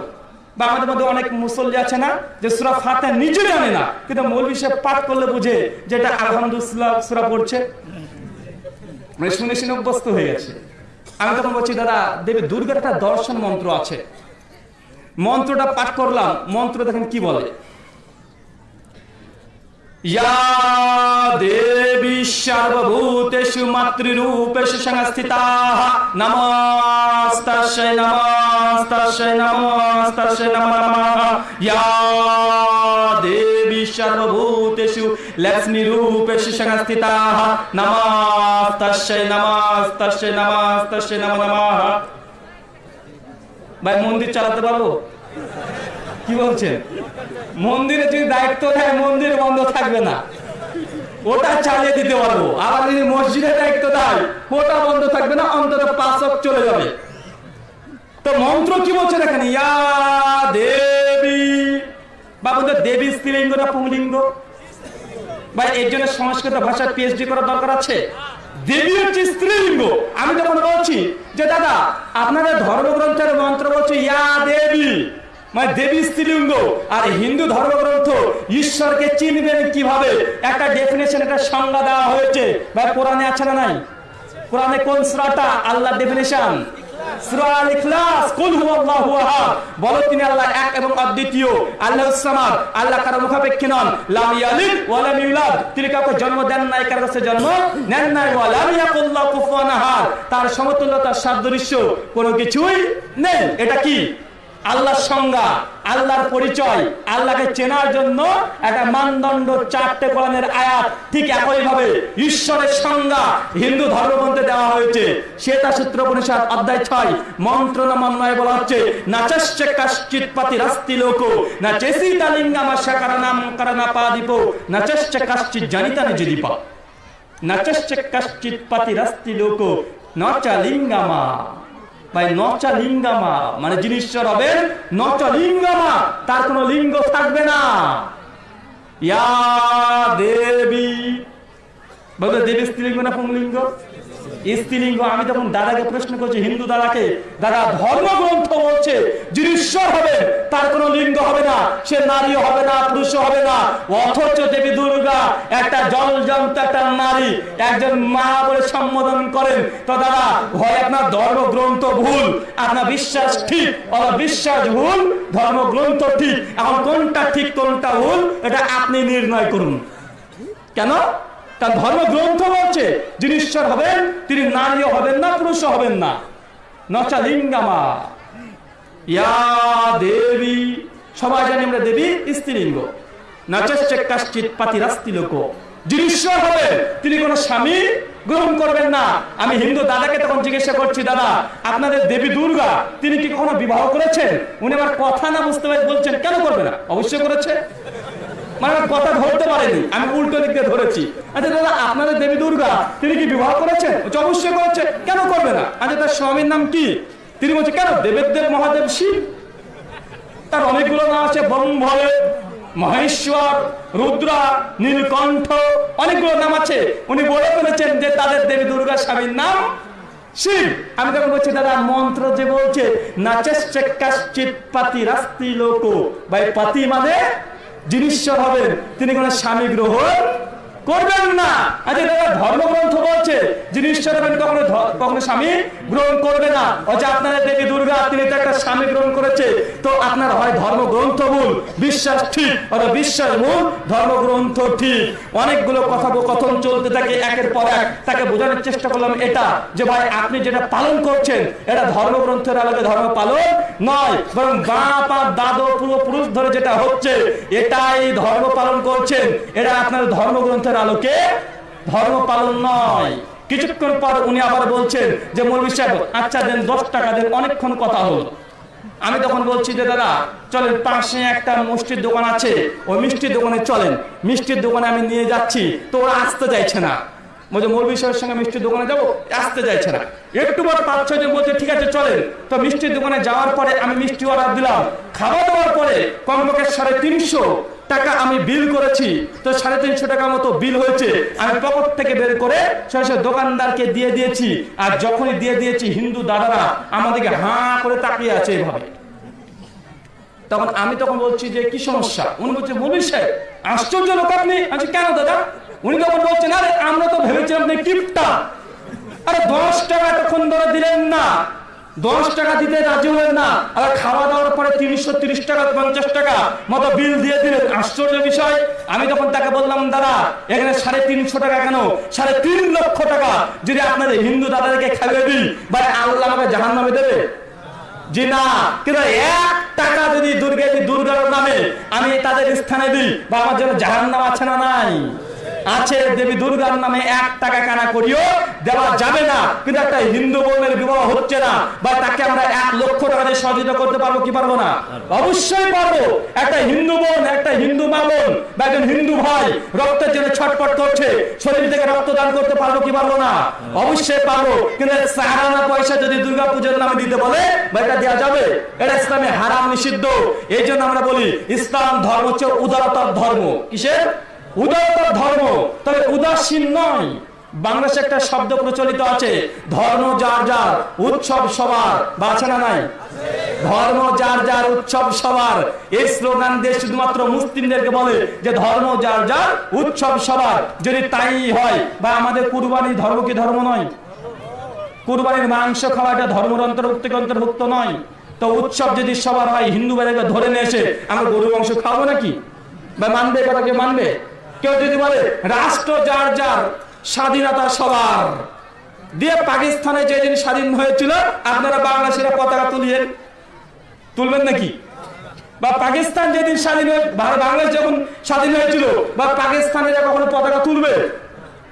বা আমাদের মধ্যে অনেক মুসল্লি আছে না, যে সুরা ফাতে নিজে জানে না, কিন্তু মৌলবি সাহেব পাঠ করলে বুঝে, যেটা আলহামদুলিল্লাহ সুরা পড়ছে। মানে শুনে শুনে অভ্যস্ত হয়ে গেছে। আমি তখন বলছি, দাদা, দেবী দুর্গার একটা দর্শন মন্ত্র আছে। মন্ত্রটা পাঠ করলাম, মন্ত্র দেখেন কি বলে? या देवी सर्वभूतेषु मातृरूपेषु संस्थिताः नमस्तस्यै नमस्तस्यै नमस्तस्यै नमो नमः या देवी सर्वभूतेषु लक्ष्मीरूपेषु संस्थिताः नमस्तस्यै नमस्तस्यै नमस्तस्यै नमो नमः ভাই মন্দির চালাতে পারবো কি বলছেন মন্দিরে যদি দায়িত্ব দেয়, মন্দির বন্ধ থাকবে না। ওটা চালিয়ে দিতে পারব। আবার যদি মসজিদের দায়িত্ব দেয়, ওটা বন্ধ থাকবে না, অন্তত পাঁচক চলে যাবে। তো মন্ত্র কি বলছে দেখেন? ইয়া দেবী। বা বলতে দেবী স্ত্রীলিঙ্গ না পুংলিঙ্গ? বা এর জন্য সংস্কৃত ভাষায় পিএইচডি করার দরকার আছে? দেবী হচ্ছে স্ত্রীলিঙ্গ। আমি যখন বলছি যে, দাদা, আপনাদের ধর্মগ্রন্থের মন্ত্র বলছে, ইয়া দেবী। মানে দেবী স্ত্রীলিঙ্গ আর হিন্দু ধর্মগ্রন্থ ঈশ্বরকে চিনবেন কীভাবে? একটা ডেফিনেশন একটা সংজ্ঞা দেওয়া হয়েছে। ভাই কোরআনে আছে না নাই? কোরআনে কোন সূরাটা? আল্লাহ ডেফিনেশন বলো তিনি আল্লাহ এক এবং অদ্বিতীয়। আল্লাহু সামাদ। আল্লাহ কারও মুখাপেক্ষী নন। লাম ইয়ালিদ ওয়া লাম ইউলাদ। তিনি কাউকে জন্ম দেন নাই কারও কাছে জন্ম নেন নাই। ওয়া লাম ইয়াকুল্লাহু কুফুয়ান আহাদ। তার সমতুল্য তার সাদৃশ্য কোনো কিছুই নেই। এটা কি? আল্লাহর সংজ্ঞা, আল্লাহর পরিচয়, আল্লাহকে চেনার জন্য একটা মানদণ্ড চারটে কোরআনের আয়াত ঠিক একই ভাবে ঈশ্বরের সংজ্ঞা হিন্দু ধর্মগ্রন্থে দেওয়া হয়েছে। শ্বেতা সূত্র উপনিষদ অধ্যায় ছয়, মন্ত্র নমন্বয় বলা হচ্ছে নাচস্য কাশ্চিৎ পাতি রাস্তি লোক, না চেসি তালিঙ্গামা শাকারানাম কারণা পাদিপ নাচস্য কাশ্চিৎ জানিতা নিজদীপ নাচস্য কাশ্চিৎ পাতি রাস্তি লোক নচা লিঙ্গামা। ভাই, নচা লিঙ্গামা মানে যিনি ঈশ্বর হবেন নচা লিঙ্গামা, তার কোনো লিঙ্গ থাকবে না। ইয়া দেবী। বলতে দেবী স্ত্রীলিঙ্গ না পুংলিঙ্গ? স্ত্রীলিঙ্গ, আমি তখন দাদাকে প্রশ্ন করছি, হিন্দু দাদাকে, দাদা, ধর্মগ্রন্থ বলছে, যিনি ঈশ্বর হবে তার কোনো লিঙ্গ হবে না, সে নারী হবে না পুরুষ হবে না। অথচ দেবী দুর্গা একটা জল জন্ত একটা নারী, একজন মা বলে সম্বোধন করেন, তো দাদা, হয় আপনার ধর্মগ্রন্থ ভুল, আপনার বিশ্বাস ঠিক, অথবা বিশ্বাস ভুল, ধর্মগ্রন্থ ঠিক, এখন কোনটা ঠিক, কোনটা ভুল, এটা আপনি নির্ণয় করুন। কেন? তার ধর্মগ্রন্থ বলছে, যিনি ঈশ্বর হবেন, তিনি নারীও হবেন না, পুরুষও হবেন না। নচা লিঙ্গামা। ইয়া দেবী। সবাই জানি আমরা দেবী স্ত্রীলিঙ্গ পাতি লোক। তিনি কোনো স্বামী গ্রহণ করবেন না। আমি হিন্দু দাদাকে তখন জিজ্ঞাসা করছি, দাদা, আপনাদের দেবী দুর্গা, তিনি কি কখনো বিবাহ করেছেন? উনি আমার কথা না বুঝতে পারে বলছেন, কেন করবে না? অবশ্যই করেছে। মানে কথা পারেনি। আমি উল্টো ধরেছি। আচ্ছা দাদা দেবী দুর্গা, তিনি কি বিবাহ করেছেন? কেন করবে না? আচ্ছা স্বামীর নাম কি? তিনি কেন? দেব মহাদেব শিব? তার অনেকগুলো নাম মহেশ্বর, রুদ্রা, নীলকণ্ঠ, অনেকগুলো নাম আছে। উনি বলে ফেলেছেন যে তাদের দেবী দুর্গা স্বামীর নাম শিব। আমি তখন বলছি, দাদা, মন্ত্র যে বলছে কাশ্চিৎ পাতি রাস্তি লোক ভাই পাতি মানে যিনি ঈশ্বর হবেন তিনি কোন স্বামী গ্রহণ করবেন না। আচ্ছা দাদা ধর্মগ্রন্থ বলছে যিনি ঈশ্বর হবেন কখনো কখনো স্বামী গ্রহণ করবে না। অথচ আপনাদের দেবী দুর্গা তিনি তো একটা স্বামী গ্রহণ করেছে তো আপনার হয় ধর্মগ্রন্থ ভুল বিশ্বাস ঠিক অথবা বিশ্বাস ভুল ধর্মগ্রন্থ ঠিক। অনেকগুলো কথা কথন চলতে থাকে একের পর এক। তাকে বোঝানোর চেষ্টা করলাম এটা যে ভাই আপনি যেটা পালন করছেন এটা ধর্মগ্রন্থের আলোকে ধর্ম পালন নয় বরং বাপ আর দাদু পূর্বপুরুষ ধরে যেটা হচ্ছে এটাই ধর্ম পালন করছেন। এটা আপনার ধর্মগ্রন্থের আলোকে ধর্ম পালন নয়। কিছুক্ষণ পর উনি আবার বলছেন যে মৌলভী সাহেব আচ্ছা দেন, দশ টাকা দেন, অনেকক্ষণ কথা হলো। আমি তখন বলছি যে, দাদা, চলেন, পাশে একটা মিষ্টির দোকান আছে। ওই মিষ্টির দোকানে চলেন। মিষ্টির দোকানে আমি নিয়ে যাচ্ছি। তো ওরা আসতে চাইছে না। বলছে মৌলভী সাহেবের সঙ্গে মিষ্টির দোকানে যাব? আসতে চাইছে না। একটু পর পাঁচ ছয় জন বলছে, ঠিক আছে, চলেন। তো মিষ্টির দোকানে যাওয়ার পরে আমি মিষ্টি অর্ডার দিলাম। খাওয়া দাওয়ার পরে কমপক্ষে সাড়ে তিনশো টাকা আমি বিল করেছি, তো সাড়ে তিনশো টাকা মতো বিল হয়েছে। আমি পকেট থেকে বের করে সরাসরি দোকানদারকে দিয়ে দিয়েছি, আর যখনই দিয়ে দিয়েছি, হিন্দু দাদারা আমাদেরকে হাঁ করে তাকিয়ে আছে এভাবে। তখন আমি তখন বলছি যে, কি সমস্যা? উনি বলছে, মৌলী সাহেব, আশ্চর্য লোক আপনি। আচ্ছা কেন দাদা? উনি তখন বলছেন, আরে, আমরা তো ভেবেছিলাম আপনি কিপটা। আরে, দশ টাকা এতক্ষণ ধরে দিলেন না। দশ টাকা দিতে রাজি হলেন না আর খাওয়া দাওয়ার পরে তিনশো তিরিশ টাকা, পঞ্চাশ টাকা মতো বিল দিয়ে দিলেন। আশ্চর্য বিষয়, আমি তখন তাকে বললাম, দাদা, এখানে সাড়ে তিনশো টাকা কেন? সাড়ে তিন লক্ষ টাকা যদি আপনাদের হিন্দু দাদাদেরকে খাইয়ে দিই বা আল্লাহ আমাকে জাহান নামে দেবে? জি না, কিন্তু এক টাকা যদি দুর্গে দুর্গার নামে আমি তাদের স্থানে দিই, বা আমার জন্য জাহান নাম আছে না নাই? আছে দেবী দুর্গার নামে এক টাকা কানা করিও, দেওয়া যাবে না। কিন্তু একটা হিন্দু বোনের বিবাহ হচ্ছে না, বা তাকে আমরা এক লক্ষ টাকা দিয়ে সহযোগিতা করতে পারব কি পারব না? অবশ্যই পারব। একটা হিন্দু বোন, একটা হিন্দু মা বোন, বা একজন হিন্দু ভাই রক্তের জন্য ছটপট করছে, শরীর থেকে রক্ত দান করতে পারব কি পারব না? অবশ্যই পারব। কিন্তু সাহারানা পয়সা যদি দুর্গা পুজোর নামে দিতে বলে, বা এটা দেওয়া যাবে? এটা ইসলামে হারাম নিষিদ্ধ। এই জন্য আমরা বলি, ইসলাম ধর্ম হচ্ছে উদারতার ধর্ম। কিসের? উদারতার ধর্ম। তবে উদাসীন নয়। বাংলাদেশে একটা শব্দ প্রচলিত আছে, ধর্ম যার যার, উৎসব সবার। বা আছে না নাই? ধর্ম যার যার, উৎসব সবার। এই স্লোগান দিয়ে শুধুমাত্র মুসলিমদেরকে বলে যে ধর্ম যার যার, উৎসব সবার। যদি তাই হয় বা আমাদের কুরবানি ধর্ম কি ধর্ম নয়? কুরবানির মাংস খাওয়াটা ধর্মের অন্তর্ভুক্ত অন্তর্ভুক্ত নয়। তো উৎসব যদি সবার হয়, হিন্দু বাড়িকে ধরে নিয়ে এসে আমরা গরু মাংস খাব নাকি? বা মানবে কথা মানবে? কেউ যদি বলে, রাষ্ট্র যার যার, স্বাধীনতা সবার। দিয়ে পাকিস্তানে যেদিন স্বাধীন হয়েছিল, আপনারা বাংলাদেশের পতাকা তুলিয়ে তুলবেন নাকি? বা পাকিস্তান যেদিন স্বাধীন বাংলাদেশ যখন স্বাধীন হয়েছিল, বা পাকিস্তানে কখনো পতাকা তুলবে?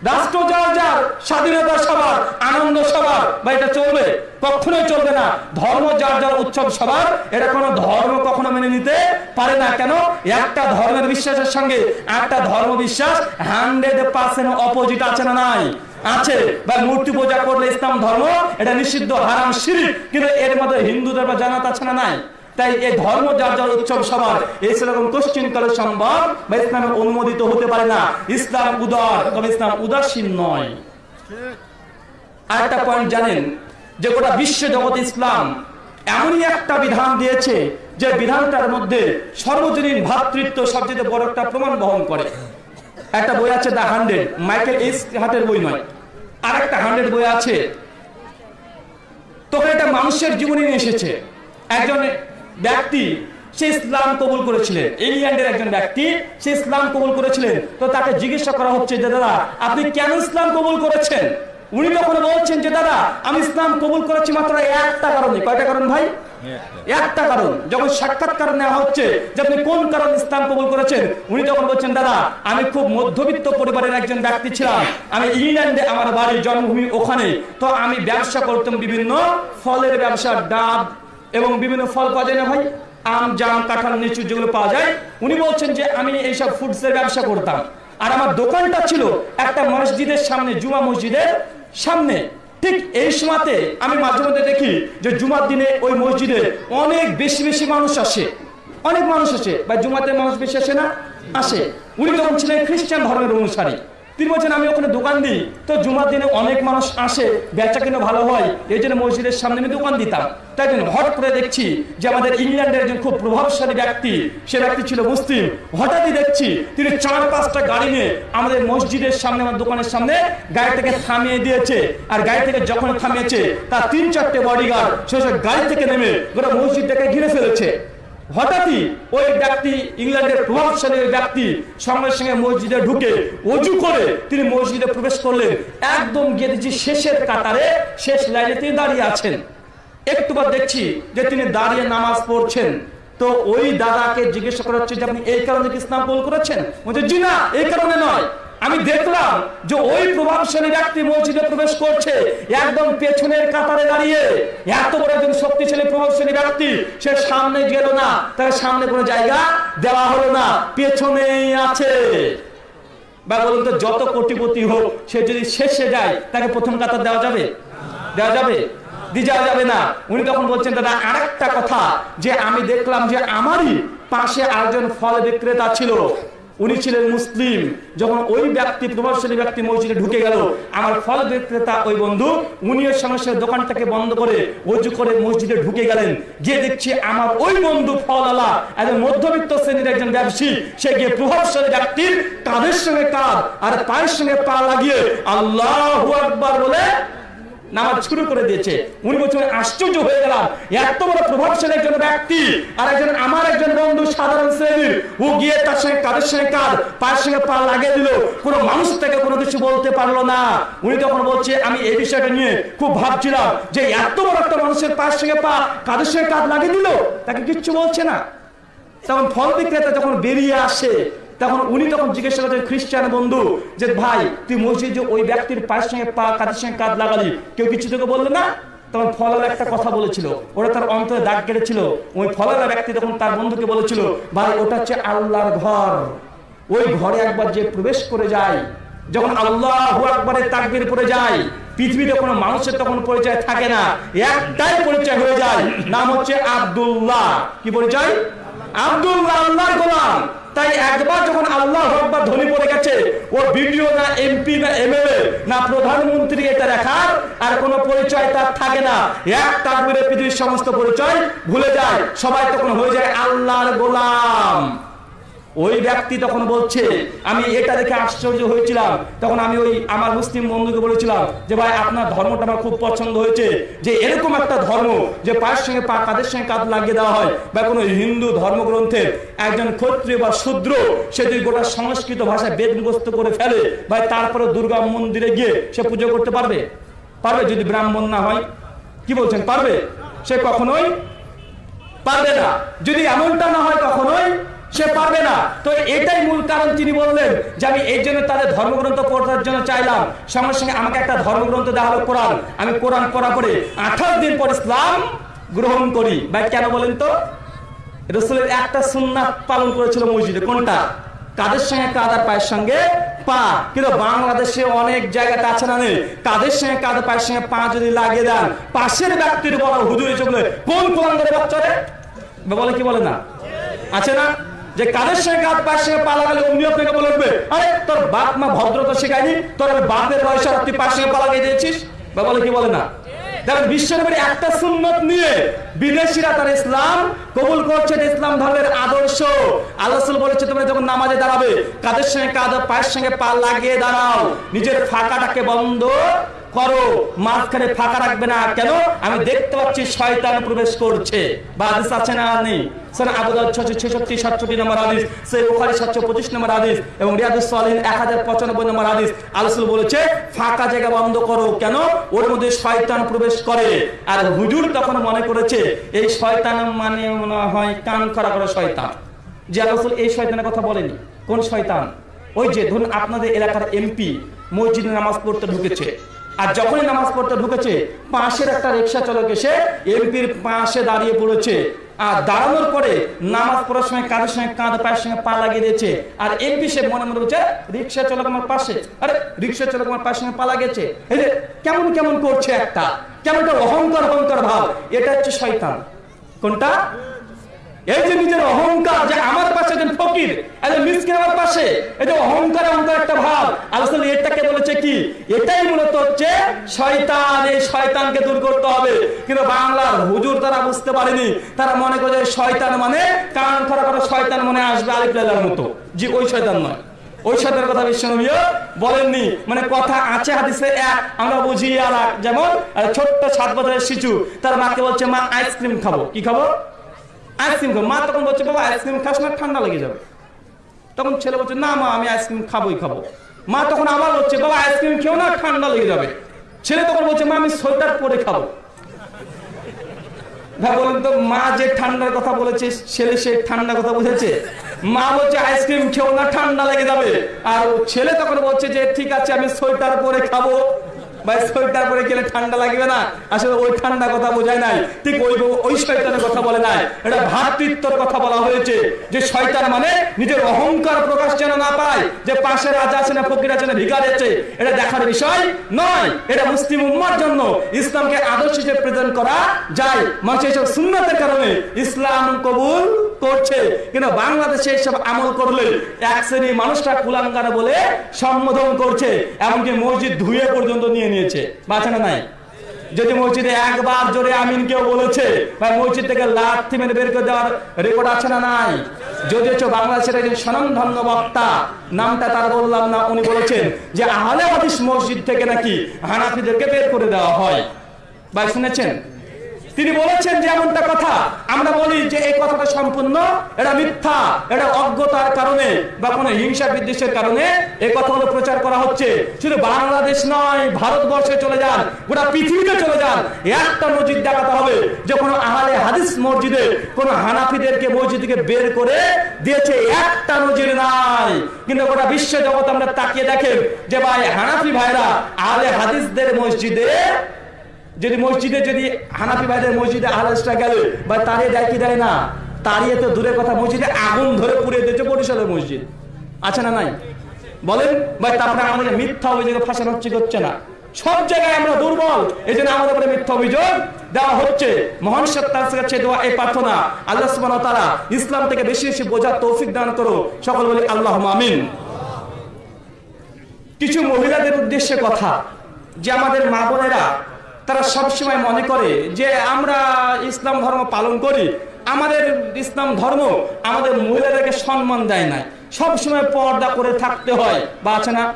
রাষ্ট্র যার যার স্বাধীনতা সবার, আনন্দ সবার, বা এটা চলবে? কখনোই চলবে না। ধর্ম যার যার উৎসব সবার। এটা কোনো ধর্ম কখনো মেনে নিতে পারে না। কেন? একটা ধর্মের বিশ্বাসের সঙ্গে একটা ধর্ম বিশ্বাস হান্ড্রেড পার্সেন্ট অপোজিট আছে না নাই? আছে। বা মূর্তি পূজা করলে ইসলাম ধর্ম, এটা নিষিদ্ধ, হারাম, শিরিক। কিন্তু এর মধ্যে হিন্দুদের বা জানাত আছে না নাই? তাই এই ধর্ম যার যার উৎসব সবার এই সেরকম কোশ্চিন কালে সম্ভব বা ইসলামের অনুমোদিত হতে পারে না। ইসলাম উদার, তবে ইসলাম উদাসীন নয়। আরেকটা পয়েন্ট জানেন যে গোটা বিশ্ব জগৎ ইসলাম এমনই একটা বিধান দিয়েছে যে বিধানটার মধ্যে সর্বজনীন ভ্রাতৃত্ব সবচেয়ে বড় একটা প্রমাণ বহন করে। একটা বই আছে দ্য হান্ড্রেড, মাইকেল এস হাটের বই নয়। আর একটা হান্ড্রেড বই আছে, তখন এটা মানুষের জীবনে এসেছে। একজন ব্যক্তি সে ইসলাম কবুল করেছিলেন। ইংল্যান্ডের একজন ব্যক্তি সে ইসলাম কবুল করেছিলেন। তো তাকে জিজ্ঞাসা করা হচ্ছে যে, দাদা, আপনি কেন ইসলাম কবুল করেছেন? উনি তখন বলছেন যে, দাদা, আমি ইসলাম কবুল করেছি মাত্র একটা কারণে। কয়টা কারণ ভাই? একটা কারণ। যখন সাক্ষাৎকার নেওয়া হচ্ছে যে, আপনি কোন কারণ ইসলাম কবুল করেছেন? উনি তখন বলছেন, দাদা, আমি খুব মধ্যবিত্ত পরিবারের একজন ব্যক্তি ছিলাম। আমি ইংল্যান্ডে আমার বাড়ির জন্মভূমি ওখানে। তো আমি ব্যবসা করতাম বিভিন্ন ফলের ব্যবসা, ডাব এবং বিভিন্ন ফল পাওয়া যায় না ভাই? আম, জাম, কাঁঠাল, লিচু যেগুলো পাওয়া যায়, উনি বলছেন যে আমি এইসব ফুডসের ব্যবসা করতাম। আর আমার দোকানটা ছিল একটা মসজিদের সামনে, জুমা মসজিদের সামনে। ঠিক এই সময়তে আমি মাঝে মধ্যে দেখি যে জুমার দিনে ওই মসজিদে অনেক বেশি বেশি মানুষ আসে। অনেক মানুষ আসে। বা জুমাতে মানুষ বেশি আসে না, আসে। উনি তখন ছিলেন খ্রিস্টান ধর্মের অনুসারী। তিনি বলছেন, আমি ওখানে দোকান দিই। তো জুমার দিনে অনেক মানুষ আসে, বেচা কিনা ভালো হয়, এই জন্য মসজিদের সামনে আমি দোকান দিতাম। তাই জন্য হঠাৎ করে দেখছি যে আমাদের ইংল্যান্ডের একজন খুব প্রভাবশালী ব্যক্তি, সে ব্যক্তি ছিল মুসলিম। হঠাৎই দেখছি তিনি চার পাঁচটা গাড়ি নিয়ে আমাদের মসজিদের সামনে, আমার দোকানের সামনে গাড়ি থেকে থামিয়ে দিয়েছে। আর গাড়ি থেকে যখন থামিয়েছে, তার তিন চারটে বডিগার্ড সে গাড়ি থেকে নেমে গোটা মসজিদটাকে ঘিরে ফেলেছে। হঠাৎই ওই ব্যক্তি, ইংল্যান্ডের প্রভাবশালী ব্যক্তি সঙ্গে সঙ্গে মসজিদে ঢুকে অজু করে তিনি মসজিদে প্রবেশ করলেন। একদম দেখছি শেষের কাতারে শেষ লাইনে তিনি দাঁড়িয়ে আছেন। একটু দেখছি যে তিনি দাঁড়িয়ে নামাজ পড়ছেন। তো ওই দাদাকে জিজ্ঞাসা করা হচ্ছে যে আপনি এই কারণে ইসলাম কবুল করেছেন? বলছে, জি না, এই কারণে নয়। আমি দেখলাম যে ওই প্রভাবশালী ব্যক্তি মসজিদে প্রবেশ করছে একদম পেছনের কাতারে দাঁড়িয়ে। এত বড় একজন শক্তিশালী প্রভাবশালী ব্যক্তি সে সামনে গেল না তার সামনে কোনো জায়গা দেওয়া হলো না পেছনেই আছে। বা বলুন তো যত কোটিপতি হোক সে যদি শেষে যায় তাকে প্রথম কাতার দেওয়া যাবে? দেওয়া যাবে? দিয়ে যাওয়া যাবে না। উনি তখন বলছেন দাদা আরেকটা কথা যে আমি দেখলাম যে আমারই পাশে আরেকজন ফল বিক্রেতা ছিল উনি ছিলেন মুসলিম। যখন ওই ব্যক্তি, প্রভাবশালী ব্যক্তি মসজিদে ঢুকে গেল, আমার ফল বিক্রেতা ওই বন্ধু, উনি ওর সঙ্গে সঙ্গে দোকানটাকে বন্ধ করে অজু করে মসজিদে ঢুকে গেলেন। গিয়ে দেখছি আমার ওই বন্ধু ফলওয়ালা একজন মধ্যবিত্ত শ্রেণির একজন ব্যবসায়ী। সে গিয়ে প্রভাবশালী ব্যক্তির কাঁধের সঙ্গে কাঁধ আর পায়ের সঙ্গে পা লাগিয়ে আল্লাহ আকবার বলে নামাজ শুরু করে দিয়েছে। উনি বলছেন আশ্চর্য হয়ে গেলাম। এত বড় প্রভাবশালী একজন ব্যক্তি। আর একজন আমার একজন বন্ধু সাধারণ শ্রেণির ও গিয়ে তার সঙ্গে কাদের সঙ্গে কাঁধ পায়ের সঙ্গে পা লাগিয়ে দিল। কোনো মানুষ থেকে কোনো কিছু বলতে পারল না। উনি তখন বলছে আমি এই বিষয়টা নিয়ে খুব ভাবছিলাম যে এত বড় একটা মানুষের পায়ের সঙ্গে পা কাদের সঙ্গে কাঁধ লাগিয়ে দিল? তাকে কিচ্ছু বলছে না। তখন ফল বিক্রেতা যখন বেরিয়ে আসে তখন উনি তখন জিজ্ঞাসা করছেন খ্রিস্টান বন্ধু, যে ভাই, তুই মসজিদে ওই ব্যক্তির পায়ের সঙ্গে পা, কাঁধের সঙ্গে কাঁধ লাগালি, কেউ কিছু তোকে বলল না? তখন ফলালা একটা কথা বলেছিল, ওরা তার অন্তরে দাগ কেটেছিল। ওই ফলালা ব্যক্তি তখন তার বন্ধুকে বলেছিল, ভাই, ওটা হচ্ছে আল্লাহর ঘর। ওই ঘরে একবার যে প্রবেশ করে যায়, যখন আল্লাহ একবারে তাকবির পড়ে যায়, পৃথিবীতে কোনো মানুষের তখন পরিচয় থাকে না। একটাই পরিচয় হয়ে যায়, নাম হচ্ছে আব্দুল্লাহ। কি পরিচয়? আব্দুল্লাহ, আল্লাহর গোলাম। তাই একবার যখন আল্লাহ একবার ধনী পড়ে গেছে ও বিডিও না এমপি না এমএলএ না প্রধানমন্ত্রী এটা দেখার আর কোনো পরিচয় তার থাকে না। এক তাকবিরে পৃথিবীর সমস্ত পরিচয় ভুলে যায়, সবাই তখন হয়ে যায় আল্লাহর গোলাম। ওই ব্যক্তি তখন বলছে, আমি এটা দেখে আশ্চর্য হয়েছিলাম। তখন আমি ওই আমার মুসলিম বন্ধুকে বলেছিলাম যে, ভাই, আপনার ধর্মটা আমার খুব পছন্দ হয়েছে। যে এরকম একটা ধর্ম যে পায়ের সঙ্গে পা কাদের সঙ্গে কাঁধ লাগিয়ে দেওয়া হয় বা কোনো হিন্দু ধর্মগ্রন্থের একজন ক্ষত্রিয় বা শূদ্র, সে যদি গোটা সংস্কৃত ভাষায় বেদ মুখস্থ করে ফেলে, ভাই, তারপরে দুর্গা মন্দিরে গিয়ে সে পুজো করতে পারবে? পারবে যদি ব্রাহ্মণ না হয়। কি বলছেন? পারবে? সে কখনোই পারবে না। যদি এমনটা না হয় কখনোই সে পারবে না। তো এটাই মূল কারণ তিনি বললেন যে আমি এই জন্য তাদের ধর্মগ্রন্থ পড়ার জন্য চাইলাম। সঙ্গে সঙ্গে আমাকে একটা ধর্মগ্রন্থ দেওয়া হলো কোরআন। আমি কোরআন পড়া পড়ে আঠাশ দিন পর ইসলাম গ্রহণ করি। ভাই, কেন বলেন তো? রসুলের একটা সুন্নাত পালন করেছিল মসজিদে। কোনটা? কাদের সঙ্গে? কাদার পায়ের সঙ্গে? পা। কিন্তু বাংলাদেশে অনেক জায়গাতে আছে না নেই। কাদের সঙ্গে? কাদের পায়ের সঙ্গে? পা যদি লাগিয়ে দেন, পাশের ব্যক্তির বলা হুজুরে চলে কোন কোরআন করে বাচ্চারে বলে কি বলে না? আছে না? যে কাদের সঙ্গে কাঁধ পায়ের সঙ্গে পা লাগালে অমনি আপনাকে বলবে, আরে, তোর বাপ মা ভদ্রতা শেখায়নি, তোর বাপের বয়সে তুই পায়ের সঙ্গে পা লাগিয়ে দিয়েছিস বা বলে, কি বলে না? একটা নিয়ে বিদেশিরা তার ইসলাম কবুল করছে, এটা ইসলাম ধর্মের আদর্শ। বলেছে, তোমরা যখন নামাজে দাঁড়াবে সঙ্গে পা লাগিয়ে দাঁড়াও, নিজের ফাঁকাটাকে বন্ধ করো, মাঝখানে ফাঁকা রাখবে না। কেন? আমি দেখতে পাচ্ছি শয়তান প্রবেশ করছে। বা আছে না নেই। সন আবু দাউদ 666 67 নম্বর হাদিস সহিহ বুখারী 725 নম্বর হাদিস এবং রিয়াদুস সালিহিন 1095 নম্বর হাদিস। আল্লাহ বলেছে, ফাঁকা জায়গা বন্ধ করো। কেন? ওর মধ্যে শয়তান মনে কথা বলেনি। কোন শয়তান? ওই যে ধরুন আপনাদের এলাকার এমপি মসজিদে নামাজ পড়তে ঢুকেছে। আর যখনই নামাজ পড়তে ঢুকেছে, পাশের একটা রিক্সা চালক এসে এমপির পাশে দাঁড়িয়ে পড়েছে। আর দাঁড়ানোর পরে নামাজ পড়ার সময় কাঁধের সঙ্গে কাঁধ, পায়ের সঙ্গে পা লাগিয়ে দিয়েছে। আর এমপি সে মনে মনে বলছে, রিক্সা চালক আমার পাশে। আরে, রিক্সা চালক আমার সঙ্গে পা লাগিয়েছে। এই যে, কেমন কেমন করছে একটা? কেমন অহংকার অহংকার ভাব। এটা হচ্ছে শয়তান। কোনটা? এই যে নিজের অহংকার, যে আমার পাশে একজন ফকির আমার পাশে, এই যে অহংকার অহংকার একটা ভাব। আলোচনা এটাকে বলেছে কি? এটাই মূলত হচ্ছে শয়তান, এই শয়তানকে দূর করতে হবে। কিন্তু বাংলার হুজুর তারা বুঝতে পারেনি। তারা মনে করে শয়তান মানে কান খারাপ করা শয়তান মনে আসবে আলিফ লাইলার মতো। জি, ওই শয়তান নয়। ওই শয়তানের কথা বিশ্বনবীও বলেননি। মানে কথা আছে হাদিসে এক, আমরা বুঝি আর যেমন ছোট্ট সাত বছরের শিশু, তার মাকে বলছে, মা আইসক্রিম খাব। কি খাব? আইসক্রিম খাব। মা তখন বলছে, বাবা, আইসক্রিম খাস না, ঠান্ডা লেগে যাবে। তখন ছেলে বলছে, না, মা, আমি আইসক্রিম খাবোই, খাব। মা তখন আবার বলছে, বাবা, আইসক্রিম খেও না, ঠান্ডা লেগে যাবে। ছেলে তখন বলছে, মা, আমি সোয়েটার পরে খাব। ভাই, বলেন তো, মা যে ঠান্ডার কথা বলেছে, ছেলে সে ঠান্ডা কথা বুঝেছে? মা বলছে, আইসক্রিম খেও না, ঠান্ডা লেগে যাবে। আর ছেলে তখন বলছে যে, ঠিক আছে, আমি সোয়েটার পরে খাব। ভাই সোয়েটার পরে গেলে ঠান্ডা লাগবে না। আসলে ওই ঠান্ডা কথা বোঝায় নাই। ঠিক ওই ওই শয়তানের কথা বলে নাই। এটা ভ্রাতৃত্বর কথা বলা হয়েছে যে শয়তান মানে নিজের অহংকার প্রকাশ যেন না পায় যে পাশে রাজা আছে না ফকির আছে না ভিকার আছে এটা দেখার বিষয় নয়। এটা মুসলিম উম্মার জন্য ইসলামকে আদর্শ হিসেবে প্রেজেন্ট করা যায়। মানুষ এইসব সুন্নতের কারণে ইসলাম কবুল করছে। কিন্তু বাংলাদেশে এইসব আমল করলে এক শ্রেণি মানুষটা কুলাঙ্গার বলে সম্বোধন করছে। এমনকি মসজিদ ধুয়ে পর্যন্ত নিয়ে নিয়েছে। বাঁচানো নাই। যদি মসজিদে একবার জোরে আমিন কেউ বলেছে, বা মসজিদ থেকে লাথি মেরে বের করে দেওয়ার রেকর্ড আছে না নাই? যদি হচ্ছে বাংলাদেশের একজন স্বনামধন্য বক্তা, নামটা তার বললাম না, উনি বলেছেন যে আহলে হাদিস মসজিদ থেকে নাকি হানাফিদেরকে বের করে দেওয়া হয়। ভাই শুনেছেন? তিনি বলেছেন যে এমনটা কথা। আমরা বলি যে এই কথাটা সম্পূর্ণ, এটা মিথ্যা, এটা অজ্ঞতার কারণে বা কোনো হিংসা বিদ্বেষের কারণে এই কথাগুলো প্রচার করা হচ্ছে। শুধু বাংলাদেশ নয়, ভারতবর্ষে চলে যান, গোটা পৃথিবীতে চলে যান। একটা মসজিদ দেখাতে হবে যে কোনো আহলে হাদিস মসজিদে কোনো হানাফিদেরকে মসজিদ থেকে বের করে দিয়েছে। একটা নজির নাই। কিন্তু গোটা বিশ্ব জগৎ আমরা তাকিয়ে দেখেন যে ভাই হানাফি ভাইরা আহলে হাদিসদের মসজিদে যদি মসজিদে, যদি হানাফি ভাইদের মসজিদে আহলাসটা গেল, বা তারিয়ে দেয় কি দেয় না? তারিয়ে তো দূরের কথা, মসজিদে আগুন ধরে পুড়ে দিয়েছে বরিশালের মসজিদ। আছে না নাই? বলেন, ভাই, তারপরে আমাদের মিথ্যা অভিযোগে ফাঁসানো হচ্ছে হচ্ছে না? সব জায়গায় আমরা দুর্বল। এই জন্য আমাদের উপরে মিথ্যা অভিযোগ দেওয়া হচ্ছে। মহান সত্তার কাছে দেওয়া এই প্রার্থনা আল্লাহ ওয়া তাআলা ইসলাম থেকে বেশি বেশি বোঝার তৌফিক দান করো সকল বলি আল্লাহ আমিন। কিছু মহিলাদের উদ্দেশ্যে কথা। যে আমাদের মা বোনেরা তারা সবসময় মনে করে যে আমরা ইসলাম ধর্ম পালন করি। আমাদের ইসলাম ধর্ম আমাদের মহিলাদেরকে সম্মান দেয় না। সবসময় পর্দা করে থাকতে হয়। বা আছে না?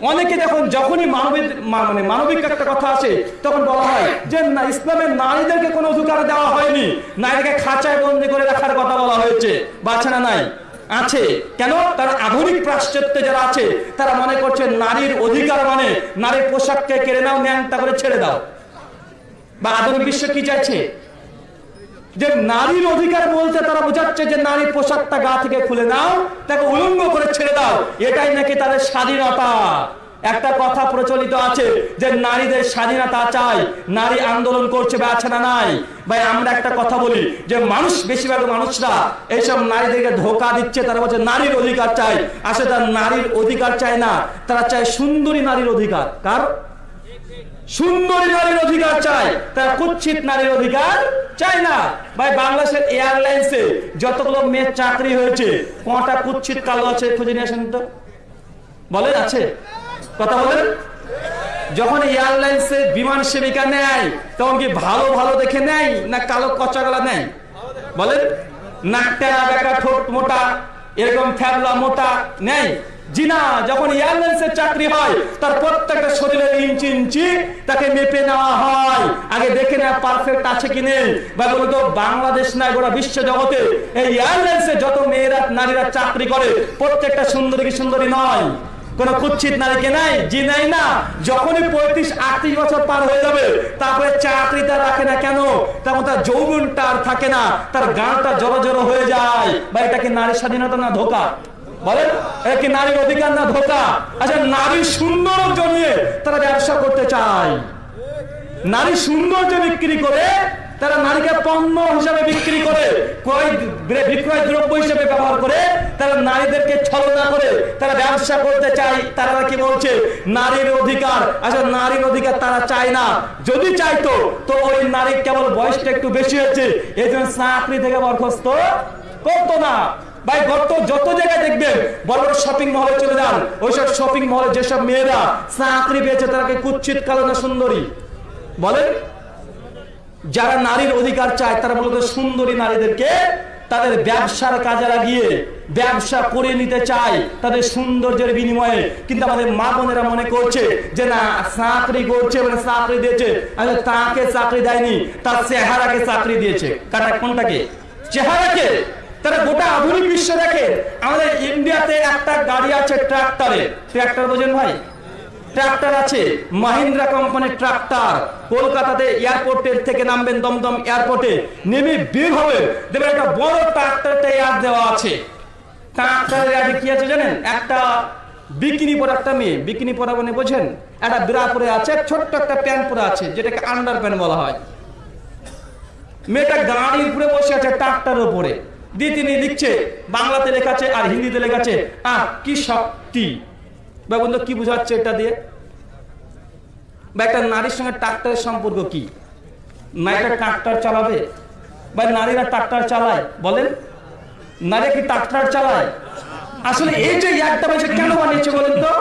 অনেকে দেখুন, যখনই মানবিক মানে মানবিক একটা কথা আছে তখন বলা হয় যে, না, ইসলামের নারীদেরকে কোনো অধিকার দেওয়া হয়নি। নারীকে খাঁচায় বন্দি করে রাখার কথা বলা হয়েছে। বাছা না নাই? আছে। কেন? তারা আধুনিক পাশ্চাত্যে যারা আছে, তারা মনে করছে নারীর অধিকার মানে নারীর পোশাককে কেড়ে নাও, ন্যাংটা করে ছেড়ে দাও। বা আধুনিক বিশ্ব কি চাইছে? যে নারীর অধিকার বলতে তারা বোঝাচ্ছে যে নারীর পোশাকটা গা থেকে খুলে নাও, তাকে উলঙ্গ করে ছেড়ে দাও। এটাই নাকি তাদের স্বাধীনতা। একটা কথা প্রচলিত আছে যে নারীদের স্বাধীনতা চাই, নারী আন্দোলন করছে বা আছে না নাই। ভাই, আমরা একটা কথা বলি যে মানুষ, বেশিরভাগ মানুষরা এইসব নারীদেরকে ধোকা দিচ্ছে, তারা বলছে নারীর অধিকার চাই। আসলে তারা নারীর অধিকার চায় না, তারা চায় সুন্দরী নারীর অধিকার। কার? সুন্দরী নারীর অধিকার চাই তারা কুচ্ছিত নারীর অধিকার চাই না। ভাই, বাংলাদেশের এয়ারলাইন্সে যতগুলো মেয়ের চাকরি হয়েছে, কটা কুচ্ছিত কালো আছে, খুঁজে নিয়ে আসেন তো। বলেন, আছে? কথা বলেন। যখন এয়ারলাইন্সে বিমান সেবিকা নেয়, তখন কি ভালো ভালো দেখে নেয় না কালো কচাগলা নেয়? বলেন নাক টেরা বেকা ঠোঁট মোটা, এরকম ফ্যাবলা মোটা নেই। জি না যখন এয়ারলাইন্সের চাকরি হয়, তার প্রত্যেকটা শরীরের ইঞ্চি ইঞ্চি তাকে মেপে নেওয়া হয়। আগে দেখে নেওয়া পারফেক্ট আছে কি নেই? বা তো বাংলাদেশ না গোটা বিশ্ব জগতে। এই এয়ারলাইন্সে যত মেয়েরা, নারীরা চাকরি করে, প্রত্যেকটা সুন্দরী কি সুন্দরী নয়। কোন কুচ্ছিত নারীকে নাই, জি নাই না। যখনই পঁয়ত্রিশ, আটত্রিশ বছর পার হয়ে যাবে, তারপরে চাকরিটা রাখে না কেন? তখন তার যৌবনটা আর থাকে না, তার গানটা জড়ো জড়ো হয়ে যায়। বা এটা কি নারীর স্বাধীনতা না ধোকা? বলেন, এটা কি নারীর অধিকার না ধোকা? আচ্ছা নারীর সৌন্দর্য নিয়ে তারা ব্যবসা করতে চায়। নারী সৌন্দর্য বিক্রি করে তারা নারীকে পণ্য হিসাবে বিক্রি করে, ক্রয় বিক্রয় দ্রব্য হিসেবে ব্যবহার করে, তারা নারীদেরকে ছলনা করে, তারা ব্যবসা করতে চায়, তারা কি বলছে, নারীর অধিকার আসলে নারীর অধিকার তারা চায় না। যদি চাইতো, তো ওই নারীর কেবল বয়সটা একটু বেশি হয়েছে এই জন্য চাকরি থেকে বরখাস্ত করতো না। ভাই গত যত জায়গায় দেখবেন, বড় বড় শপিং মহলে চলে যান, ওইসব শপিং মহলে যেসব মেয়েরা চাকরি পেয়েছে তারাকে কুচ্ছিত কালো না সুন্দরী? বলেন। যারা নারীর অধিকার চায়, তারা মূলত সুন্দরী নারীদেরকে তাদের ব্যবসার কাজে লাগিয়ে ব্যবসা করে নিতে চায় তাদের সৌন্দর্যের বিনিময়ে। কিন্তু আমাদের মা বোনেরা মনে করছে যে, না, চাকরি করছে মানে চাকরি দিয়েছে। তাকে চাকরি দেয়নি, তার চেহারাকে চাকরি দিয়েছে। কাটা কোনটাকে চেহারাকে তারা গোটা আধুনিক বিশ্ব দেখে। আমাদের ইন্ডিয়াতে একটা গাড়ি আছে ট্রাক্টরে। ট্রাক্টর বোঝেন ভাই? ট্রাক্টর আছে, মাহিন্দ্রা কোম্পানির ট্রাক্টর। কলকাতাতে এয়ারপোর্টের থেকে নামবেন দমদম এয়ারপোর্টে। নেমে বের হবে। দেখবেন একটা বড় ট্রাক্টরটা এয়ার দেওয়া আছে। ট্রাক্টরের আগে কি আছে জানেন? একটা বিকিনি পরা একটা মেয়ে। বিকিনি পরা মানে বোঝেন? একটা বিরা পরে আছে, ছোট্ট একটা প্যান্ট পরে আছে, যেটাকে আন্ডার প্যান্ট বলা হয়। মেয়েটা গাড়ির উপরে বসে আছে, ট্রাক্টরের উপরে। দিয়ে তিনি লিখছে, বাংলাতে লেখা আছে আর হিন্দিতে লেখা আছে, আহ, কি শক্তি। বা বন্ধু কি বুঝাচ্ছে এটা দিয়ে? বা একটা নারীর সঙ্গে ট্রাক্টরের সম্পর্ক কি? নারীরা ট্রাক্টর চালাবে? বা নারীরা ট্রাক্টর চালায়? বলেন। নারী কি ট্রাক্টর চালায়? আসলে এই যে একটা মানুষ কেন বানিয়েছে বলেন তো?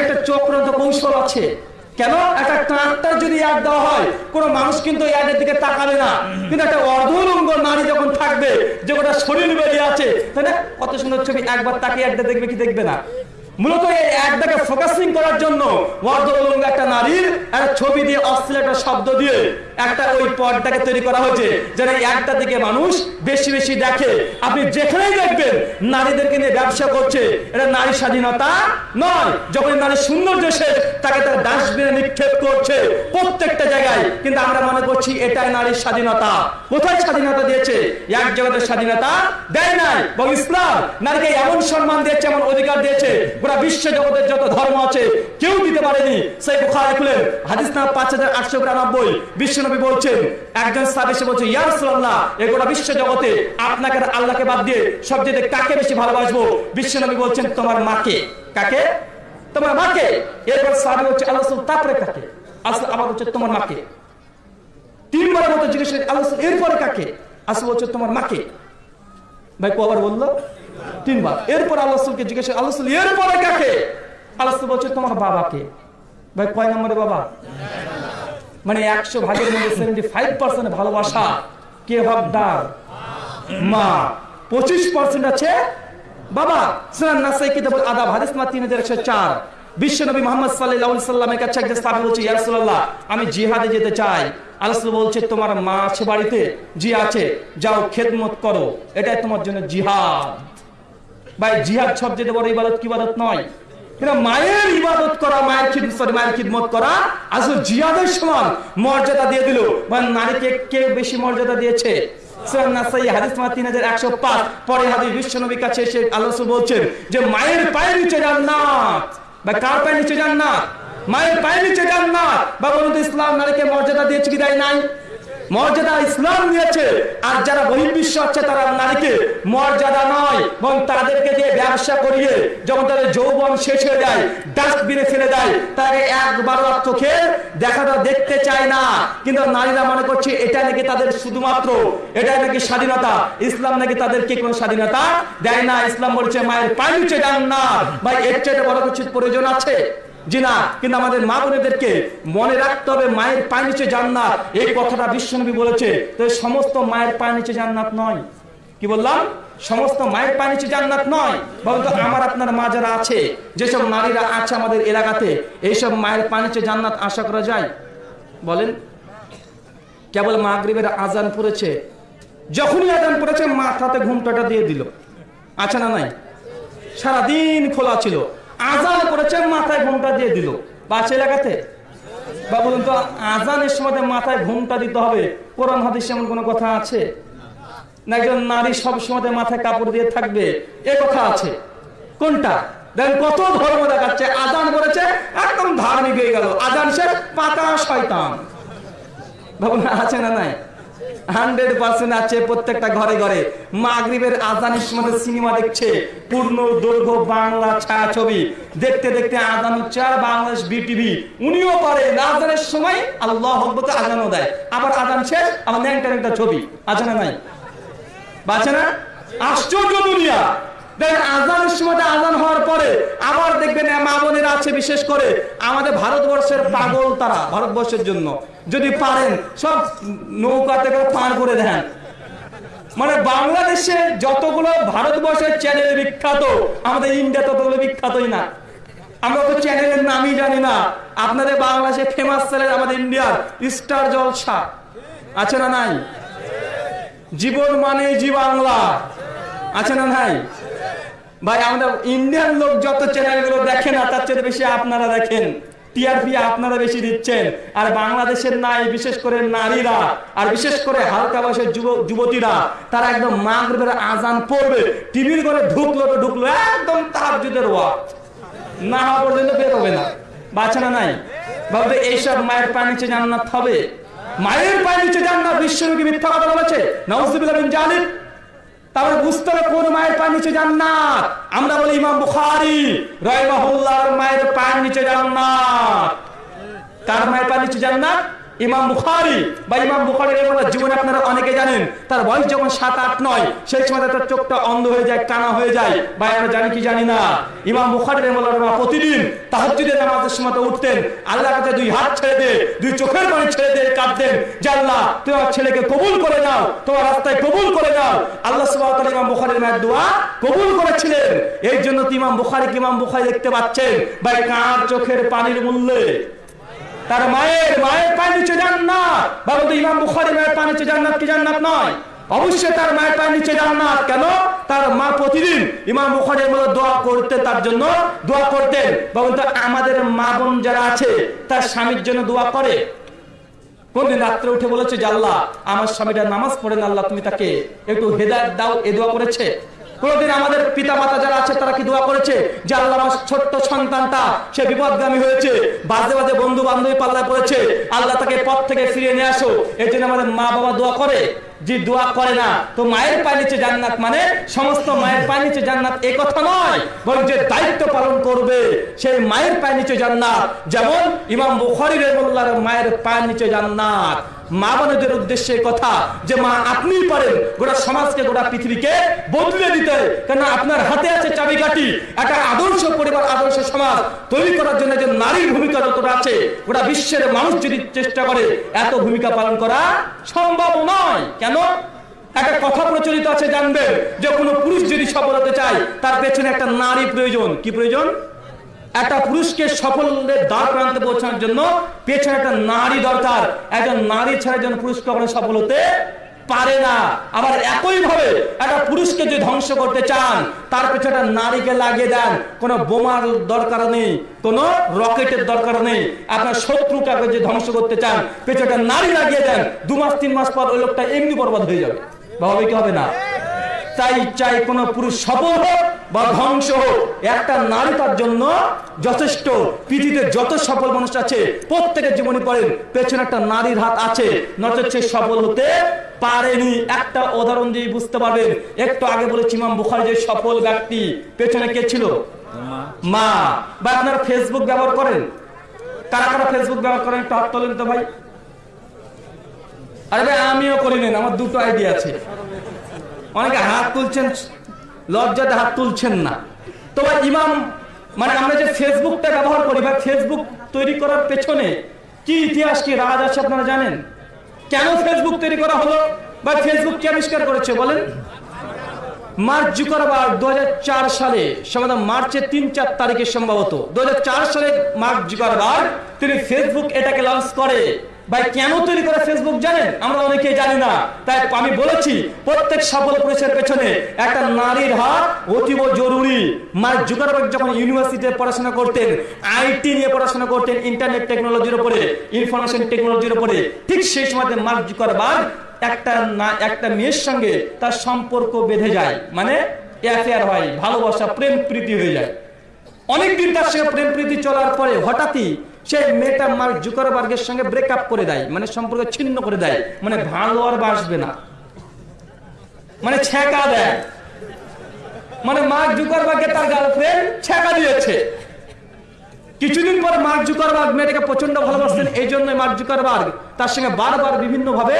একটা চক্রান্ত কৌশল আছে। কেন? একটা ট্রাক্টর যদি অ্যাড দেওয়া হয়, কোন মানুষ কিন্তু অ্যাডের দিকে তাকাবে না। কিন্তু একটা অর্ধলঙ্গ নারী যখন থাকবে, যে ওটা শরীর বেরিয়ে আছে, তাই না? কত সুন্দর ছবি, একবার তাকে একটা দেখবে কি দেখবে না। মূলত এই একটাকে ফোকাসিং করার জন্য অর্ধলঙ্গ একটা নারীর একটা ছবি দিয়ে অশ্লীল একটা শব্দ দিয়ে একটা ওই পদটাকে তৈরি করা হয়েছে, যেন একটা দিকে মানুষ বেশি বেশি দেখে। আপনি যেখানেই দেখবেন নারীদেরকে নিয়ে ব্যবসা করছে, এটা নারী স্বাধীনতা নয়। যখন নারী সৌন্দর্য শেষ তাকে তার ডাস্টবিনে নিক্ষেপ করছে প্রত্যেকটা জায়গায়, কিন্তু আমরা মনে করছি এটাই নারীর স্বাধীনতা। কোথায় স্বাধীনতা দিয়েছে? এক জগতের স্বাধীনতা দেয় নাই বল ইসলাম নারীকে এমন সম্মান দিয়েছে, এমন অধিকার দিয়েছে গোটা বিশ্ব জগতের যত ধর্ম আছে, কেউ দিতে পারেনি। সেই বুখারি খুলেন হাদিস না পাঁচ হাজার আটশো বিরানব্বই, বিশ্বনবী বলছেন, একজন সাহেব এসে বলছে, ইয়া রাসূলুল্লাহ এই গোটা বিশ্ব জগতে আপনাকে আল্লাহকে বাদ দিয়ে সবচেয়ে কাকে বেশি ভালোবাসবো? বিশ্বনবী বলছেন, তোমার মাকে। কাকে? তোমার মাকে। এরপর সাহাবী হচ্ছে আল্লাহ তারপরে কাকে? আসলে আবার হচ্ছে, তোমার মাকে। তিনবার মতো জিজ্ঞেস আল্লাহ এরপরে কাকে? আসলে বলছে, তোমার মাকে। ভাই কবার বলল তিনবার। এরপর আল্লাহ রাসূলকে জিজ্ঞেস আল্লাহ এরপরে কাকে? আল্লাহ বলছে তোমার বাবাকে। ভাই, কয় নম্বরে বাবা? মানে একশো ভাগের মধ্যে সেভেন্টি ফাইভ পার্সেন্ট ভালোবাসা, কে হকদার মা। পঁচিশ পার্সেন্ট আছে বাবা। সুনান নাসাই কিতাব আদাব, হাদিস না তিন হাজার একশো চার। বিশ্বনবী মোহাম্মদ সাল্লাল্লাহু সাল্লামের কাছে একজন সাহাবী বলছে, ইয়া রাসূলুল্লাহ, আমি জিহাদে যেতে চাই। আল্লাহ বলছে, তোমার মা আছে বাড়িতে, জি আছে, যাও খেদমত করো, এটাই তোমার জন্য জিহাদ। ভাই, জিহাদ সবচেয়ে বড় ইবাদত কি ইবাদত নয়? মায়ের ইবাদত করা, মায়ের খিদমত সরি মায়ের খিদমত করা, আসলে সমান মর্যাদা দিয়ে দিল। নারীকে কে বেশি মর্যাদা দিয়েছে? সুনান নাসাই, হাদিস নাম্বার 3105 পরে হাদিস বিশ্বনবীর কাছে এসে আল্লাহ বলছেন যে, মায়ের পায়ের নিচে জান্নাত। বা কার পায়ের নিচে মায়ের পায়ের নিচে ইসলাম নারীকে মর্যাদা দিয়েছে কি দেয় নাই? মর্যাদা ইসলাম দিয়েছে আর যারা বহির্বিশ্ব হচ্ছে তারা নারীকে মর্যাদা নয় এবং তাদেরকে দিয়ে ব্যবসা করিয়ে যখন তাদের যৌবন শেষ হয়ে যায়, ডাস্টবিনে ফেলে দেয়, তাকে একবার চোখে দেখাটা দেখতে চায় না। কিন্তু নারীরা মনে করছে এটা নাকি তাদের শুধুমাত্র, এটাই নাকি স্বাধীনতা। ইসলাম নাকি তাদেরকে কোনো স্বাধীনতা দেয় না। ইসলাম বলছে, মায়ের পায়ে যান না। ভাই, এর চাইতে বড় কিছু প্রয়োজন আছে? জি না, কিন্তু আমাদের মা বোনেদেরকে মনে রাখতে হবে, মায়ের পায়ের নিচে জান্নাত। এই কথাটা বিশ্বনবী বলেছে। তো সমস্ত মায়ের পায়ের নিচে জান্নাত নয়। কি বললাম? সমস্ত মায়ের নিচে জান্নাত নয়। বলতো আমার, আপনার মা যারা আছে, যেসব নারীরা আছে আমাদের এলাকাতে, এইসব মায়ের নিচে জান্নাত আশা করা যায়? বলেন। কেবল মাগরিবের আজান পড়েছে। যখনই আজান পড়েছে, মাথাতে ঘুমটাটা দিয়ে দিল। আছে না নাই? সারাদিন খোলা ছিল। আজান করেছে, মাথায় ঘুমটা দিয়ে দিল। পাঁচ এলাকাতে বা বলুন তো, আজানের সময় মাথায় ঘুমটা দিতে হবে। কোরআন, হাদিস এমন কোনো কথা আছে? না, একজন নারী সব সময় মাথায় কাপড় দিয়ে থাকবে। এ কথা আছে। কোনটা? দেখেন কত ধর্ম দেখাচ্ছে। আজান করেছে, একদম ধার্মিক হয়ে গেল। আজান সে পাতা শয়তান। ভাবুন, আছে না নাই? হান্ড্রেড পার্সেন্ট আছে প্রত্যেকটা ঘরে ঘরে। মাগরিবের আজানের সময় সিনেমা দেখছে। পূর্ণ দৈর্ঘ্য বাংলা ছায়াছবি। দেখতে দেখতে আজান হচ্ছে বাংলাদেশ বিটিভি। উনিও পারে আজানের সময় আল্লাহ হকবতে আজানও দেয়। আবার আজান শেষ, আবার ন্যাংটা ন্যাংটা ছবি। আছে না নাই? বাঁচে না? আশ্চর্য দুনিয়া। দেখেন, আজানের সময় আজান হওয়ার পরে আবার দেখবেন মা বোনেরা আছে বিশেষ করে। আমাদের ভারতবর্ষের পাগল তারা, ভারতবর্ষের জন্য। যদি পারেন, সব নৌকাতে করে পার করে দেন। মানে বাংলাদেশে যতগুলো ভারতবর্ষের চ্যানেল বিখ্যাত, আমাদের ইন্ডিয়া ততগুলো বিখ্যাতই না। আমরা তো চ্যানেলের নামই জানি না। আপনাদের বাংলাদেশে ফেমাস চ্যানেল আমাদের ইন্ডিয়ার, স্টার জলসা। আছে না নাই? জীবন মানে জি বাংলা। আছে না নাই? ভাই, আমাদের ইন্ডিয়ান লোক যত চ্যানেলগুলো দেখেন না, তার চেয়ে বেশি আপনারা দেখেন। টিআরপি আপনারা বেশি দিচ্ছেন। আর বাংলাদেশের নাই বিশেষ করে নারীরা, আর বিশেষ করে হালকা বয়সের যুবতীরা, তারা একদম মাগরিবের আজান পড়বে। টিভির করে ঢুকলো তো ঢুকলো, একদম তাহাজ্জুদের ওয়াক্ত না হওয়া পর্যন্ত বের হবে না। বাচ্চা না নাই? ভাববে, এইসব মায়ের পানি নিচে জান্নাত হবে? মায়ের পানি নিচে জান্নাত বিশ্বনবী মিথ্যা কথা বলেছে। নাউজুবিল্লাহ বিন তাহলে বুঝতে হবে কোন মায়ের পায়ের নিচে জান্নাত। আমরা বলি ইমাম বুখারী রহিমাহুল্লাহর মায়ের পায়ের নিচে জান্নাত। তার মায়ের পায়ের নিচে জান্নাত? ইমাম বুখারি বা ইমাম বুখারীর জীবনে আপনারা অনেকে জানেন। তার বয়স যখন সাত, আট, নয়, সেই সময় তার চোখটা অন্ধ হয়ে যায় কানা হয়ে যায়। বা আমরা জানি কি জানি না? ইমাম বুখারী রহমাতুল্লাহ প্রতিদিন তাহাজ্জুদের নামাজের সময় উঠতেন। আল্লাহর কাছে দুই হাত ছেড়ে দে, দুই চোখের পানি ছেড়ে দে কাঁদতেন যে আল্লাহ তোমার ছেলেকে কবুল করে নাও, তোমার রাস্তায় কবুল করে নাও। আল্লাহ তাআলা ইমাম বুখারীর মায়ের দোয়া কবুল করেছিলেন। এই জন্য তো ইমাম বুখারী ইমাম বুখারী দেখতে পাচ্ছেন। ভাই, কার চোখের পানির মূল্যে? তার মায়ের মায়ের পায়ে নিচে জান্নাত। বাবা তো ইমাম বুখারী মায়ের পায়ে নিচে জান্নাত কি জান্নাত নয়? অবশ্যই তার মায়ের পায়ে নিচে জান্নাত। কেন? তার মা প্রতিদিন ইমাম বুখারীর মতো দোয়া করতে তার জন্য দোয়া করতেন। বাবা তো আমাদের মা বোন যারা আছে, তার স্বামীর জন্য দোয়া করে। কোনদিন রাত্রে উঠে বলেছে যে, আল্লাহ, আমার স্বামীটা নামাজ পড়েন আল্লাহ, তুমি তাকে একটু হেদায়ত দাও, এ দোয়া করেছে। কোনদিন আমাদের পিতা মাতা যারা আছে, তারা কি দোয়া করেছে? যে আল্লাহ আমার ছোট্ট সন্তানটা, সে বিপদগামী হয়েছে। বাজে বাজে বন্ধু বান্ধবী পাল্লায় পড়েছে। আল্লাহ তাকে পথ থেকে ফিরিয়ে নিয়ে আসো। এই আমাদের মা বাবা দোয়া করে। যে দোয়া করে না, তো মায়ের পায়ে নিচে জান্নাত মানে সমস্ত মায়ের পায়ে নিচে জান্নাত এ কথা নয়, বরং যে দায়িত্ব পালন করবে সেই মায়ের পায়ে নিচে জান্নাত। যেমন ইমাম বুখারী রাহিমাহুল্লাহর মায়ের পায়ের নিচে জান্নাত। মা বোনদের উদ্দেশ্যে কথা যে, মা আপনিই পারেন গোটা সমাজকে, গোটা পৃথিবীকে বদলে দিতে। কেন আপনার হাতে আছে চাবিকাঠি, একটা আদর্শ পরিবার, আদর্শ সমাজ তৈরি করার জন্য যে নারীর ভূমিকা যতটা আছে, গোটা বিশ্বের মানুষ যদি চেষ্টা করে, এত ভূমিকা পালন করা সম্ভব নয়। কেন? একটা কথা প্রচলিত আছে জানবেন যে কোনো পুরুষ যদি সফল হতে চায় তার পেছনে একটা নারী প্রয়োজন। কি প্রয়োজন? একটা পুরুষকে সফলের দ্বার প্রান্তে পৌঁছানোর জন্য পেছনে একটা নারী দরকার। একজন নারী ছাড়া একজন পুরুষ কখনো সফল হতে পারে না। আবার একই ভাবে একটা পুরুষকে যদি ধ্বংস করতে চান, তার পিছনে একটা নারীকে লাগিয়ে দেন, কোনো বোমার দরকার নেই, কোনো রকেটের দরকার নেই। আপনার শত্রুটাকে যদি ধ্বংস করতে চান, পেছনে একটা নারী লাগিয়ে দেন, দু মাস, তিন মাস পর ওই লোকটা এমনি বরবাদ হয়ে যাবে। ভাবে কি হবে না? তাই চাই কোন পুরুষ সফল হোক বা ধ্বংস হোক। একটা নারী তার জন্য যথেষ্ট। পৃথিবীতে যত সফল মানুষ আছে, প্রত্যেকের জীবনে পড়েন, পেছনে একটা নারীর হাত আছে। নচেত সে সফল হতে পারেনি। একটা উদাহরণ দিয়ে বুঝতে পারবেন। একটু আগে বলেছি, ইমাম বুখারি যে সফল ব্যক্তি, পেছনে কে ছিল? মা। মা বা আপনারা ফেসবুক ব্যবহার করেন? কারা কারা ফেসবুক ব্যবহার করেন? একটু হাত তোলেন তো ভাই। আরে ভাই, আমিও করি নেন, আমার দুটো আইডিয়া আছে। অনেকে হাত তুলছেন, লজ্জাতে হাত তুলছেন না। তো ভাই, ইমাম মানে আমরা যে ফেসবুকটা ব্যবহার করি বা ফেসবুক তৈরি করার পেছনে কি ইতিহাস, কি রাজ আছে আপনারা জানেন? কেন ফেসবুক তৈরি করা হলো বা ফেসবুক কে আবিষ্কার করেছে বলেন? মার্চ জুকারবার্গ দু হাজার সালে সম্ভবত মার্চের তিন চার তারিখে সম্ভবত। দু হাজার চার সালে মার্ক জুকারবার্গ তিনি ফেসবুক এটাকে লঞ্চ করে। ভাই, কেন তৈরি করে ফেসবুক জানেন? আমরা অনেকেই জানি না। তাই আমি বলেছি, প্রত্যেক সফল পুরুষের পেছনে একটা নারীর হাত অতীব জরুরি। মার্ক জুকারবার্গ যখন ইউনিভার্সিটিতে পড়াশোনা করতেন, আইটি নিয়ে পড়াশোনা করতেন, ইন্টারনেট টেকনোলজির উপরে, ইনফরমেশন টেকনোলজির উপরে, ঠিক সেই সময় মার্ক জুকারবার্গ একটা না, একটা মেয়ের সঙ্গে তার সম্পর্ক বেঁধে যায়। মানে অ্যাফেয়ার হয়, ভালোবাসা প্রেম প্রীতি হয়ে যায়। অনেকদিন তার সঙ্গে প্রেম প্রীতি চলার পরে হঠাৎই সেই মেয়েটা মার্ক জুকারবার্গের সঙ্গে ব্রেকআপ করে দেয় মানে সম্পর্ক ছিন্ন করে দেয় মানে ভালো আর বাসবে না। মানে ছেঁকা দেয়। মানে মার্ক জুকারবার্গকে তার গার্লফ্রেন্ড ছেঁকা দিয়েছে। কিছুদিন পর মার্ক জুকারবার্গ মেয়েটাকে প্রচণ্ড ভালোবাসতেন এই জন্য মার্ক জুকারবার্গ তার সঙ্গে বারবার বিভিন্ন ভাবে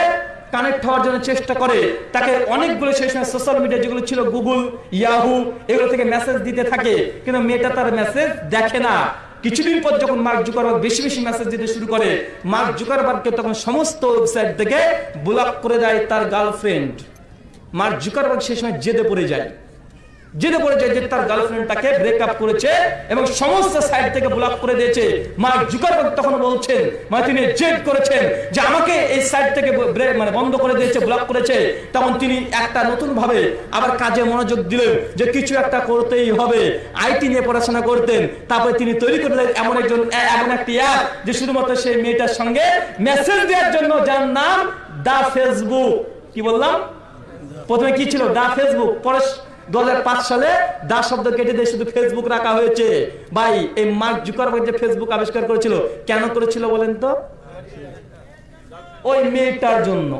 কানেক্ট হওয়ার জন্য চেষ্টা করে। তাকে অনেকগুলো সেই সময় সোশ্যাল মিডিয়া যেগুলো ছিল গুগল ইয়াহু এগুলো থেকে মেসেজ দিতে থাকে, কিন্তু মেয়েটা তার মেসেজ দেখে না। কিছুদিন পর যখন মার্ক জুকারবার্গ বেশি বেশি মেসেজ দিতে শুরু করে মার্ক জুকারবার্গকে তখন সমস্ত ওয়েবসাইট থেকে ব্লক করে দেয় তার গার্লফ্রেন্ড মার্ক জুকারবার্গ সেই সময় জেদে পড়ে যায়। জেনে যে তার ব্রেকআপ করেছে এবং সমস্ত সাইড থেকে ব্লক করে দিয়েছে। তখন বলছেন মানে তিনি জেদ করেছেন যে আমাকে এই সাইড থেকে মানে বন্ধ করে দিয়েছে ব্লক করেছে। তখন তিনি একটা নতুন ভাবে আবার কাজে মনোযোগ দিলেন যে কিছু একটা করতেই হবে। আইটি নিয়ে পড়াশোনা করতেন। তারপরে তিনি তৈরি করলেন এমন একজন, এমন একটি অ্যাপ যে শুধুমাত্র সেই মেয়েটার সঙ্গে মেসেজ দেওয়ার জন্য যার নাম দা ফেসবুক। কি বললাম? প্রথমে কি ছিল? The Facebook. পরে দু সালে শব্দ কেটে দিয়ে শুধু ফেসবুক রাখা হয়েছে। ভাই, এই যে ফেসবুক আবিষ্কার করেছিল, কেন করেছিল বলেন তো? ওই মেয়েটার জন্য।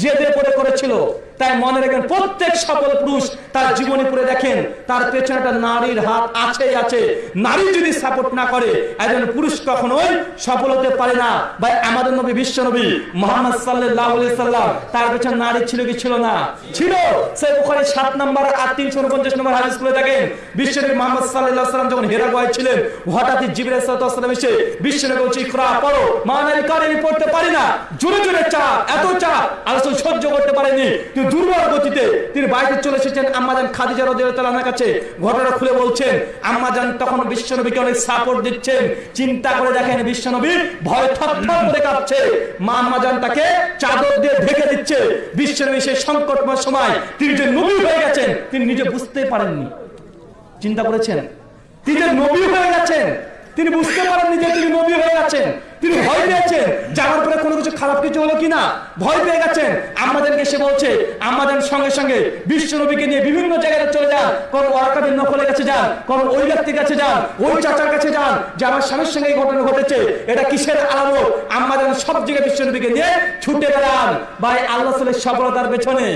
জেদে পড়ে করেছিল। তাই মনে রাখেন, প্রত্যেক পুরুষ তার জীবনে দেখেন, তার পেছনে নারীর হাত আছেই আছে। নারী যদি সাপোর্ট না করে, একজন পুরুষ সফল হতে পারে না। ভাই, আমাদের নবী, বিশ্ব নবী, মোহাম্মদ সাল্লাহ সাল্লাম, তার পেছনে নারী ছিল কি ছিল না? ছিল। ওখানে সাত নম্বর আর তিনশো উনপঞ্চাশ নম্বর দেখেন মোহাম্মদ যখন হেরা ছিলেন হঠাৎই এসে পড়ো। মা নারী পড়তে পারি না। জোরে জোরে চাপ এত চাপ আলোচনা সহ্য করতে পারেনি। কিন্তু দুর্বল গতিতে তিনি বাড়িতে চলে এসেছেন। আম্মাজান খাদিজা রাদিয়াল্লাহু কাছে ঘটনা খুলে বলছেন আম্মাজান তখন বিশ্বনবীকে অনেক সাপোর্ট দিচ্ছেন। চিন্তা করে দেখেন বিশ্বনবী ভয় থরথর করে কাঁপছে। মা আম্মাজান তাকে চাদর দিয়ে ঢেকে দিচ্ছে। বিশ্বনবী সেই সংকটময় সময় তিনি যে নবী হয়ে গেছেন, তিনি নিজে বুঝতেই পারেননি। চিন্তা করেছেন? তিনি যে নবী হয়ে গেছেন তিনি বুঝতে পারেননি যে তিনি নবী হয়ে গেছেন। তিনি ভয় পেয়েছেন। জানার পরে কোনো কিছু খারাপ কিছু হলো কিনা, ভয় পেয়ে গেছেন। আমাদেরকে সে বলছে, আমাদের সঙ্গে সঙ্গে বিশ্ব নবীকে নিয়ে বিভিন্ন জায়গায় চলে যান। কোন ওয়াকাবিন নকলের কাছে যান, কোন ওই ব্যক্তির কাছে যান, ওই চাচার কাছে যান যে আমার স্বামীর সঙ্গে এই ঘটনা ঘটেছে। এটা কিসের আলো আমাদের সব জায়গায় বিশ্ব নবীকে নিয়ে ছুটে বেড়ান। ভাই, আল্লাহ সফলতার পেছনে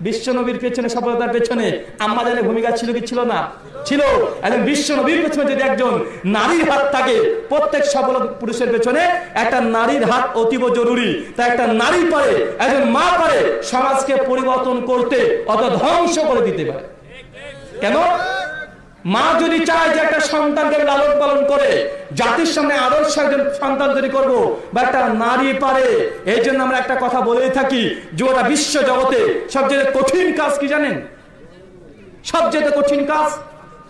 বিশ্ব নবীর পেছনে, সফলতার পেছনে আমাদের ভূমিকা ছিল কি ছিল না? ছিল। একজন বিশ্বনবীর পেছনে যদি একজন নারীর হাত থাকে, প্রত্যেক সফল পুরুষের পেছনে একটা নারীর হাত অতীব জরুরি। তা একটা নারী পারে, একজন মা পারে, সমাজকে পরিবর্তন করতে অত ধ্বংস করে দিতে পারে। কেন? মা যদি চায় যে একটা সন্তানকে লালন পালন করে, জাতির সামনে আদর্শ একজন সন্তান তৈরি করব বা একটা নারী পারে, এই জন্য আমরা একটা কথা বলেই থাকি যে ওরা বিশ্ব জগতে সবচেয়ে কঠিন কাজ কি জানেন? সবচেয়ে কঠিন কাজ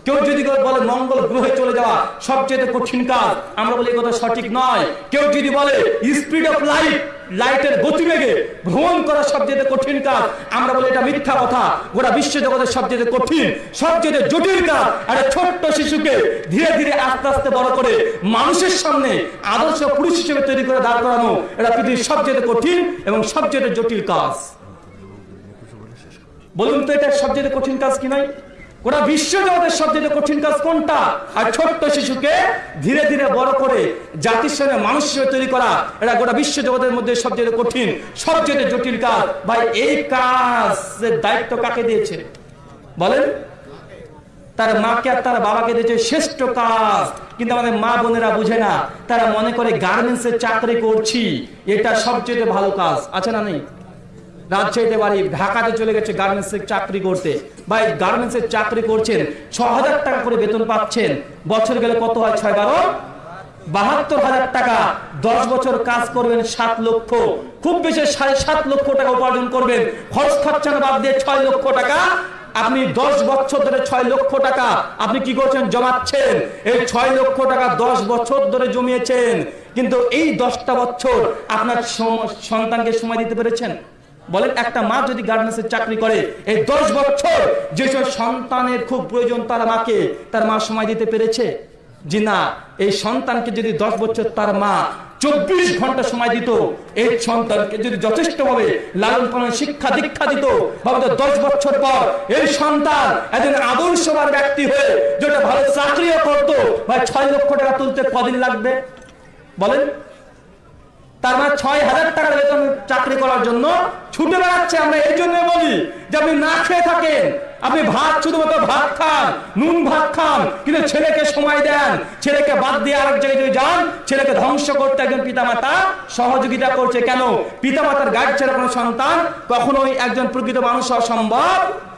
কেউ যদি বলে মঙ্গল গ্রহে চলে যাওয়া সবচেয়ে কঠিন কাজ, আমরা বলি কথা সঠিক নয়। কেউ যদি বলে স্পিড অফ লাইফ লাইটের গতিবেগে ভ্রমণ করা সবচেয়ে কঠিন কাজ, আমরা বলি এটা মিথ্যা কথা। গোটা বিশ্ব জগতের সবচেয়ে কঠিন, সবচেয়ে জটিল কাজ। একটা ছোট্ট শিশুকে ধীরে ধীরে আস্তে আস্তে বড় করে মানুষের সামনে আদর্শ পুরুষ হিসেবে তৈরি করে দাঁড় করানো, এটা পৃথিবীর সবচেয়ে কঠিন এবং সবচেয়ে জটিল কাজ। বলুন তো এটা সবচেয়ে কঠিন কাজ কি নাই? গোটা বিশ্ব জগতের সবচেয়ে কঠিন কাজ কোনটা? আর ছোট্ট শিশুকে ধীরে ধীরে বড় করে জাতির সঙ্গে মানুষ তৈরি করা, এটা গোটা বিশ্ব জগতের মধ্যে সবচেয়ে কঠিন, সবচেয়ে জটিল কাজ। ভাই, এই কাজের দায়িত্ব কাকে দিয়েছে? বলেন। তার মাকে আর তার বাবাকে দিয়েছে শ্রেষ্ঠ কাজ। কিন্তু আমাদের মা বোনেরা বুঝে না, তারা মনে করে গার্মেন্টস এর চাকরি করছি, এটা সবচেয়ে ভালো কাজ। আছে না নেই? রাজশাহীতে বাড়ি ঢাকাতে চলে গেছে চাকরি করতে। ভাই চাকরি করছেন ছ হাজার টাকা করে বেতন পাচ্ছেন। বছর গেলে কত হয়? ছয় বারো বাহাত্তর হাজার টাকা। দশ বছর কাজ করবেন সাত লক্ষ। খুব বেশি সাড়ে সাত লক্ষ টাকা উপার্জন করবেন। খরচা বাদ দিয়ে ছয় লক্ষ টাকা। আপনি দশ বছর ধরে ছয় লক্ষ টাকা। আপনি কি করছেন? জমাচ্ছেন। এই ছয় লক্ষ টাকা দশ বছর ধরে জমিয়েছেন। কিন্তু এই দশটা বছর আপনার সন্তানকে সময় দিতে পেরেছেন? বলেন, একটা মা যদি গার্মেন্টসের চাকরি করে, এই দশ বছর যেসব সন্তানের খুব প্রয়োজন তার মাকে, তার মা সময় দিতে পেরেছে? জি না, এই সন্তানকে যদি দশ বছর তার মা চব্বিশ ঘণ্টা সময় দিত, এই সন্তানকে যদি যথেষ্ট ভাবে লালন পালন, শিক্ষা, দীক্ষা দিত, ভাবতো দশ বছর পর এই সন্তান একজন আদর্শবান ব্যক্তি হয়ে যেটা ভালো চাকরিও করতো, ভাই ছয় লক্ষ টাকা তুলতে কদিন লাগবে? বলেন তার মানে ছয় হাজার টাকা বেতন চাকরি করার জন্য ছুটে বেড়াচ্ছে আমরা এই জন্য বলি যে আপনি না খেয়ে থাকেন। আপনি ভাত শুধুমাত্র ভাত খান, নুন ভাত খান, কিন্তু ছেলেকে সময় দেন। ছেলেকে বাদ দিয়ে আরেক জায়গায় যদি যান, ছেলেকে ধ্বংস করতে একজন পিতামাতা সহযোগিতা করছে। কেন? পিতামাতার গাইড ছাড়া কোনো সন্তান কখনোই একজন প্রকৃত মানুষ হওয়া সম্ভব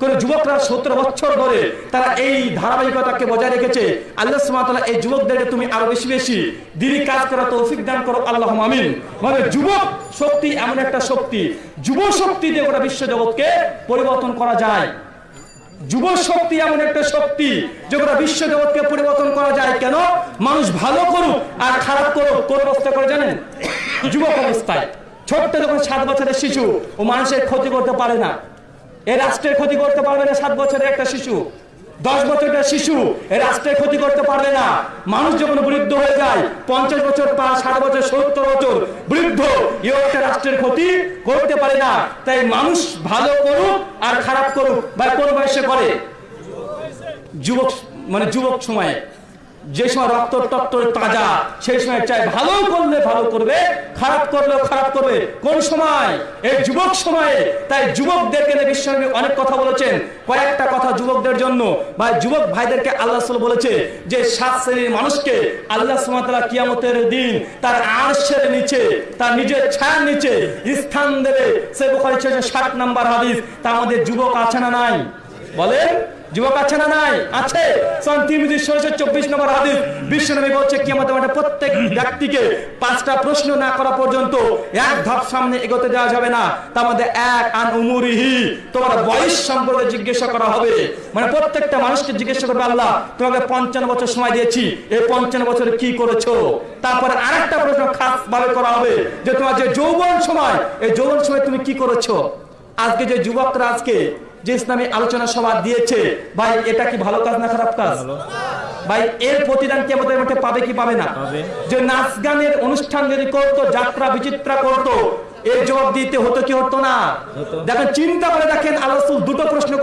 কোন যুবকরা সতেরো বছর ধরে তারা এই ধারাবাহিকতাকে বজায় রেখেছে, আল্লাহ সুবহানাহু এই যুবকদেরকে তুমি আরও বেশি বেশি দিনই কাজ করা তৌফিক দান করো আল্লাহ আমিন। মানে যুবক শক্তি এমন একটা শক্তি, যুব শক্তি দিয়ে গোটা বিশ্ব জগৎকে পরিবর্তন করা যায়। যুব শক্তি এমন একটা শক্তি যে গোটা বিশ্ব জগৎকে পরিবর্তন করা যায়। কেন? মানুষ ভালো করুক আর খারাপ করুক, কোন অবস্থা করে জানেন? যুবক অবস্থায়। ছোট্ট যখন সাত বছরের শিশু ও মানুষের ক্ষতি করতে পারে না এ রাষ্ট্রের ক্ষতি করতে পারবে না সাত বছরের একটা শিশু, দশ বছরের শিশু এ রাষ্ট্রের ক্ষতি করতে পারবে না। মানুষ যখন বৃদ্ধ হয়ে যায়, পঞ্চাশ বছর পাঁচ ষাট বছর, সত্তর বছর বৃদ্ধ, এও একটা রাষ্ট্রের ক্ষতি করতে পারে না। তাই মানুষ ভালো করুক আর খারাপ করুক, বা কোন বয়সে করে? যুবক মানে যুবক সময়ে। যে সময় রক্ত টক্ত তাজা, সেই সময় চাই ভালো করলে ভালো করবে, খারাপ করলে খারাপ করবে। কোন সময়? এই যুবক সময়ে। তাই যুবকদেরকে বিশ্বনবী অনেক কথা বলেছেন। কয়েকটা কথা যুবকদের জন্য। বা যুবক ভাইদেরকে আল্লাহ বলেছে যে সাত শ্রেণির মানুষকে আল্লাহ সুমাতালা কিয়ামতের দিন তার আরশের নিচে, তার নিজের ছায়ার নিচে স্থান দেবে। সে বুখারী ষাট নাম্বার হাদিস। তার মধ্যে যুবক আছে না নাই? বলেন। যুবক আছে না নাই? আছে। চব্বিশ নম্বর কি আমাদের প্রত্যেক ব্যক্তিকে পাঁচটা প্রশ্ন না করা পর্যন্ত এক সামনে এগোতে যাবে না। তার মধ্যে এক তোমার বয়স সম্পর্কে জিজ্ঞাসা করা হবে। মানে প্রত্যেকটা মানুষকে জিজ্ঞাসা তোমাকে বছর সময় দিয়েছি। এই পঞ্চান্ন বছরে কি করেছ? তারপরে আরেকটা প্রশ্ন খাস ভাবে করা হবে, যে তোমার যে যৌবন সময়, এই যৌবন সময় তুমি কি করেছ? আজকে যে যুবকরা আজকে যে ইসলামী আলোচনা সভা দিয়েছে ভাই এটা কি ভালো কাজ না খারাপ কাজ? ভাই এর প্রতিদান কে আমাদের মাঠে পাবে কি পাবে না? যে নাচ গানের অনুষ্ঠান যদি করতো যাত্রা বিচিত্রা করতো এর জবাব দিতে হতো কি হতো না? দেখেন চিন্তা করে দেখেন আল্লাহ দুটো প্রশ্ন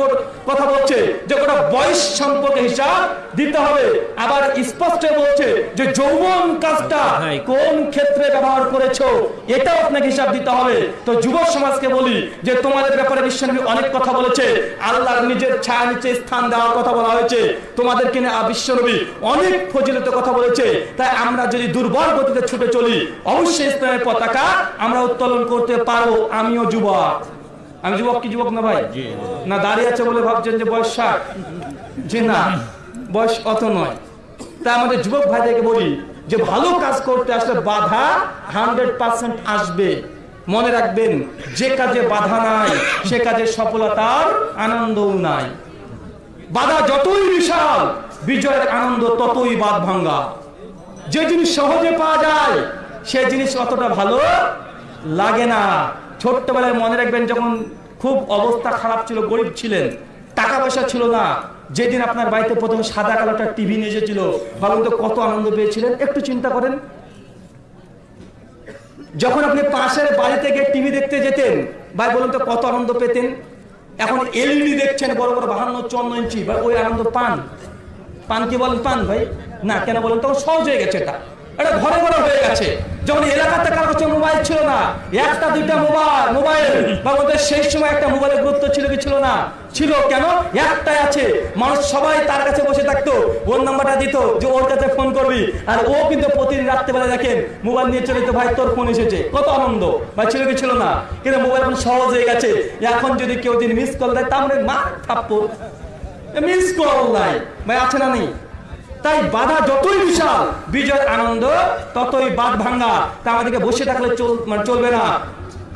কথা বলছে। যে ওটা বয়স সম্পর্কে হিসাব দিতে হবে। আবার স্পষ্ট বলছে যে যৌবন কাজটা কোন ক্ষেত্রে ব্যবহার করেছ এটাও আপনাকে হিসাব দিতে হবে। তো যুব সমাজকে বলি যে তোমাদের ব্যাপারে বিশ্বনবী অনেক কথা বলেছে। আল্লাহর নিজের ছায়া নিচে স্থান দেওয়ার কথা বলা হয়েছে। তোমাদেরকে নিয়ে আ- বিশ্বনবী অনেক ফজিলত কথা বলেছে। তাই আমরা যদি দুর্বল গতিতে ছুটে চলি অবশ্যই ইসলামের পতাকা আমরা উত্তোলন করতে পারব আমিও যুবক। আমি যুবক কি যুবক না ভাই? না দাঁড়িয়ে আছে বলে ভাবছেন যে বয়স ষাট। জি না বয়স অত নয়। তা আমাদের যুবক ভাইদেরকে বলি যে ভালো কাজ করতে আসলে বাধা হান্ড্রেড পার্সেন্ট আসবে। মনে রাখবেন যে কাজে বাধা নাই সে কাজে সফলতার আনন্দও নাই। বাধা যতই বিশাল বিজয়ের আনন্দ ততই বাদ ভাঙ্গা যে জিনিস সহজে পাওয়া যায় সে জিনিস অতটা ভালো লাগে না। ছোট্টবেলায় মনে রাখবেন যখন খুব অবস্থা খারাপ ছিল, গরিব ছিলেন টাকা পয়সা ছিল না। যেদিন আপনার বাড়িতে প্রথমে সাদা কালোটা টিভি নিয়ে এসেছিল, ভাবুন তো কত আনন্দ পেয়েছিলেন। একটু চিন্তা করেন। যখন আপনি পাশের বাড়িতে গিয়ে টিভি দেখতে যেতেন, ভাই বলুন তো কত আনন্দ পেতেন। এখন এলইডি দেখছেন, বড় বড় বাহান্ন, চুয়ান্ন ইঞ্চি, ভাই ওই আনন্দ পান। পান কি বলেন, পান ভাই? না, কেন বলেন তখন সহজ হয়ে গেছে এটা। এটা ঘরে ঘরে হয়ে গেছে। যখন এলাকাতে কারও কাছে মোবাইল ছিল না, একটা, দুইটা মোবাইল মোবাইল বা ওদের সেই সময় একটা মোবাইলের গুরুত্ব ছিল কি ছিল না? ছিল কেন? একটাই আছে। মানুষ সবাই তার কাছে বসে থাকতো ওর নাম্বারটা দিত যে ওর কাছে ফোন করবি। আর ও কিন্তু প্রতিদিন রাত্রেবেলা দেখেন, মোবাইল নিয়ে চলে তো ভাই, তোর ফোন এসেছে। কত আনন্দ। ভাই, ছিল কি ছিল না? কিন্তু মোবাইল এখন সহজ হয়ে গেছে। এখন যদি কেউ দিন মিস কল দেয় তাহলে মা থাপ্পড়। মিস কল নাই। ভাই, আছে না নেই? তাই বাধা যতই বিশাল বিজয়ের আনন্দ ততই বাদ ভাঙ্গা তা আমাদেরকে বসে থাকলে মানে চলবে না।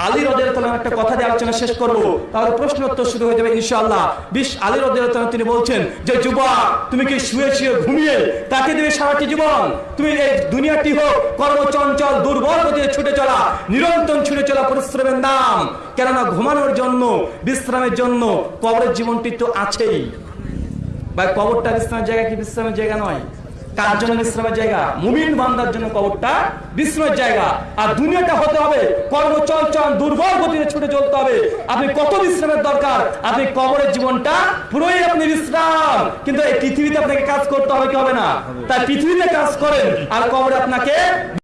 আলী রদের একটা কথা দিয়ে আলোচনা শেষ করব। তাহলে প্রশ্ন উত্তর শুরু হয়ে যাবে ইনশাআল্লাহ। বিশ আলী রদের তিনি বলছেন যে, যুবক, তুমি কি শুয়ে শুয়ে ঘুমিয়ে তাকে দেবে সারাটি জীবন? তুমি এই দুনিয়াটি হোক, কর্মচঞ্চল, দুর্বল গতিতে ছুটে চলা, নিরন্তর ছুটে চলা পরিশ্রমের নাম। কেননা ঘুমানোর জন্য, বিশ্রামের জন্য কবরের জীবনটি তো আছেই। বা কবরটা বিশ্রামের জায়গা কি বিশ্রামের জায়গা নয়? কার জন্য বিশ্রামের জায়গা? মুমিন বান্দার জন্য কবরটা বিশ্রামের জায়গা। আর দুনিয়াটা হতে হবে কর্ম চলচল দুর্বল গতিতে ছুটে চলতে হবে। আপনি কত বিশ্রামের দরকার? আপনি কবরের জীবনটা পুরোই আপনি বিশ্রাম। কিন্তু এই পৃথিবীতে আপনাকে কাজ করতে হবে কি হবে না? তাই পৃথিবীতে কাজ করেন আর কবরে আপনাকে